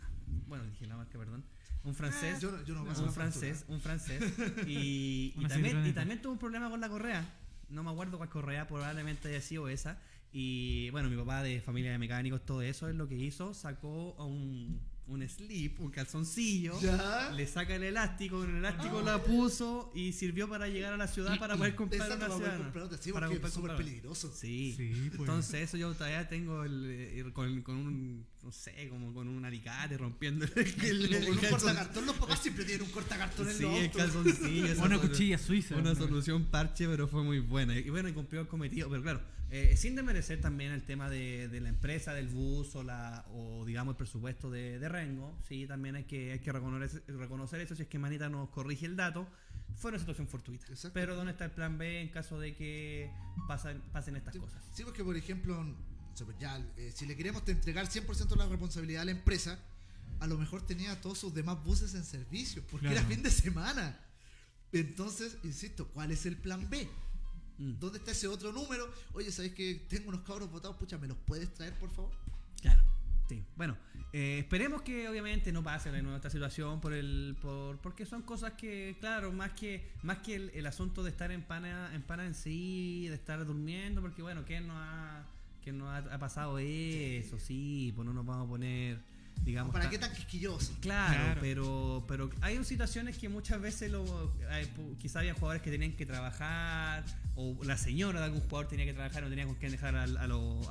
Bueno, dije la marca, perdón. Un francés. Yo, no- yo no paso un francés, un francés. Y, también, y también tuvo un problema con la correa. No me acuerdo cuál correa, probablemente haya sido esa. Y bueno, mi papá de familia de mecánicos, todo eso es lo que hizo. Sacó a un, un slip, un calzoncillo. Ya. Le saca el elástico, con el elástico la puso y sirvió para llegar a la ciudad para poder comprar una para ciudad. comprar otra, sí, Para poder es súper comprar. peligroso. Sí. Sí, pues. Entonces eso yo todavía tengo el, eh, con, con un, no sé, como con un alicate rompiendo el, el, Con un cortacartón, los papás siempre tienen un cortacartón en Sí, los el calzoncillo. Una cuchilla suiza. Una ¿no? solución parche, pero fue muy buena. Y bueno, y cumplió el cometido. Pero claro, eh, sin desmerecer también el tema de, de la empresa, del bus o, la, o digamos el presupuesto de, de Rengo. Sí, también hay que, hay que reconocer, reconocer eso. Si es que Manita nos corrige el dato, fue una situación fortuita. Pero ¿dónde está el plan B en caso de que pasen, pasen estas Sí, cosas? Sí, porque por ejemplo, ya, eh, si le queremos entregar 100% de la responsabilidad a la empresa, a lo mejor tenía todos sus demás buses en servicio, porque Claro. era fin de semana. Entonces, insisto, ¿cuál es el plan B? Mm, ¿Dónde está ese otro número? Oye, ¿sabes que tengo unos cabros botados? Pucha, ¿me los puedes traer, por favor? Claro. Sí. Bueno, eh, esperemos que obviamente no pase de nuevo esta situación por el por porque son cosas que claro más que más que el, el asunto de estar en pana en pana en sí de estar durmiendo porque bueno quién no ha quién no ha, ha pasado eso sí pues no nos vamos a poner digamos ¿Para qué tan quisquilloso? Claro, Claro. pero pero hay situaciones que muchas veces lo, hay, pu- quizá había jugadores que tenían que trabajar o la señora de algún jugador tenía que trabajar no tenía con quién dejar a, lo-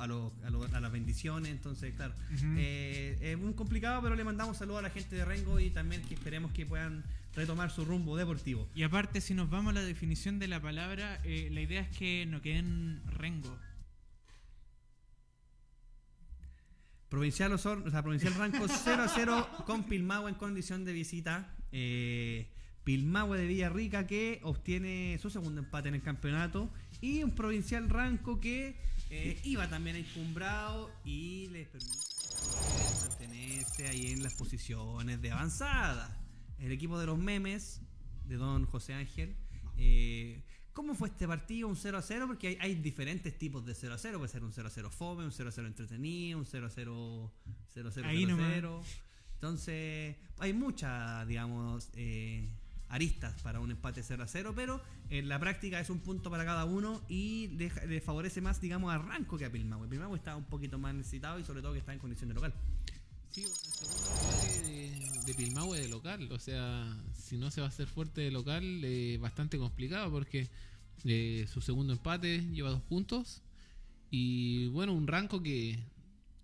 a, lo- a, lo- a las bendiciones entonces claro eh, es muy complicado pero le mandamos saludos a la gente de Rengo y también que esperemos que puedan retomar su rumbo deportivo Y aparte, si nos vamos a la definición de la palabra, eh, la idea es que no queden rengo. Provincial Osor, o sea, Provincial Ranco 0 a 0 con Pilmahue en condición de visita. Eh, Pilmahue de Villarrica que obtiene su segundo empate en el campeonato. Y un Provincial Ranco que eh, iba también encumbrado y le permite mantenerse ahí en las posiciones de avanzada. El equipo de los memes de don José Ángel. eh, ¿Cómo fue este partido? Un 0 a 0, porque hay, hay diferentes tipos de 0 a 0. Puede ser un 0 a 0 fome, un 0 a 0 entretenido, un 0 a 0 0 a 0 Ahí 0 a nomás. 0. Entonces, hay muchas, digamos, eh, aristas para un empate 0 a 0, pero en la práctica es un punto para cada uno y le, le favorece más, digamos, a Ranco que a Pilmahue. Pilmahue está un poquito más necesitado y sobre todo que está en condición de local. Sí, bueno, el segundo empate de, de Pilmahue de local. O sea, si no se va a hacer fuerte de local, eh, bastante complicado porque eh, su segundo empate lleva dos puntos. Y bueno, un ranco que,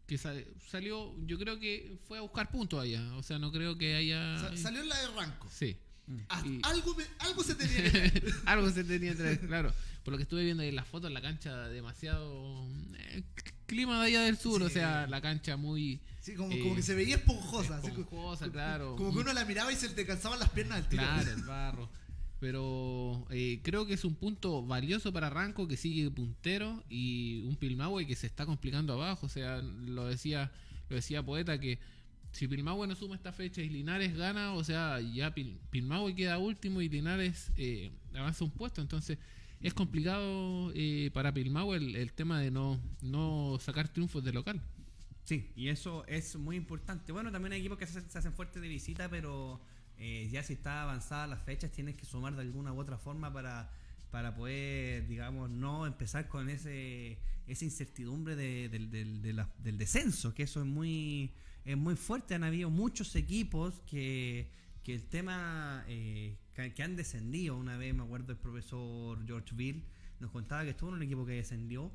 que sa- salió, yo creo que fue a buscar puntos allá. O sea, no creo que haya. Sa- salió en la de Ranco. Sí. Ah, Y- algo, me- algo se tenía que. Algo se tenía que claro. Por lo que estuve viendo ahí en las fotos, la cancha demasiado. eh, clima de allá del sur, Sí. o sea, la cancha muy. Sí, como, Eh, como que se veía esponjosa. como- esponjosa, claro. Como que uno la miraba y se te cansaban las piernas al tiro. Claro, el barro. Pero eh, creo que es un punto valioso para Ranco que sigue puntero y un Pilmahue que se está complicando abajo. O sea, lo decía, lo decía Poeta que si Pilmahue no suma esta fecha y Linares gana, o sea, ya Pil- Pilmahue queda último y Linares eh, avanza un puesto. Entonces es complicado eh, para Pilmahue el, el tema de no, no sacar triunfos de local. Sí, y eso es muy importante. Bueno, también hay equipos que se, se hacen fuertes de visita, pero eh, ya si está avanzada las fechas tienes que sumar de alguna u otra forma para, para poder, digamos, no empezar con ese esa incertidumbre de- del, descenso, que eso es muy es muy fuerte. Han habido muchos equipos que, que el tema eh, que, que han descendido. Una vez me acuerdo el profesor George Bill nos contaba que estuvo en un equipo que descendió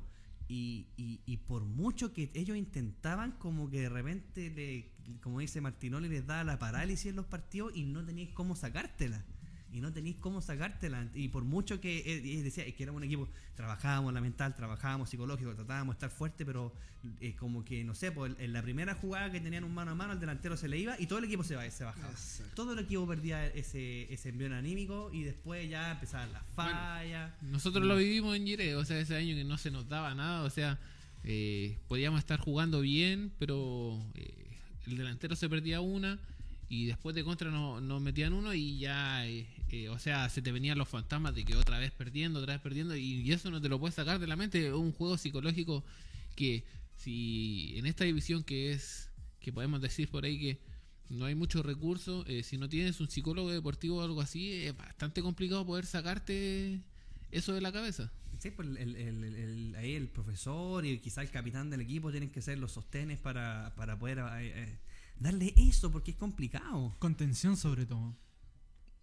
y, y, y por mucho que ellos intentaban, como que de repente, le, como dice Martinoli, les daba la parálisis en los partidos y no teníais cómo sacártela. Y no tenéis cómo sacártela. Y por mucho que eh, decía es que éramos un equipo, trabajábamos la mental, trabajábamos psicológico, tratábamos de estar fuerte, pero eh, como que, no sé, pues, en la primera jugada que tenían un mano a mano, el delantero se le iba y todo el equipo se, va, se bajaba. Exacto. Todo el equipo perdía ese, ese envío anímico y después ya empezaban las fallas. Nosotros lo vivimos en Yire, o sea, ese año que no se nos daba nada, o sea, eh, podíamos estar jugando bien, pero eh, el delantero se perdía una y después de contra nos, nos metían uno y ya, eh, eh, o sea, se te venían los fantasmas de que otra vez perdiendo, otra vez perdiendo y, eso no te lo puedes sacar de la mente, es un juego psicológico que si en esta división que es, que podemos decir por ahí que no hay muchos recursos, eh, si no tienes un psicólogo deportivo o algo así, es bastante complicado poder sacarte eso de la cabeza. Sí, pues el, el- el- ahí el profesor y quizá el capitán del equipo tienen que ser los sostenes para, para poder eh, darle eso, porque es complicado. Contención sobre todo.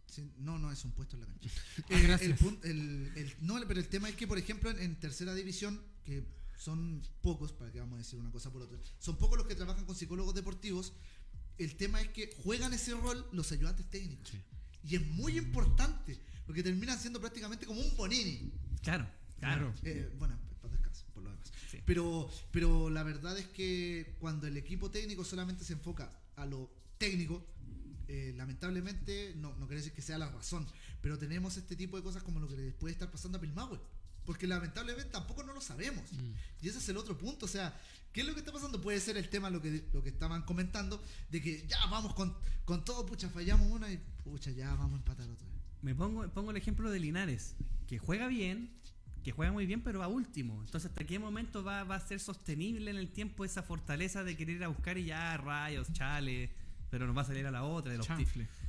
Sí, no, no, es un puesto en la cancha. Ah, Eh, gracias. el el- el- no, pero el tema es que, por ejemplo, en, en tercera división, que son pocos, para que vamos a decir una cosa por otra, son pocos los que trabajan con psicólogos deportivos. El tema es que juegan ese rol los ayudantes técnicos. Y es muy importante, porque terminan siendo prácticamente como un Bonini. Claro, claro. Eh, bueno, Sí. Pero, pero la verdad es que cuando el equipo técnico solamente se enfoca a lo técnico, eh, lamentablemente, no, no quiere decir que sea la razón, pero tenemos este tipo de cosas como lo que les puede estar pasando a Pilmahue. Porque lamentablemente tampoco no lo sabemos. Y ese es el otro punto. O sea, ¿qué es lo que está pasando? Puede ser el tema, lo que, lo que estaban comentando, de que ya vamos con, con todo, pucha, fallamos una y pucha, ya vamos a empatar otra vez. Me pongo, pongo el ejemplo de Linares, que juega bien, que juega muy bien, pero va último. Entonces, ¿hasta qué momento va, va a ser sostenible en el tiempo esa fortaleza de querer ir a buscar y ya rayos, chale, pero nos va a salir a la otra de los.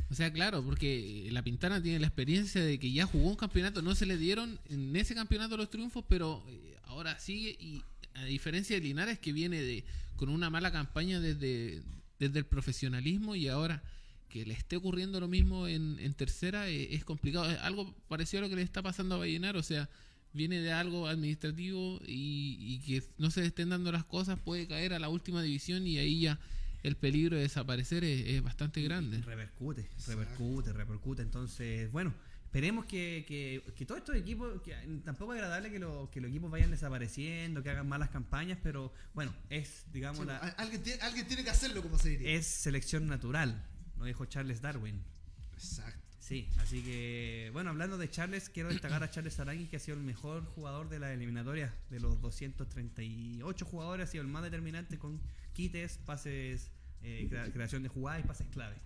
O sea, claro, porque la Pintana tiene la experiencia de que ya jugó un campeonato, no se le dieron en ese campeonato los triunfos, pero eh, ahora sigue y a diferencia de Linares que viene de con una mala campaña desde, desde el profesionalismo y ahora que le esté ocurriendo lo mismo en, en tercera eh, es complicado. Es algo parecido a lo que le está pasando a Vallenar, o sea, viene de algo administrativo y, y que no se estén dando las cosas, puede caer a la última división y ahí ya el peligro de desaparecer es, es bastante grande. Repercute, repercute, repercute. Entonces, bueno, esperemos que, que, que todos estos equipos, que tampoco es agradable que, lo- que los equipos vayan desapareciendo, que hagan malas campañas, pero bueno, es, digamos, Sí, la, al- alguien, tiene, alguien tiene que hacerlo, como se diría. es selección natural, lo dijo Charles Darwin. Exacto. Sí, así que, bueno, hablando de Charles, quiero destacar a Charles Arangui, que ha sido el mejor jugador de la eliminatoria. De los 238 jugadores, ha sido el más determinante con quites, pases, eh, crea- creación de jugadas y pases clave.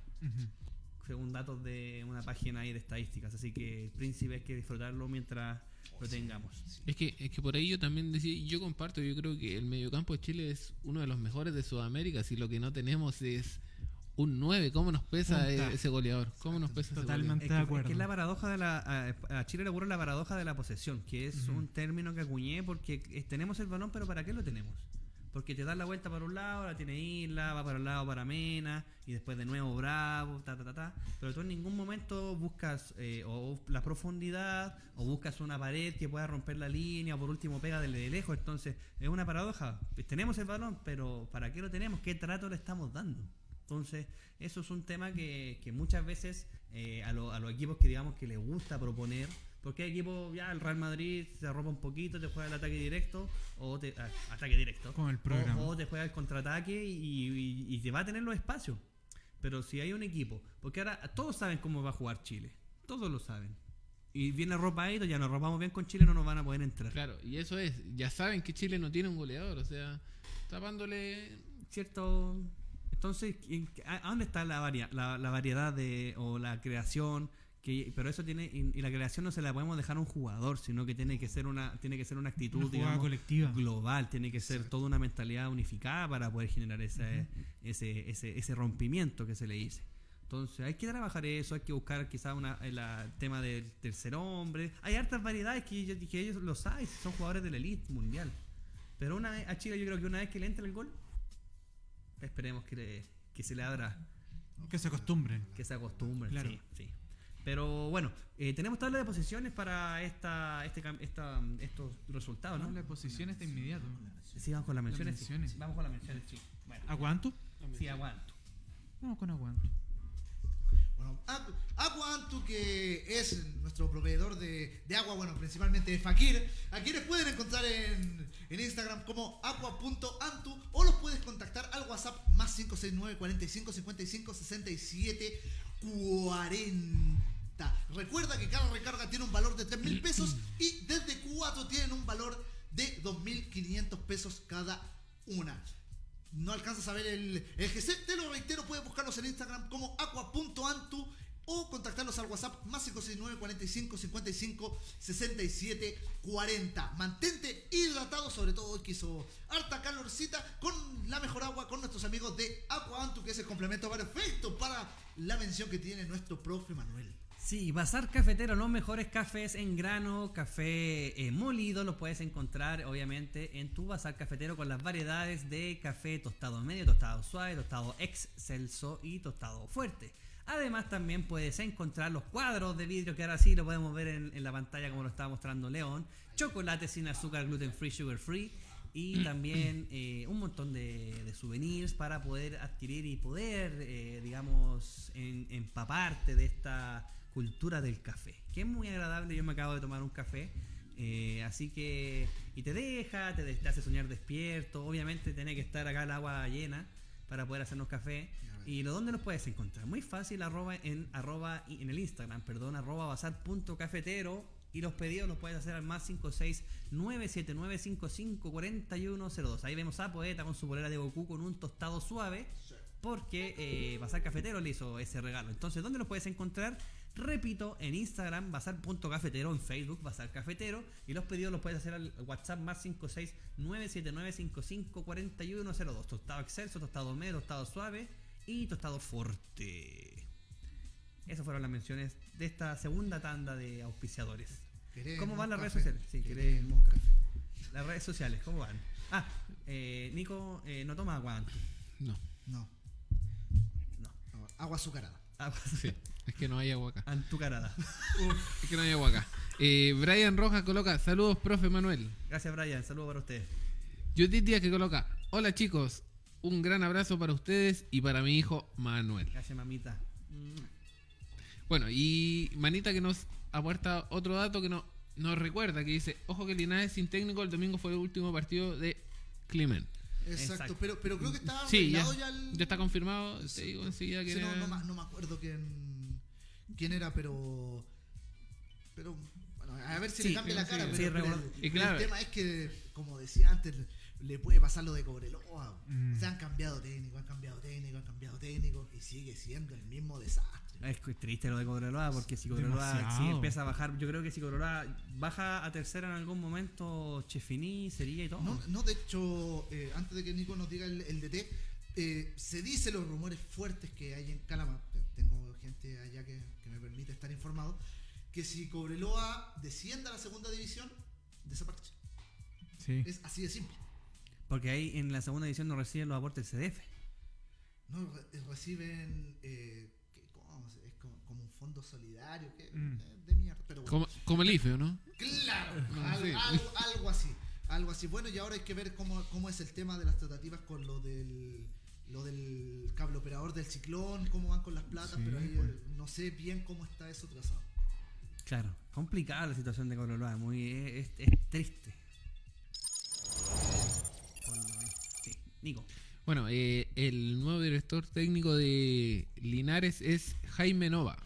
Según datos de una página ahí de estadísticas. Así que el príncipe hay que disfrutarlo mientras lo tengamos. Es que, es que por ahí yo también decía, yo comparto, yo creo que el mediocampo de Chile es uno de los mejores de Sudamérica. Si lo que no tenemos es un 9, ¿cómo nos pesa Punta. e- ese goleador? ¿Cómo nos pesa ese Totalmente. Es de que, acuerdo. es que es la paradoja de la. A, Chile le ocurre la paradoja de la posesión, que es un término que acuñé porque tenemos el balón, pero ¿para qué lo tenemos? Porque te das la vuelta para un lado, la tiene Isla, va para el lado para Mena, y después de nuevo Bravo, ta, ta, ta, ta. Pero tú en ningún momento buscas eh, o la profundidad, o buscas una pared que pueda romper la línea, o por último pega de lejos. Entonces, es una paradoja. Tenemos el balón, pero ¿para qué lo tenemos? ¿Qué trato le estamos dando? Entonces, eso es un tema que, que muchas veces eh, a, lo- a los equipos que digamos que les gusta proponer, porque hay equipos, ya el Real Madrid se arropa un poquito, te juega el ataque directo, o te, ah, ataque directo, Con el programa. o, o te juega el contraataque y, y- y te va a tener los espacios. Pero si hay un equipo, porque ahora todos saben cómo va a jugar Chile, todos lo saben. Y viene arropadito, ya nos arropamos bien con Chile, no nos van a poder entrar. Claro, y eso es, ya saben que Chile no tiene un goleador, o sea, tapándole... cierto entonces ¿en qué- a, dónde está la, varia- la, la variedad de o la creación que pero eso tiene y, y la creación no se la podemos dejar a un jugador sino que tiene que ser una tiene que ser una actitud Una jugada digamos, colectiva. global tiene que ser toda una mentalidad unificada para poder generar ese, ese, ese, ese rompimiento que se le dice entonces hay que trabajar eso, hay que buscar quizás una, el la- tema del tercer hombre. Hay hartas variedades que, que ellos lo saben, son jugadores de la elite mundial. Pero una vez, a Chile yo creo que una vez que le entre el gol, esperemos que, le- que se le abra, Que se acostumbren. que se acostumbren. Claro. Sí, sí. Pero bueno, eh, tenemos tabla de posiciones para esta, este, esta, estos resultados, ¿no? La posición está inmediato. Sí, vamos con las menciones. Vamos con las menciones, sí. Bueno, ¿Aguanto? sí, aguanto. Vamos con aguanto. Bueno, Agu- Aguantu, que es nuestro proveedor de, de agua, bueno, principalmente de Fakir, a quienes pueden encontrar en, en Instagram como agua.antu o los puedes contactar al WhatsApp más 569 45 55 67 40. Recuerda que cada recarga tiene un valor de 3 mil pesos y desde 4 tienen un valor de 2.500 pesos cada una. No alcanzas a ver el, el GC, te lo reitero, puedes buscarlos en Instagram como aqua.antu o contactarlos al WhatsApp más 569 45 55 67 40. Mantente hidratado, sobre todo hoy que harta calorcita, con la mejor agua con nuestros amigos de Aqua Antu, que es el complemento perfecto para la mención que tiene nuestro profe Manuel. Sí, Bazar Cafetero, los mejores cafés en grano, café eh, molido, los puedes encontrar obviamente en tu Bazar Cafetero con las variedades de café tostado medio, tostado suave, tostado excelso y tostado fuerte. Además también puedes encontrar los cuadros de vidrio que ahora sí lo podemos ver en, en la pantalla como lo estaba mostrando León, chocolate sin azúcar, gluten free, sugar free y también eh, un montón de, de souvenirs para poder adquirir y poder, eh, digamos, en- empaparte de esta cultura del café, que es muy agradable. Yo me acabo de tomar un café, eh, así que, y te deja, te, te hace soñar despierto. Obviamente tiene que estar acá el agua llena para poder hacernos café. ¿Y lo dónde los puedes encontrar? Muy fácil, arroba en, arroba, en el Instagram, perdón, arroba bazar.cafetero. Y los pedidos los puedes hacer al más 56 979 55 4102. Ahí vemos a Poeta con su polera de Goku con un tostado suave. Porque eh, Bazar Cafetero le hizo ese regalo. Entonces, ¿dónde los puedes encontrar? Repito, en Instagram, bazar.cafetero, en Facebook, Bazar Cafetero. Y los pedidos los puedes hacer al WhatsApp más 56 979 55 4102. Tostado excelso, tostado medio, tostado suave y tostado fuerte. Esas fueron las menciones de esta segunda tanda de auspiciadores. Queremos ¿Cómo van las redes sociales? Sí, Queremos café. Las redes sociales, ¿cómo van? Ah, eh, Nico eh, no toma agua antes. No, No, No. agua azucarada. Agua sí, es que no hay agua acá. Antucarada. Es que no hay agua acá. Eh, Brian Rojas coloca, saludos, profe Manuel. Gracias, Brian. Saludos para ustedes. Judith Díaz que coloca, hola chicos, un gran abrazo para ustedes y para mi hijo Manuel. Gracias, mamita. Bueno, y Manita que nos aporta otro dato que no, nos recuerda, que dice, ojo que Linares sin técnico el domingo fue el último partido de Clement. Exacto, Exacto. Pero, pero creo que está Sí, ya, ya, el- ya está confirmado, te digo enseguida que Sí, no, no me acuerdo quién, quién era, pero. Pero. Bueno, a ver si Sí, le cambia la cara. sí, pero, el, Y pero claro. el tema es que, como decía antes, le puede pasar lo de Cobreloa. Mm. O sea, han cambiado técnico, han cambiado técnico, han cambiado técnico y sigue siendo el mismo desastre. Es que es triste lo de Cobreloa porque si Cobreloa si empieza a bajar, yo creo que si Cobreloa baja a tercera en algún momento, Chefini sería y todo. No, no, de hecho, eh, antes de que Nico nos diga el, el DT, eh, se dice los rumores fuertes que hay en Calama, tengo gente allá que me permite estar informado, que si Cobreloa descienda a la segunda división, desaparece. Sí. Es así de simple. Porque ahí en la segunda edición no reciben los aportes del CDF. No re- reciben eh, ¿qué- cómo se- es como, como un fondo solidario que, Mm. eh, de mierda. Pero bueno. Como, como el IFE, ¿o ¿no? Claro, No, algo, sí. algo- algo así. Algo así. Bueno, y ahora hay que ver cómo, cómo es el tema de las tratativas con lo del lo del cable operador del ciclón, cómo van con las platas, Sí, pero ahí pues. eh, no sé bien cómo está eso trazado. Claro, complicada la situación de Cobreloa, muy es, es- es triste. Sí. Nico. Bueno, eh, el nuevo director técnico de Linares es Jaime Nova.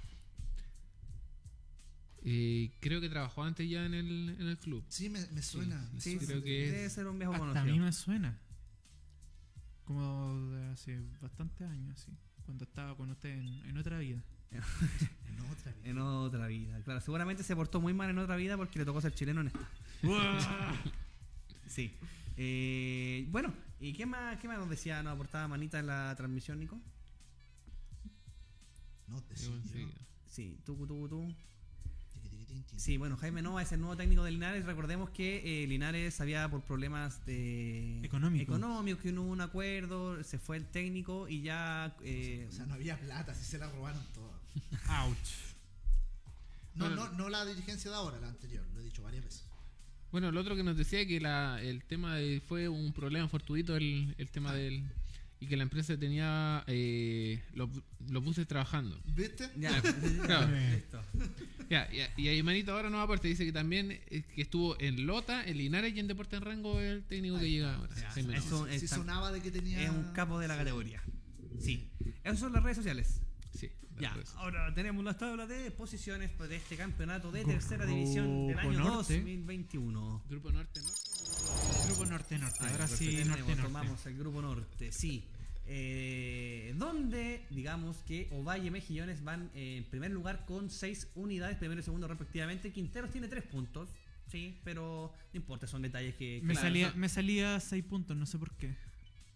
Eh, creo que trabajó antes ya en el, en el club. Sí, me, me suena. me Sí, creo que debe es- ser un viejo Hasta a conocido. mí me suena. Como de hace bastantes años, sí. Cuando estaba con usted en, en otra vida. En otra vida. En otra vida, claro. Seguramente se portó muy mal en otra vida porque le tocó ser chileno en esta. Sí. Eh, bueno, ¿y qué más, qué más nos decía, nos aportaba Manita en la transmisión, Nico? No te sigo. sí. Sí, tú, tú, tú. Sí, bueno, Jaime Nova es el nuevo técnico de Linares. Recordemos que eh, Linares había por problemas de Económico. económicos, que no hubo un acuerdo, se fue el técnico y ya... eh, O sea, no había plata, así se la robaron toda. Ouch. No, Bueno. no, no la dirigencia de ahora, la anterior, lo he dicho varias veces. Bueno, lo otro que nos decía que la, el tema de- fue un problema fortuito el, el tema del y que la empresa tenía eh, los, los buses trabajando. ¿Viste? ya, Claro. listo. Ya, y, y ahí Manito ahora nos aparte dice que también eh, que estuvo en Lota, en Linares y en Deporte en Rango el técnico que llega ahora. Ya, eso-. Sí sonaba de que tenía... Es un capo de la Sí. categoría. Sí. Esas son las redes sociales. Sí, Ya, ahora tenemos las tablas de posiciones de este campeonato de tercera división del año Norte. 2021. Grupo Norte, Norte. Grupo Norte Norte. Ahí, Ahora sí, Norte Norte. Tomamos el grupo norte, sí. Eh, donde, digamos que Ovalle y Mejillones van eh, en primer lugar con 6 unidades, primero y segundo respectivamente. Quinteros tiene 3 puntos, sí, pero no importa, son detalles que. Me, claro, salía, son- me salía 6 puntos, no sé por qué.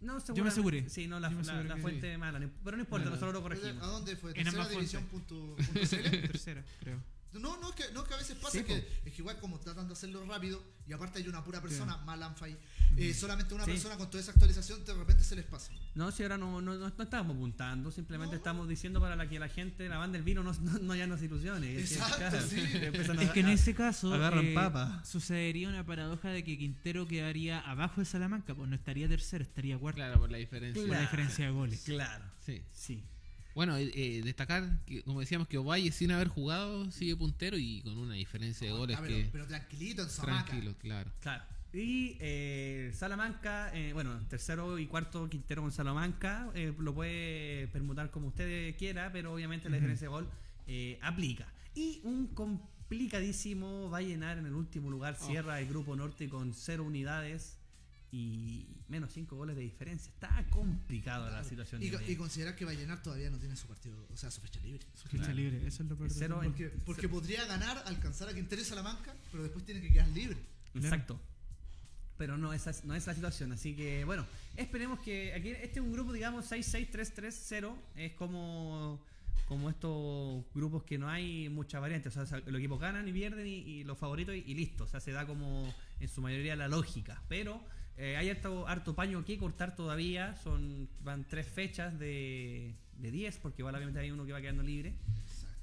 no, me seguramente- aseguré. Sí, no, la, Yo me fuente mala, no- pero no importa, Bueno, nosotros lo corregimos. ¿A dónde fue? En ¿Tercera ambas división punto, punto? Tercera, creo. No, no, es que, no, es que a veces pasa Sí, que, es que igual como tratan de hacerlo rápido y aparte hay una pura persona, Sí. Malanfay, eh, solamente una Sí. persona con toda esa actualización de repente se les pasa. No, si ahora no, no, no, no estamos apuntando, simplemente No. estamos diciendo para la que la gente, la banda del vino, no, no, no ya nos ilusione. Es que, Exacto, claro, sí. empiezan a- Es que en ese caso eh, papa. sucedería una paradoja de que Quintero quedaría abajo de Salamanca, pues no estaría tercero, estaría cuarto Claro, por la diferencia. por la diferencia de goles. Claro, Sí. sí. Bueno, eh, eh, destacar que, como decíamos, que Ovalle sin haber jugado sigue puntero y con una diferencia de goles Ah, pero, que. pero tranquilito en tranquilo, claro. Claro. Y eh, Salamanca, eh, bueno, tercero y cuarto Quintero con Salamanca, eh, lo puede permutar como usted quiera, pero obviamente la diferencia de gol eh, aplica. Y un complicadísimo va a llenar en el último lugar, Oh. cierra el grupo norte con cero unidades y menos cinco goles de diferencia. Está complicada la Claro. situación. Y, y considerar que Vallenar todavía no tiene su partido, o sea, su fecha libre. Su fecha Claro. libre, eso es lo peor. Cero en- Porque, porque podría ganar, alcanzar a Quintero y Salamanca, pero después tiene que quedar libre. Exacto. Pero no esa es, no es la situación. Así que, bueno, esperemos que aquí este es un grupo, digamos, 66330. Es como, como estos grupos que no hay mucha variante. O sea, los equipos ganan y pierden y, y los favoritos y, y listo. O sea, se da como en su mayoría la lógica. Pero eh, hay harto, harto paño que cortar todavía. Son Van tres fechas de, de 10, porque igual obviamente hay uno que va quedando libre.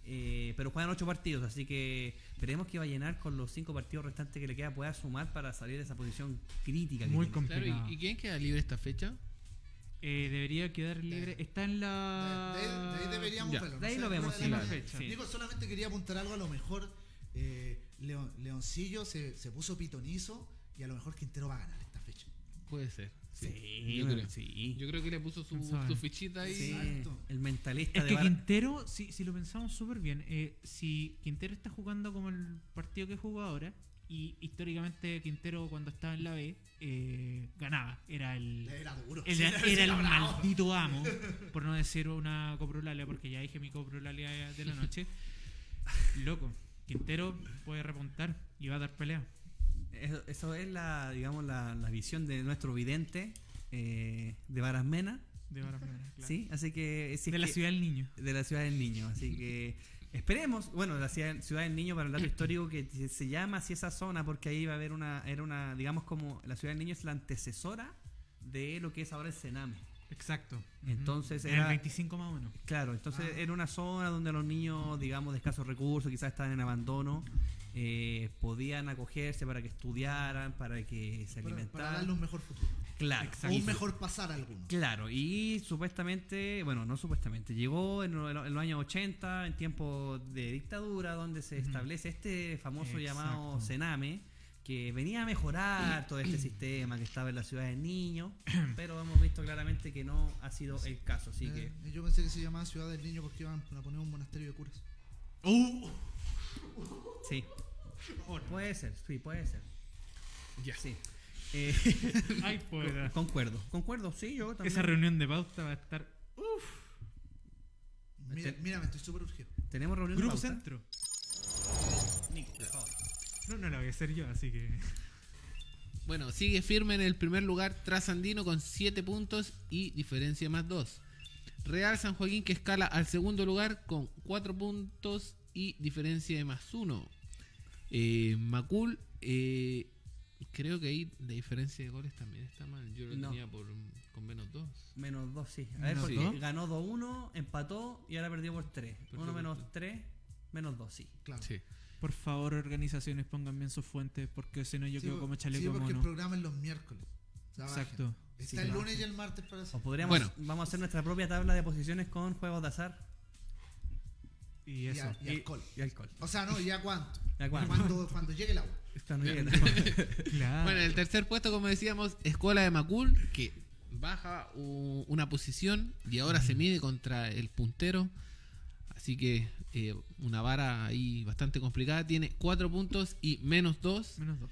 Eh, pero juegan ocho partidos, así que esperemos que va a llenar con los cinco partidos restantes que le queda pueda sumar para salir de esa posición crítica. que Muy complicado. Claro, ¿y, y quién queda libre esta fecha? Eh, debería quedar libre. Está en De, la. de- de ahí deberíamos Ya. verlo. De ahí sé, lo vemos, sí, la- fecha. Sí. Nico, solamente quería apuntar algo, a lo mejor eh, Leon- Leoncillo se, se puso pitonizo y a lo mejor Quintero va a ganar. Puede ser. Sí, Sí, yo, creo. sí. Yo creo que le puso su, fichita ahí. Sí, Exacto. el mentalista Es de que Bar- Quintero, si, si lo pensamos súper bien, eh, si Quintero está jugando como el partido que jugó ahora, Y históricamente Quintero cuando estaba en la B eh, ganaba. Era el, Era duro. era, Sí, era el maldito amo, por no decir una coprolalia, porque ya dije mi coprolalia de la noche. Loco, Quintero puede repuntar y va a dar pelea. Eso, eso es la, digamos, la, la visión de nuestro vidente eh, de Barasmena. De Barahona, claro. Sí, así que. si de la que- ciudad del niño. de la ciudad del niño. Así que esperemos. Bueno, la ciudad, ciudad del niño, para el dato histórico, que se- llama así esa zona, porque ahí va a haber una. Era una, digamos, como. La ciudad del niño es la antecesora de lo que es ahora el Sename. Exacto. Entonces En era- el 25 más o menos. Claro, entonces Ah. era una zona donde los niños, digamos, de escasos recursos, quizás estaban en abandono, eh, podían acogerse para que estudiaran, para que se Para, para alimentaran. darle un mejor futuro. Claro, O un mejor pasar a alguno. Claro, y supuestamente, bueno, no supuestamente, llegó en, en los años 80, en tiempos de dictadura, donde se establece este famoso llamado. Sename, que venía a mejorar todo este sistema que estaba en la ciudad del niño, pero hemos visto claramente que no ha sido el caso, así que... Eh, yo pensé que se llamaba Ciudad del Niño porque iban a poner un monasterio de curas. Sí. Puede ser, sí, puede ser. Ya. Sí. Eh, Ay, concuerdo, concuerdo, sí, yo también. Esa reunión de pauta va a estar. Mira, Este- mira, me estoy súper urgido. Tenemos reunión de Grupo pauta? Centro. Nico, por favor. No, no la voy a hacer yo, así que. Bueno, sigue firme en el primer lugar Trasandino con 7 puntos y diferencia más 2. Real San Joaquín que escala al segundo lugar con 4 puntos y diferencia de más 1. Macul, eh, creo que ahí la diferencia de goles también está mal. Yo lo No. tenía por, con menos 2. Menos 2, sí. A ver, porque dos. ganó 2-1, empató y ahora perdió por 3. Perdió 1 por menos tres. 3, menos 2, sí. Claro. Sí. Por favor, organizaciones, pongan bien sus fuentes, porque si no yo Sí, quedo como sí, chaleco porque el mono. programa es los miércoles. Trabajen. Exacto. Está Sí, el lunes y el martes para eso. O podríamos, Bueno. vamos a hacer nuestra propia tabla de posiciones con juegos de azar Y Y, eso. a- y alcohol. y alcohol. O sea, no, ¿ya cuánto? ¿Ya cuánto? Cuando, cuando llegue el agua. La- Claro. Bueno, en el tercer puesto, como decíamos, Escuela de Macul, que baja una posición y ahora se mide contra el puntero. Así que eh, una vara ahí bastante complicada. Tiene 4 puntos y menos 2. Menos dos.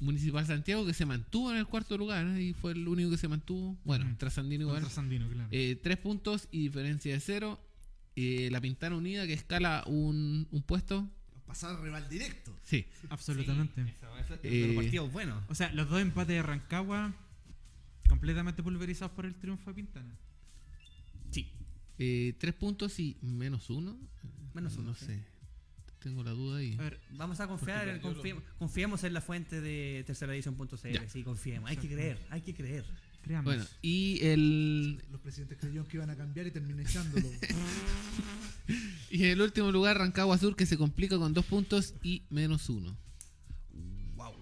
Municipal Santiago que se mantuvo en el cuarto lugar ¿eh? y fue el único que se mantuvo. Bueno, Ujú. Trasandino igual. Contra Sandino, claro. Eh, tres puntos y diferencia de cero. Eh, la Pintana Unida que escala un, un puesto. Pasar al rival directo. Sí. Absolutamente. Eso, eso es Eh, partidos buenos. O sea, los dos empates de Rancagua completamente pulverizados por el triunfo de Pintana. Sí. Eh, tres puntos y menos uno. Menos uno, No sí. sé. Tengo la duda ahí. A ver, Vamos a confiar, en- lo- confiemos, en la fuente de tercera edición.cl. Ya. Sí, confiemos. Hay que creer, hay que creer. Creamos. Bueno, y el, Los presidentes creyeron que iban a cambiar y terminé echándolo. y en el último lugar, Rancagua Sur que se complica con dos puntos y menos uno. Wow.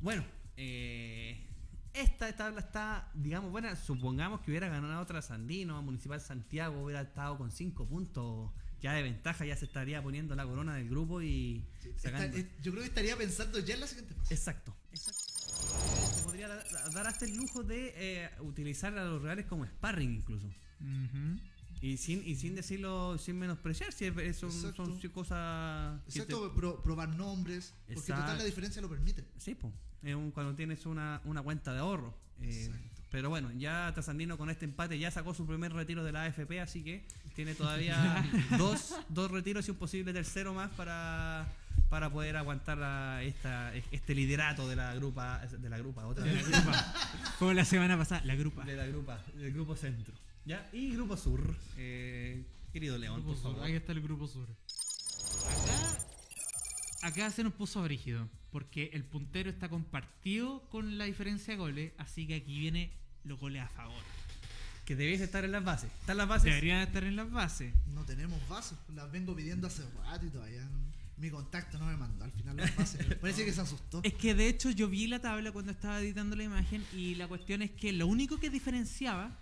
Bueno, eh, esta tabla está, digamos, buena. Supongamos que hubiera ganado otra Sandino, Municipal Santiago hubiera estado con 5 puntos ya de ventaja, ya se estaría poniendo la corona del grupo y sacando. eh, yo creo que estaría pensando ya en la siguiente fase. Exacto, exacto. Podría dar, hasta el lujo de eh, utilizar a los reales como sparring incluso. Ujú. Y sin, y sin decirlo, sin menospreciar, si es- son, Exacto. son cosas... Exacto, pro- probar nombres. Porque total la diferencia lo permite. te- sí, po, es un- cuando tienes una, una cuenta de ahorro. Eh, pero bueno, ya Trasandino con este empate ya sacó su primer retiro de la AFP, así que tiene todavía dos, dos retiros y un posible tercero más para, para poder aguantar la- esta, este liderato de la grupa, de la grupa, otra De la vez. grupa. Como la semana pasada, la grupa. de la grupa, del grupo centro. ¿Ya? Y grupo sur, eh, querido León, por Sur, favor. Ahí está el grupo sur. Acá, acá se nos puso brígido. Porque el puntero está compartido con la diferencia de goles. Así que aquí viene los goles a favor. Que debiese estar en las bases. ¿Están las bases? Deberían estar en las bases. No tenemos bases. Las vengo pidiendo hace rato y todavía no- mi contacto no me mandó al final las bases. Parece que se asustó. Es que de hecho yo vi la tabla cuando estaba editando la imagen. Y la cuestión es que lo único que diferenciaba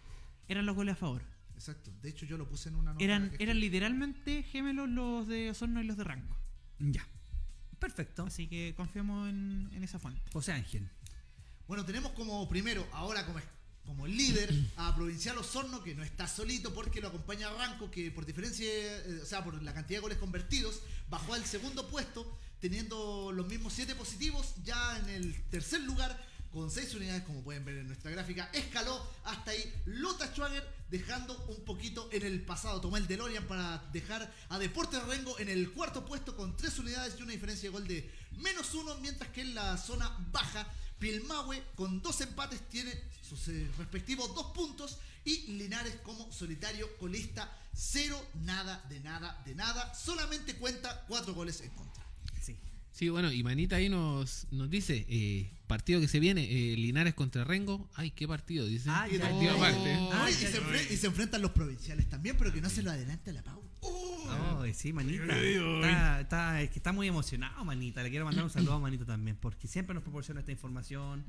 eran los goles a favor. Exacto. De hecho, yo lo puse en una nota. Eran, que- eran literalmente gemelos los de Osorno y los de Ranco. Ya. Perfecto. Así que confiamos en, en esa fuente. José Ángel. Bueno, tenemos como primero, ahora como, como líder, a Provincial Osorno, que no está solito porque lo acompaña Ranco, que por diferencia, eh, o sea, por la cantidad de goles convertidos, bajó al segundo puesto, teniendo los mismos 7 positivos. Ya en el tercer lugar, con 6 unidades, como pueden ver en nuestra gráfica, escaló hasta ahí Lota Schwager, dejando un poquito en el pasado. Tomó el DeLorean para dejar a Deportes Rengo en el cuarto puesto con 3 unidades y una diferencia de gol de menos 1, mientras que en la zona baja, Pilmahue con dos empates tiene sus eh, respectivos dos puntos y Linares como solitario colista, cero, nada, de nada, de nada, solamente cuenta cuatro goles en contra. Sí. Sí, bueno, y Manita ahí nos, nos dice, eh, partido que se viene, eh, Linares contra Rengo. Ay, qué partido, dice. Ah, ya, partido aparte. Ah, y, se y enfrentan los provinciales también, pero que no se lo adelante la pauta. Ay, sí, manita. Está, está- es que está muy emocionado, manita. Le quiero mandar un saludo a manita también, porque siempre nos proporciona esta información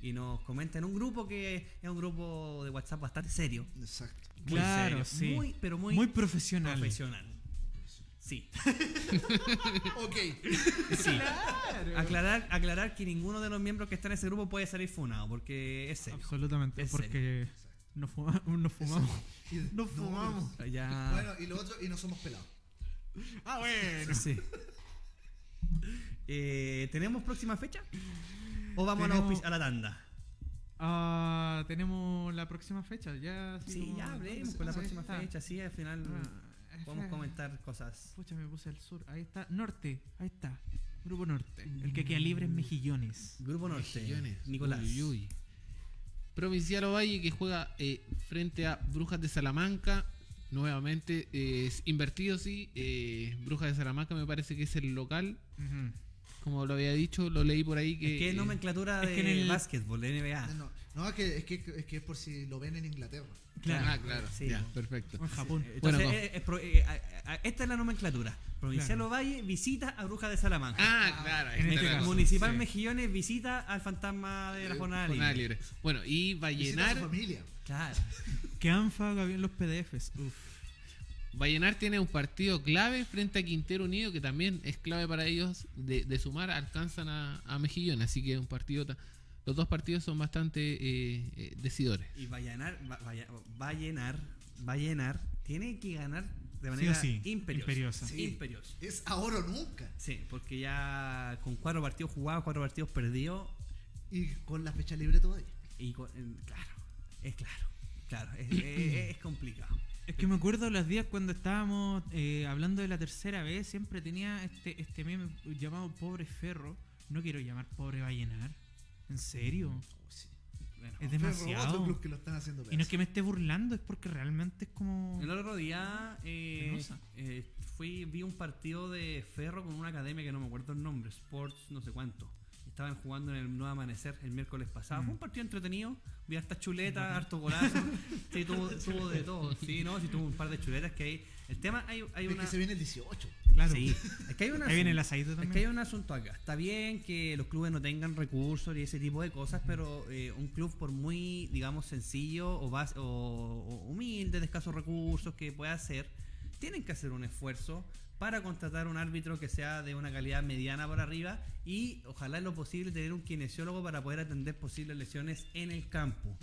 y nos comenta en un grupo que es un grupo de WhatsApp bastante serio. Exacto. Muy Claro, serio, sí. muy, pero muy, Muy profesional. profesional. Sí, Ok. sí. Aclarar, aclarar que ninguno de los miembros que están en ese grupo puede salir funado, porque es serio. Absolutamente, Es porque nos, fuma- nos fumamos. Y Nos fumamos. Ya. Bueno, y lo otro, y no somos pelados. Ah, bueno. Sí. Eh, ¿Tenemos próxima fecha? ¿O vamos a la, Tenemos- auspic- a la tanda? Ah, tenemos la próxima fecha, ya. Sí, ya hablemos con la próxima está. fecha. Sí, al final Ah, podemos eh, comentar cosas. Pucha, me puse al sur. Ahí está. Norte. Ahí está. Grupo Norte. El que queda libre es Mejillones. Grupo Norte. Mejillones. Nicolás. Uy, uy. Provincial Ovalle que juega eh, frente a Brujas de Salamanca. Nuevamente eh, es invertido, sí. eh, Brujas de Salamanca me parece que es el local. Como lo había dicho, lo leí por ahí que. Es que es nomenclatura es de que en el- básquetbol, de NBA. No, no es, que, es, que, es que es por si lo ven en Inglaterra. Claro. Ah, claro. Sí. Ya, perfecto. En Japón. Entonces, Bueno, eh, es pro- eh, esta es la nomenclatura. Provincial Claro. Ovalle visita a Brujas de Salamanca. Ah, claro. En este caso. Municipal sí. Mejillones visita al fantasma de la Eh, jornada jornada libre. libre. Bueno, y Visita a su Vallenar. familia. Claro. Que ANFA bien los PDFs. Uf. Vallenar tiene un partido clave frente a Quintero Unido, que también es clave para ellos. De, de sumar, alcanzan a, a Mejillón. Así que un partido. Los dos partidos son bastante eh, eh, decidores. Y Vallenar, va, Vallenar, Vallenar tiene que ganar de Sí manera sí, imperiosa. imperiosa. Sí. Imperiosa. Es ahora o nunca. Sí, porque ya con cuatro partidos jugados, cuatro partidos perdidos, Y con la fecha libre todavía. y con- claro, es claro, claro, es, es- es complicado. Es que me acuerdo los días cuando estábamos eh, hablando de la tercera vez, siempre tenía este, este meme llamado Pobre Ferro. No quiero llamar Pobre Vallenar. ¿En serio? Bueno, Es Ferro, demasiado. otro club que lo están haciendo Y no es que me esté burlando, es porque realmente es como... el otro día eh, eh, fui, vi un partido de Ferro con una academia que no me acuerdo el nombre, Sports no sé cuánto. Estaban jugando en el Nuevo Amanecer el miércoles pasado. Mm. Fue un partido entretenido. Vi hartas chuletas, harto golazo. sí, tuvo, tuvo de todo. Sí, no, sí, tuvo un par de chuletas que hay. El tema, hay, hay Es una. que se viene el 18. Claro. Sí, es que hay una. Ahí viene el Es también. que hay un asunto acá. Está bien que los clubes no tengan recursos y ese tipo de cosas, pero eh, un club por muy, digamos, sencillo o, bas- o, o humilde, de escasos recursos que pueda hacer, tienen que hacer un esfuerzo para contratar un árbitro que sea de una calidad mediana por arriba y ojalá en lo posible tener un kinesiólogo para poder atender posibles lesiones en el campo.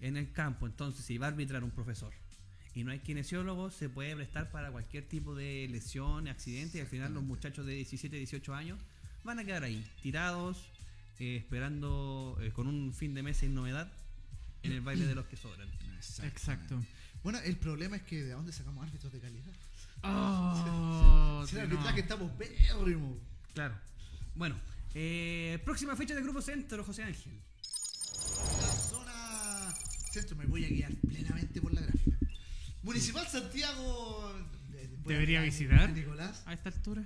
En el campo, entonces, si va a arbitrar un profesor y no hay kinesiólogo, se puede prestar para cualquier tipo de lesión, accidente, y al final los muchachos de 17, 18 años van a quedar ahí, tirados, eh, esperando eh, con un fin de mes sin novedad en el baile de los que sobran. Exacto. Bueno, el problema es que de dónde sacamos árbitros de calidad. Oh, Si el no. arbitraje estamos pérrimos. Claro. Bueno, eh, próxima fecha de Grupo Centro, José Ángel. La zona centro, me voy a guiar plenamente por la gráfica. Municipal Santiago. eh, ¿Debería guiar visitar? a Nicolás. A esta altura.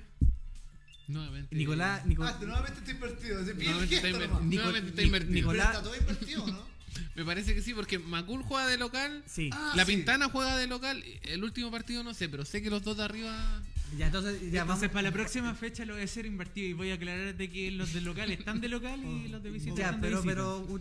Nuevamente. Nicolás, Nico- Ah, nuevamente está invertido. Se Nuevamente está, gesto inver- nomás. Nico- nuevamente está invertido. Nicolás- Pero está todo invertido, ¿no? Me parece que sí, porque Macul juega de local. Sí. Ah, la sí. Pintana juega de local. El último partido no sé, pero sé que los dos de arriba. Ya, entonces, ya Entonces, vamos. para la próxima fecha lo voy a hacer invertido y voy a aclarar de que los de local están de local y los de visita Ya, están de pero, visita.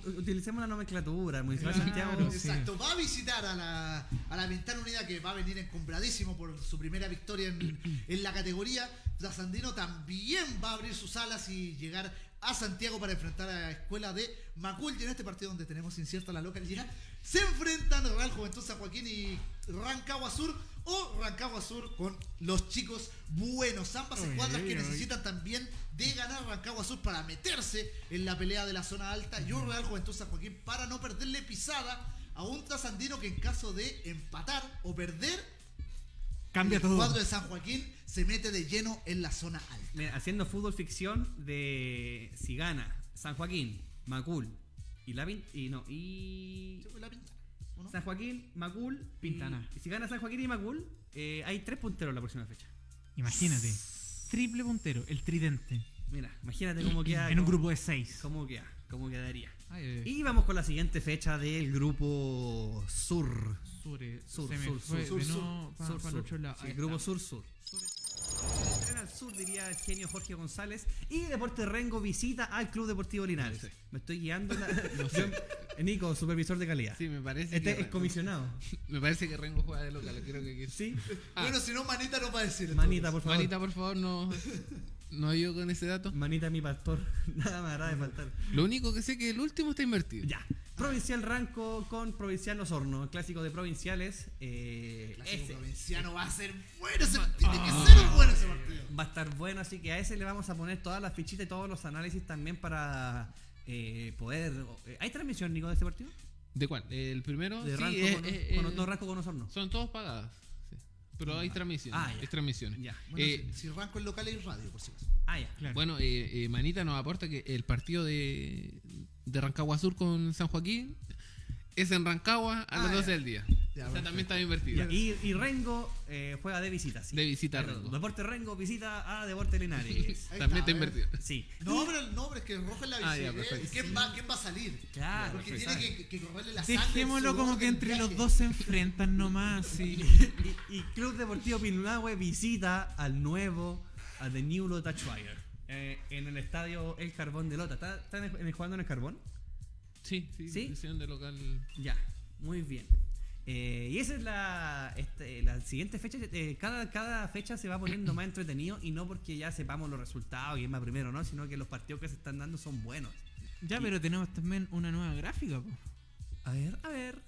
pero utilicemos la nomenclatura. Municipal Claro. Santiago. sí. Exacto, va a visitar a la, a la Ventana Unida que va a venir encombradísimo por su primera victoria en, en la categoría. Trasandino también va a abrir sus alas y llegar a Santiago para enfrentar a la escuela de Macul. Y en este partido donde tenemos incierta la localidad, se enfrentan Real Juventud San Joaquín y Rancagua Sur o Rancagua Sur con los chicos buenos. Ambas escuadras que necesitan también de ganar Rancagua Sur para meterse en la pelea de la zona alta y un Real Juventud San Joaquín para no perderle pisada a un trasandino que en caso de empatar o perder, Cambia el todo. cuadro de San Joaquín se mete de lleno en la zona alta. Mira, haciendo fútbol ficción de si gana San Joaquín, Macul y la y no y. San Joaquín, Macul, Pintana. Y, si gana San Joaquín y Macul, eh, hay tres punteros en la próxima fecha. Imagínate. Triple puntero, el tridente. Mira, imagínate cómo queda. En un grupo de seis. cómo queda, cómo quedaría. Ay, ay, ay. Y vamos con la siguiente fecha del grupo Sur. Sur, eh, Sur, se me sur, fue sur, sur, nuevo pa- sur, pa el sur. otro lado. Sí, grupo. Sur Sur. Tren al sur, diría el genio Jorge González. Y Deporte Rengo visita al Club Deportivo Linares. sé. Me estoy guiando. La... Yo- Nico, supervisor de calidad. Sí, me parece Este que es comisionado. me parece que Rengo juega de local, creo que Sí. Ah. Bueno, si no, manita no va a decir. Manita, por favor. Manita, por favor, no no yo con ese dato. Manita, mi pastor. Nada me hará de faltar. Lo único que sé que el último está invertido. Ya. Provincial Ranco con Provincial Osorno. El clásico de provinciales. Eh, Clásico ese provinciano va a ser bueno. ese- tiene que ser un bueno ese partido. va a estar bueno. Así que a ese le vamos a poner todas las fichitas y todos los análisis también para eh, poder. eh, ¿Hay transmisión, Nico, de este partido? ¿De cuál? El primero De sí, Ranco es- con, es- con- es- no, Ranco con Osorno. son todos pagadas. sí. Pero hay transmisiones. Ah, ya. hay transmisiones. Ya. Bueno, Eh, si, si Ranco es local y radio, por si acaso. Ah, ya. Claro. Bueno, eh, eh, Manita nos aporta que el partido de, de Rancagua Sur con San Joaquín es en Rancagua a Ah, las ya. 12 del día. Ya, o sea, también está invertido. Y, y Rengo eh, juega de visita, sí. De visita a Pero Rengo. Deporte Rengo visita a Deporte Linares. También está, está invertido. Sí. No, pero el nombre es que rojo es la Ah, ya, visita. perfecto. ¿Quién, va, ¿Quién va a salir? Claro, Porque perfecto. tiene que, que correrle la sangre. Dejémoslo como que entre los dos se enfrentan nomás. Sí. Y, y Club Deportivo Pinunahue visita al nuevo, a The New Lota Schreier, eh, en el estadio El Carbón de Lota. ¿Está, está en el- en el- jugando en el Carbón? Sí, sí, ¿Sí? de local. Ya, muy bien. Eh, y esa es la, este, la siguiente fecha. eh, cada, cada fecha se va poniendo más entretenido y no porque ya sepamos los resultados y quién va primero, ¿no? Sino que los partidos que se están dando son buenos. Ya, pero tenemos también una nueva gráfica, po. A ver, a ver.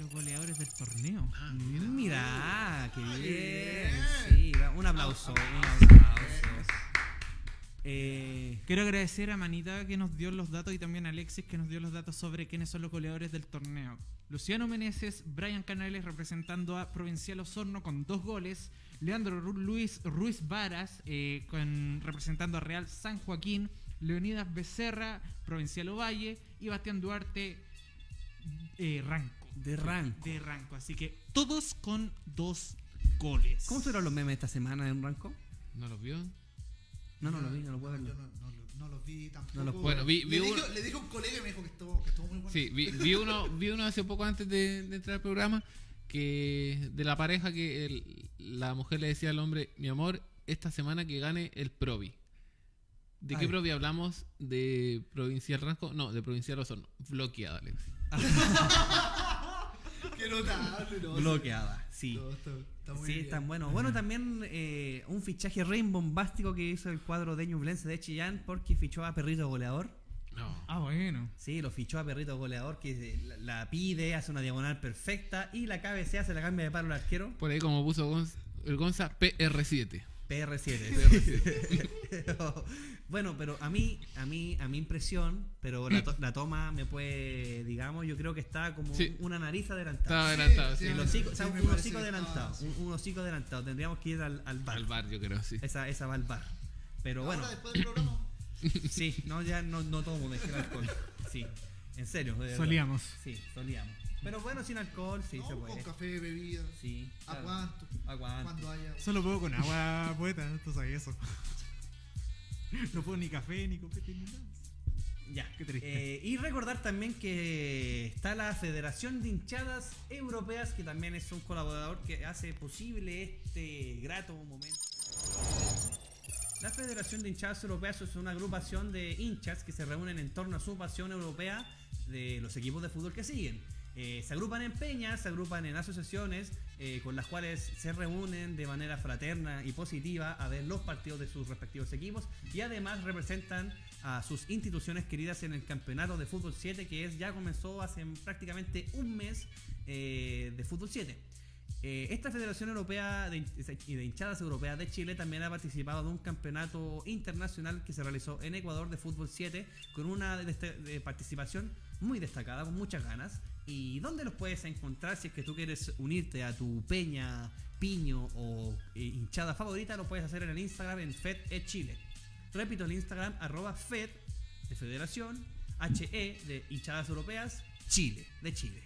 Los goleadores del torneo. Ah, Mira, qué bien. bien. Sí, un aplauso, un aplauso. Eh, Quiero agradecer a Manita que nos dio los datos y también a Alexis que nos dio los datos sobre quiénes son los goleadores del torneo. Luciano Meneses, Brian Canales representando a Provincial Osorno con dos goles. Leandro Ru- Luis Ruiz Varas eh, con, representando a Real San Joaquín. Leonidas Becerra, Provincial Ovalle. Y Bastián Duarte, eh, Ranco. de rank. De Ranco. Así que todos con dos goles. ¿Cómo fueron los memes esta semana en Ranco? ¿No los vio? No, no lo vi, no lo puedo Yo verlo. no, no, lo- no los vi tampoco. No los puedo. Bueno, vi- vi le, uno- dije, le dije a un colega y me dijo que estuvo, que estuvo muy bueno. Sí, vi, vi uno, vi uno hace poco antes de, de entrar al programa que de la pareja que el- la mujer le decía al hombre, mi amor, esta semana que gane el Provi. ¿De qué. Provi hablamos? ¿De Provincial Ranco? No, de Provincial Osorno. Bloqueada, Alex. Qué notable, no. Bloqueada, sí. No, está, está muy Sí, bien. están buenos. Bueno, también eh, un fichaje re bombástico que hizo el cuadro de Ñublense de Chillán porque fichó a Perrito Goleador. No. Ah, bueno. Sí, lo fichó a Perrito Goleador que la, la pide, hace una diagonal perfecta y la cabecea, se la cambia de palo al arquero. Por ahí como puso Gonz- el Gonza, PR7. PR7. bueno, pero a mí, a mí, a mi impresión, pero la, to- la toma me puede, digamos, yo creo que está como Sí. una nariz Estaba adelantada. adelantado, sí. El sí, hocico, o sea, sí, me un hocico adelantado. sí. Un, un hocico adelantado. Tendríamos que ir al, al bar. Al bar, yo creo, sí. Esa, esa va al bar. Pero bueno, Ahora, después del programa, sí, no, ya no, no tomo, dejé el alcohol. Sí, en serio. Solíamos. Sí, solíamos. Pero bueno, sin alcohol, sí no, se con puede. café, bebida. Sí. ¿A claro. cuánto? ¿A cuánto? Cuando haya. Solo puedo con agua poeta, tú sabes eso. No puedo ni café, ni copete, ni nada. Ya. Qué triste. Eh, y recordar también que está la Federación de Hinchadas Europeas, que también es un colaborador que hace posible este grato momento. La Federación de Hinchadas Europeas es una agrupación de hinchas que se reúnen en torno a su pasión europea de los equipos de fútbol que siguen. Eh, se agrupan en peñas, se agrupan en asociaciones eh, con las cuales se reúnen de manera fraterna y positiva a ver los partidos de sus respectivos equipos y además representan a sus instituciones queridas en el campeonato de fútbol 7 que es ya comenzó hace prácticamente un mes eh, de fútbol 7. Eh, esta Federación Europea de, de Hinchadas Europeas de Chile también ha participado de un campeonato internacional que se realizó en Ecuador de fútbol 7 con una desta- de participación muy destacada, con muchas ganas. ¿Y dónde los puedes encontrar si es que tú quieres unirte a tu peña, piño o eh, hinchada favorita? Lo puedes hacer en el Instagram en Fed e Chile. Repito, el Instagram arroba Fed de Federación, HE de hinchadas europeas, Chile, de Chile.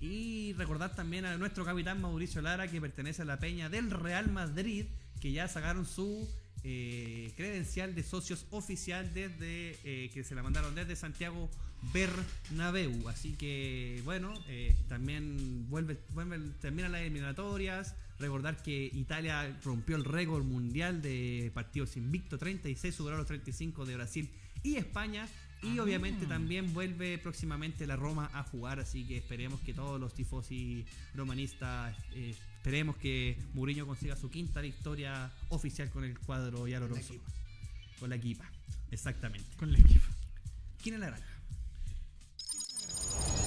Y recordar también a nuestro capitán Mauricio Lara, que pertenece a la peña del Real Madrid, que ya sacaron su eh, credencial de socios oficial desde eh, que se la mandaron desde Santiago Bernabéu. Así que bueno, eh, también vuelve, vuelve, terminan las eliminatorias. Recordar que Italia rompió el récord mundial de partidos invicto, 36 superó los 35 de Brasil y España. Y Ah. obviamente también vuelve próximamente la Roma a jugar, así que esperemos que todos los tifosi romanistas, eh, esperemos que Mourinho consiga su quinta victoria oficial con el cuadro equipa. Con la equipa, exactamente. Con la equipa. ¿Quién es la granja?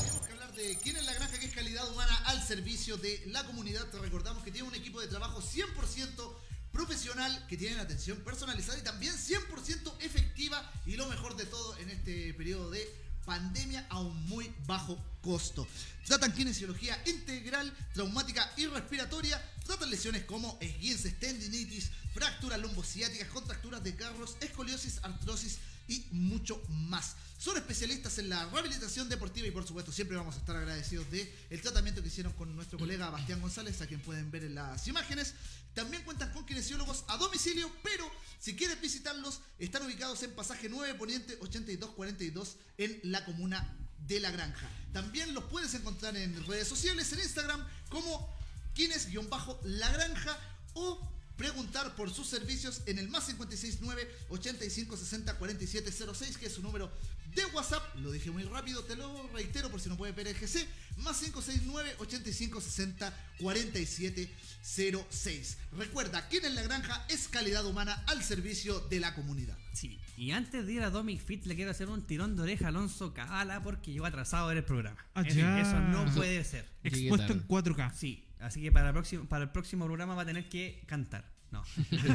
Tenemos que hablar de quién es la granja que es calidad humana al servicio de la comunidad. Te recordamos que tiene un equipo de trabajo 100% profesional, que tiene atención personalizada y también 100% efectiva y lo mejor de todo en este periodo de pandemia a un muy bajo costo. Tratan kinesiología integral, traumática y respiratoria. Tratan lesiones como esguinces, tendinitis, fracturas lumbociáticas, contracturas de carros, escoliosis, artrosis y mucho más. Son especialistas en la rehabilitación deportiva y por supuesto siempre vamos a estar agradecidos de el tratamiento que hicieron con nuestro colega Bastián González, a quien pueden ver en las imágenes. También cuentan con kinesiólogos a domicilio, pero si quieres visitarlos, están ubicados en pasaje 9 Poniente 8242 en la comuna de La Granja. También los puedes encontrar en redes sociales, en Instagram, como Kines-La Granja o preguntar por sus servicios en el más 569 8560 4706 que es su número de WhatsApp. Lo dije muy rápido, te lo reitero por si no puedes ver el GC. Más 569 8560 4706. Recuerda, quien en la granja es calidad humana al servicio de la comunidad. Sí, y antes de ir a Domic Fit le quiero hacer un tirón de oreja a Alonso Cabala porque llegó atrasado en el programa. Ah, Eso- ya. Eso no puede ser. Expuesto en tarde. 4K. Sí, así que para el próximo, para el próximo programa va a tener que cantar. No.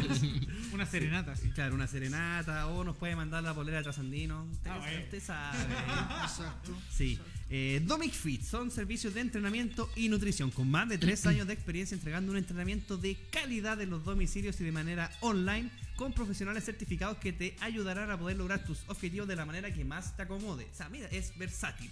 Una serenata, sí. claro, una serenata o nos puede mandar la polera de Trasandino. Usted, Ah, bueno. usted sabe. Exacto. Sí. Eh, Domic Fit son servicios de entrenamiento y nutrición con más de tres años de experiencia entregando un entrenamiento de calidad en los domicilios y de manera online con profesionales certificados que te ayudarán a poder lograr tus objetivos de la manera que más te acomode. O sea, mira, es versátil.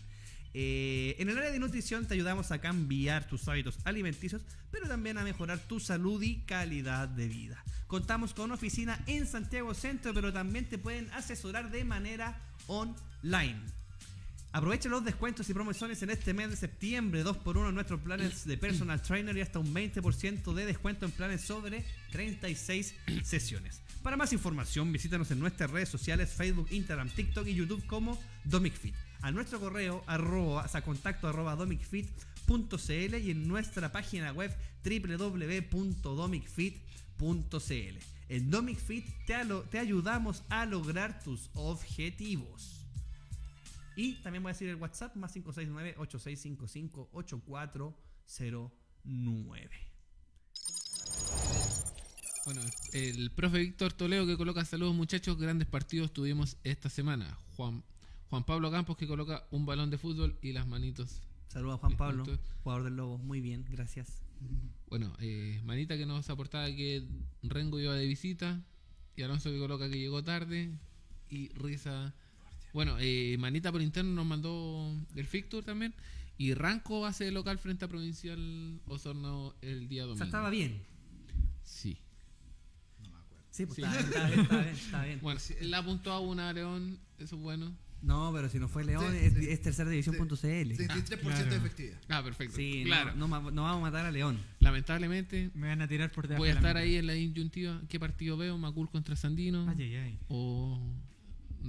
Eh, en el área de nutrición te ayudamos a cambiar tus hábitos alimenticios, pero también a mejorar tu salud y calidad de vida. Contamos con oficina en Santiago Centro, pero también te pueden asesorar de manera online. Aprovecha los descuentos y promociones en este mes de septiembre, 2x1 en nuestros planes de personal trainer y hasta un 20% de descuento en planes sobre 36 sesiones. Para más información, visítanos en nuestras redes sociales, Facebook, Instagram, TikTok y YouTube como DomicFit. A nuestro correo, arroba, o contacto arroba domicfit.cl y en nuestra página web www.domicfit.cl. En DomicFit te, te ayudamos a lograr tus objetivos. Y también voy a decir el WhatsApp más 569-8655-8409. Bueno, el profe Víctor Toledo que coloca saludos muchachos, grandes partidos tuvimos esta semana. Juan, Juan Pablo Campos que coloca un balón de fútbol y las manitos. Saludos a Juan Bien, Pablo, jugador del Lobo. Muy bien, gracias. Bueno, eh, Manita que nos aportaba que Rengo iba de visita y Alonso que coloca que llegó tarde y Risa. Bueno, eh, Manita por interno nos mandó el fixture también y Ranco hace local frente a Provincial Osorno el día O domingo. sea, estaba bien. Sí. No me acuerdo. Sí, pues Sí. Estaba, estaba bien, estaba bien, estaba bien. Bueno, la apuntó a una León, eso es bueno. No, pero si no fue León, Sí, es, sí. es tercera división.cl. 33% claro. de efectividad. Ah, perfecto. Sí, claro. no, no, ma- no vamos a matar a León. Lamentablemente Me van a tirar por debajo voy a estar ahí en la disyuntiva. ¿Qué partido veo? ¿Macul contra Sandino? Ay, ay, ay. ¿O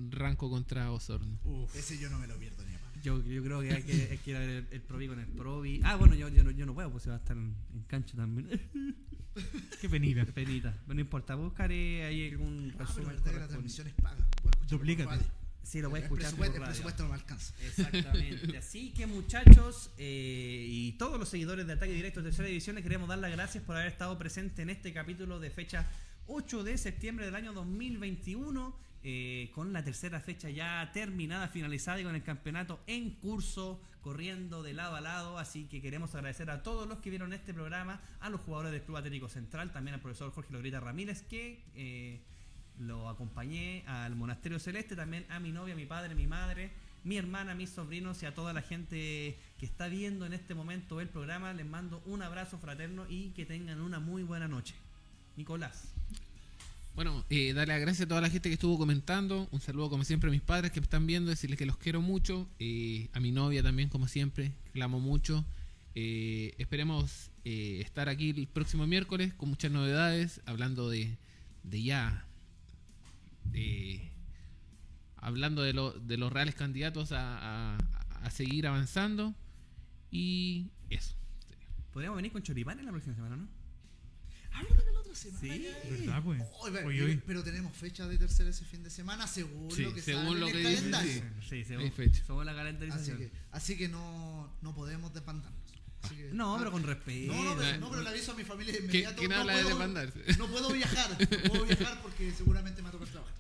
Ranco contra Osorno? Ese yo no me lo pierdo ni a. Yo, yo creo que hay que, hay que ir a ver el, el Provi con el Provi. Ah, bueno, yo, yo, no, yo no puedo, pues se va a estar en, en cancho también. Qué penita. Penita. Pero no importa, buscaré ahí algún Ah, pero resumen. que la transmisión es paga. Voy a por. Sí, lo puedes el, escuchar por presupuesto, el radio. presupuesto no me alcanza. Exactamente. Así que muchachos eh, y todos los seguidores de Ataque Directo de Tercera División les queremos dar las gracias por haber estado presentes en este capítulo de fecha 8 de septiembre del año 2021. eh, con la tercera fecha ya terminada, finalizada y con el campeonato en curso, corriendo de lado a lado. Así que queremos agradecer a todos los que vieron este programa, a los jugadores del Club Atlético Central, también al profesor Jorge Logrita Ramírez, que eh, lo acompañé al Monasterio Celeste, también a mi novia, mi padre, mi madre, mi hermana, mis sobrinos y a toda la gente que está viendo en este momento el programa. Les mando un abrazo fraterno y que tengan una muy buena noche. Nicolás. Bueno, eh, darle las gracias a toda la gente que estuvo comentando. Un saludo, como siempre, a mis padres que me están viendo. Decirles que los quiero mucho. eh, a mi novia también, como siempre. que La amo mucho. Eh, esperemos estar aquí el próximo miércoles con muchas novedades. Hablando de, de ya. De- hablando de, lo- de los reales candidatos a, a- a seguir avanzando. Y eso. Podríamos venir con choripán en la próxima semana, ¿no? Háblame de la otra semana. Sí. ya. ¿Verdad, pues? Pero- Oye, oye. Pero tenemos fecha de tercera ese fin de semana según Sí, lo que según lo en que el dice, calendario. sí. Según, fecha. según la Así calendarización. que, así que no, no podemos despantarnos. Que- No, ah, pero con respeto. No, no, pero, Eh, no, pero le aviso a mi familia de ¿Qué- inmediato. quién no habla de puedo- demandarse? No puedo viajar, no puedo viajar porque seguramente me va a tocar trabajar.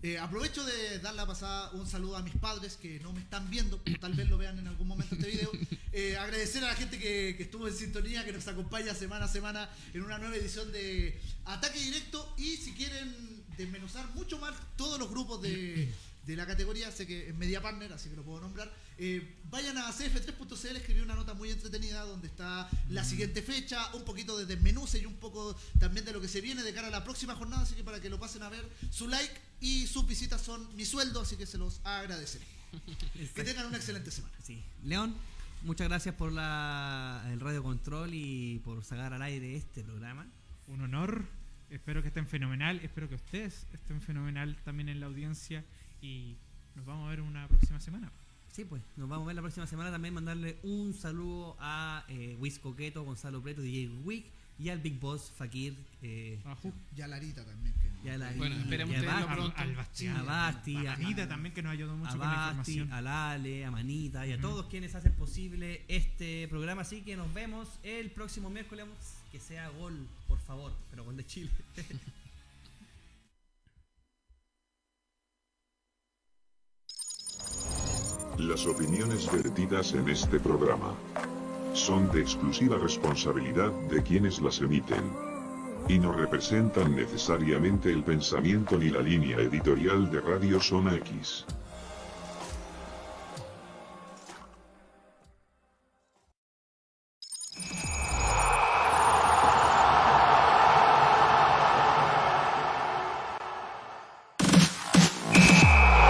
Eh, aprovecho de dar la pasada un saludo a mis padres que no me están viendo, tal vez lo vean en algún momento este video. Eh, agradecer a la gente que, que estuvo en sintonía, que nos acompaña semana a semana en una nueva edición de Ataque Directo. Y si quieren desmenuzar mucho más todos los grupos de, de la categoría, sé que es Media Partner, así que lo puedo nombrar. Eh, vayan a CF3.cl, escribí una nota muy entretenida donde está la siguiente fecha, un poquito de desmenuce y un poco también de lo que se viene de cara a la próxima jornada, así que para que lo pasen a ver, su like y sus visitas son mi sueldo, así que se los agradeceré. Que tengan una excelente semana. Sí. León, muchas gracias por la, el radio control y por sacar al aire este programa. Un honor. Espero que estén fenomenal. Espero que ustedes estén fenomenal también en la audiencia. Y nos vamos a ver una próxima semana. Sí, pues, nos vamos a ver la próxima semana. También mandarle un saludo a eh, Wiz Coqueto, Gonzalo Preto, DJ Wick y al Big Boss Fakir. Eh. Y a Larita también. Que y a la- Bueno, esperemos tenerlo Basti, pronto. Al Bastián. a Basti, a Anita también que nos ayudó mucho a con la información. a Lale, a Manita y a todos quienes hacen posible este programa. Así que nos vemos el próximo miércoles. Que sea gol, por favor, pero gol de Chile. Las opiniones vertidas en este programa son de exclusiva responsabilidad de quienes las emiten y no representan necesariamente el pensamiento ni la línea editorial de Radio Zona X.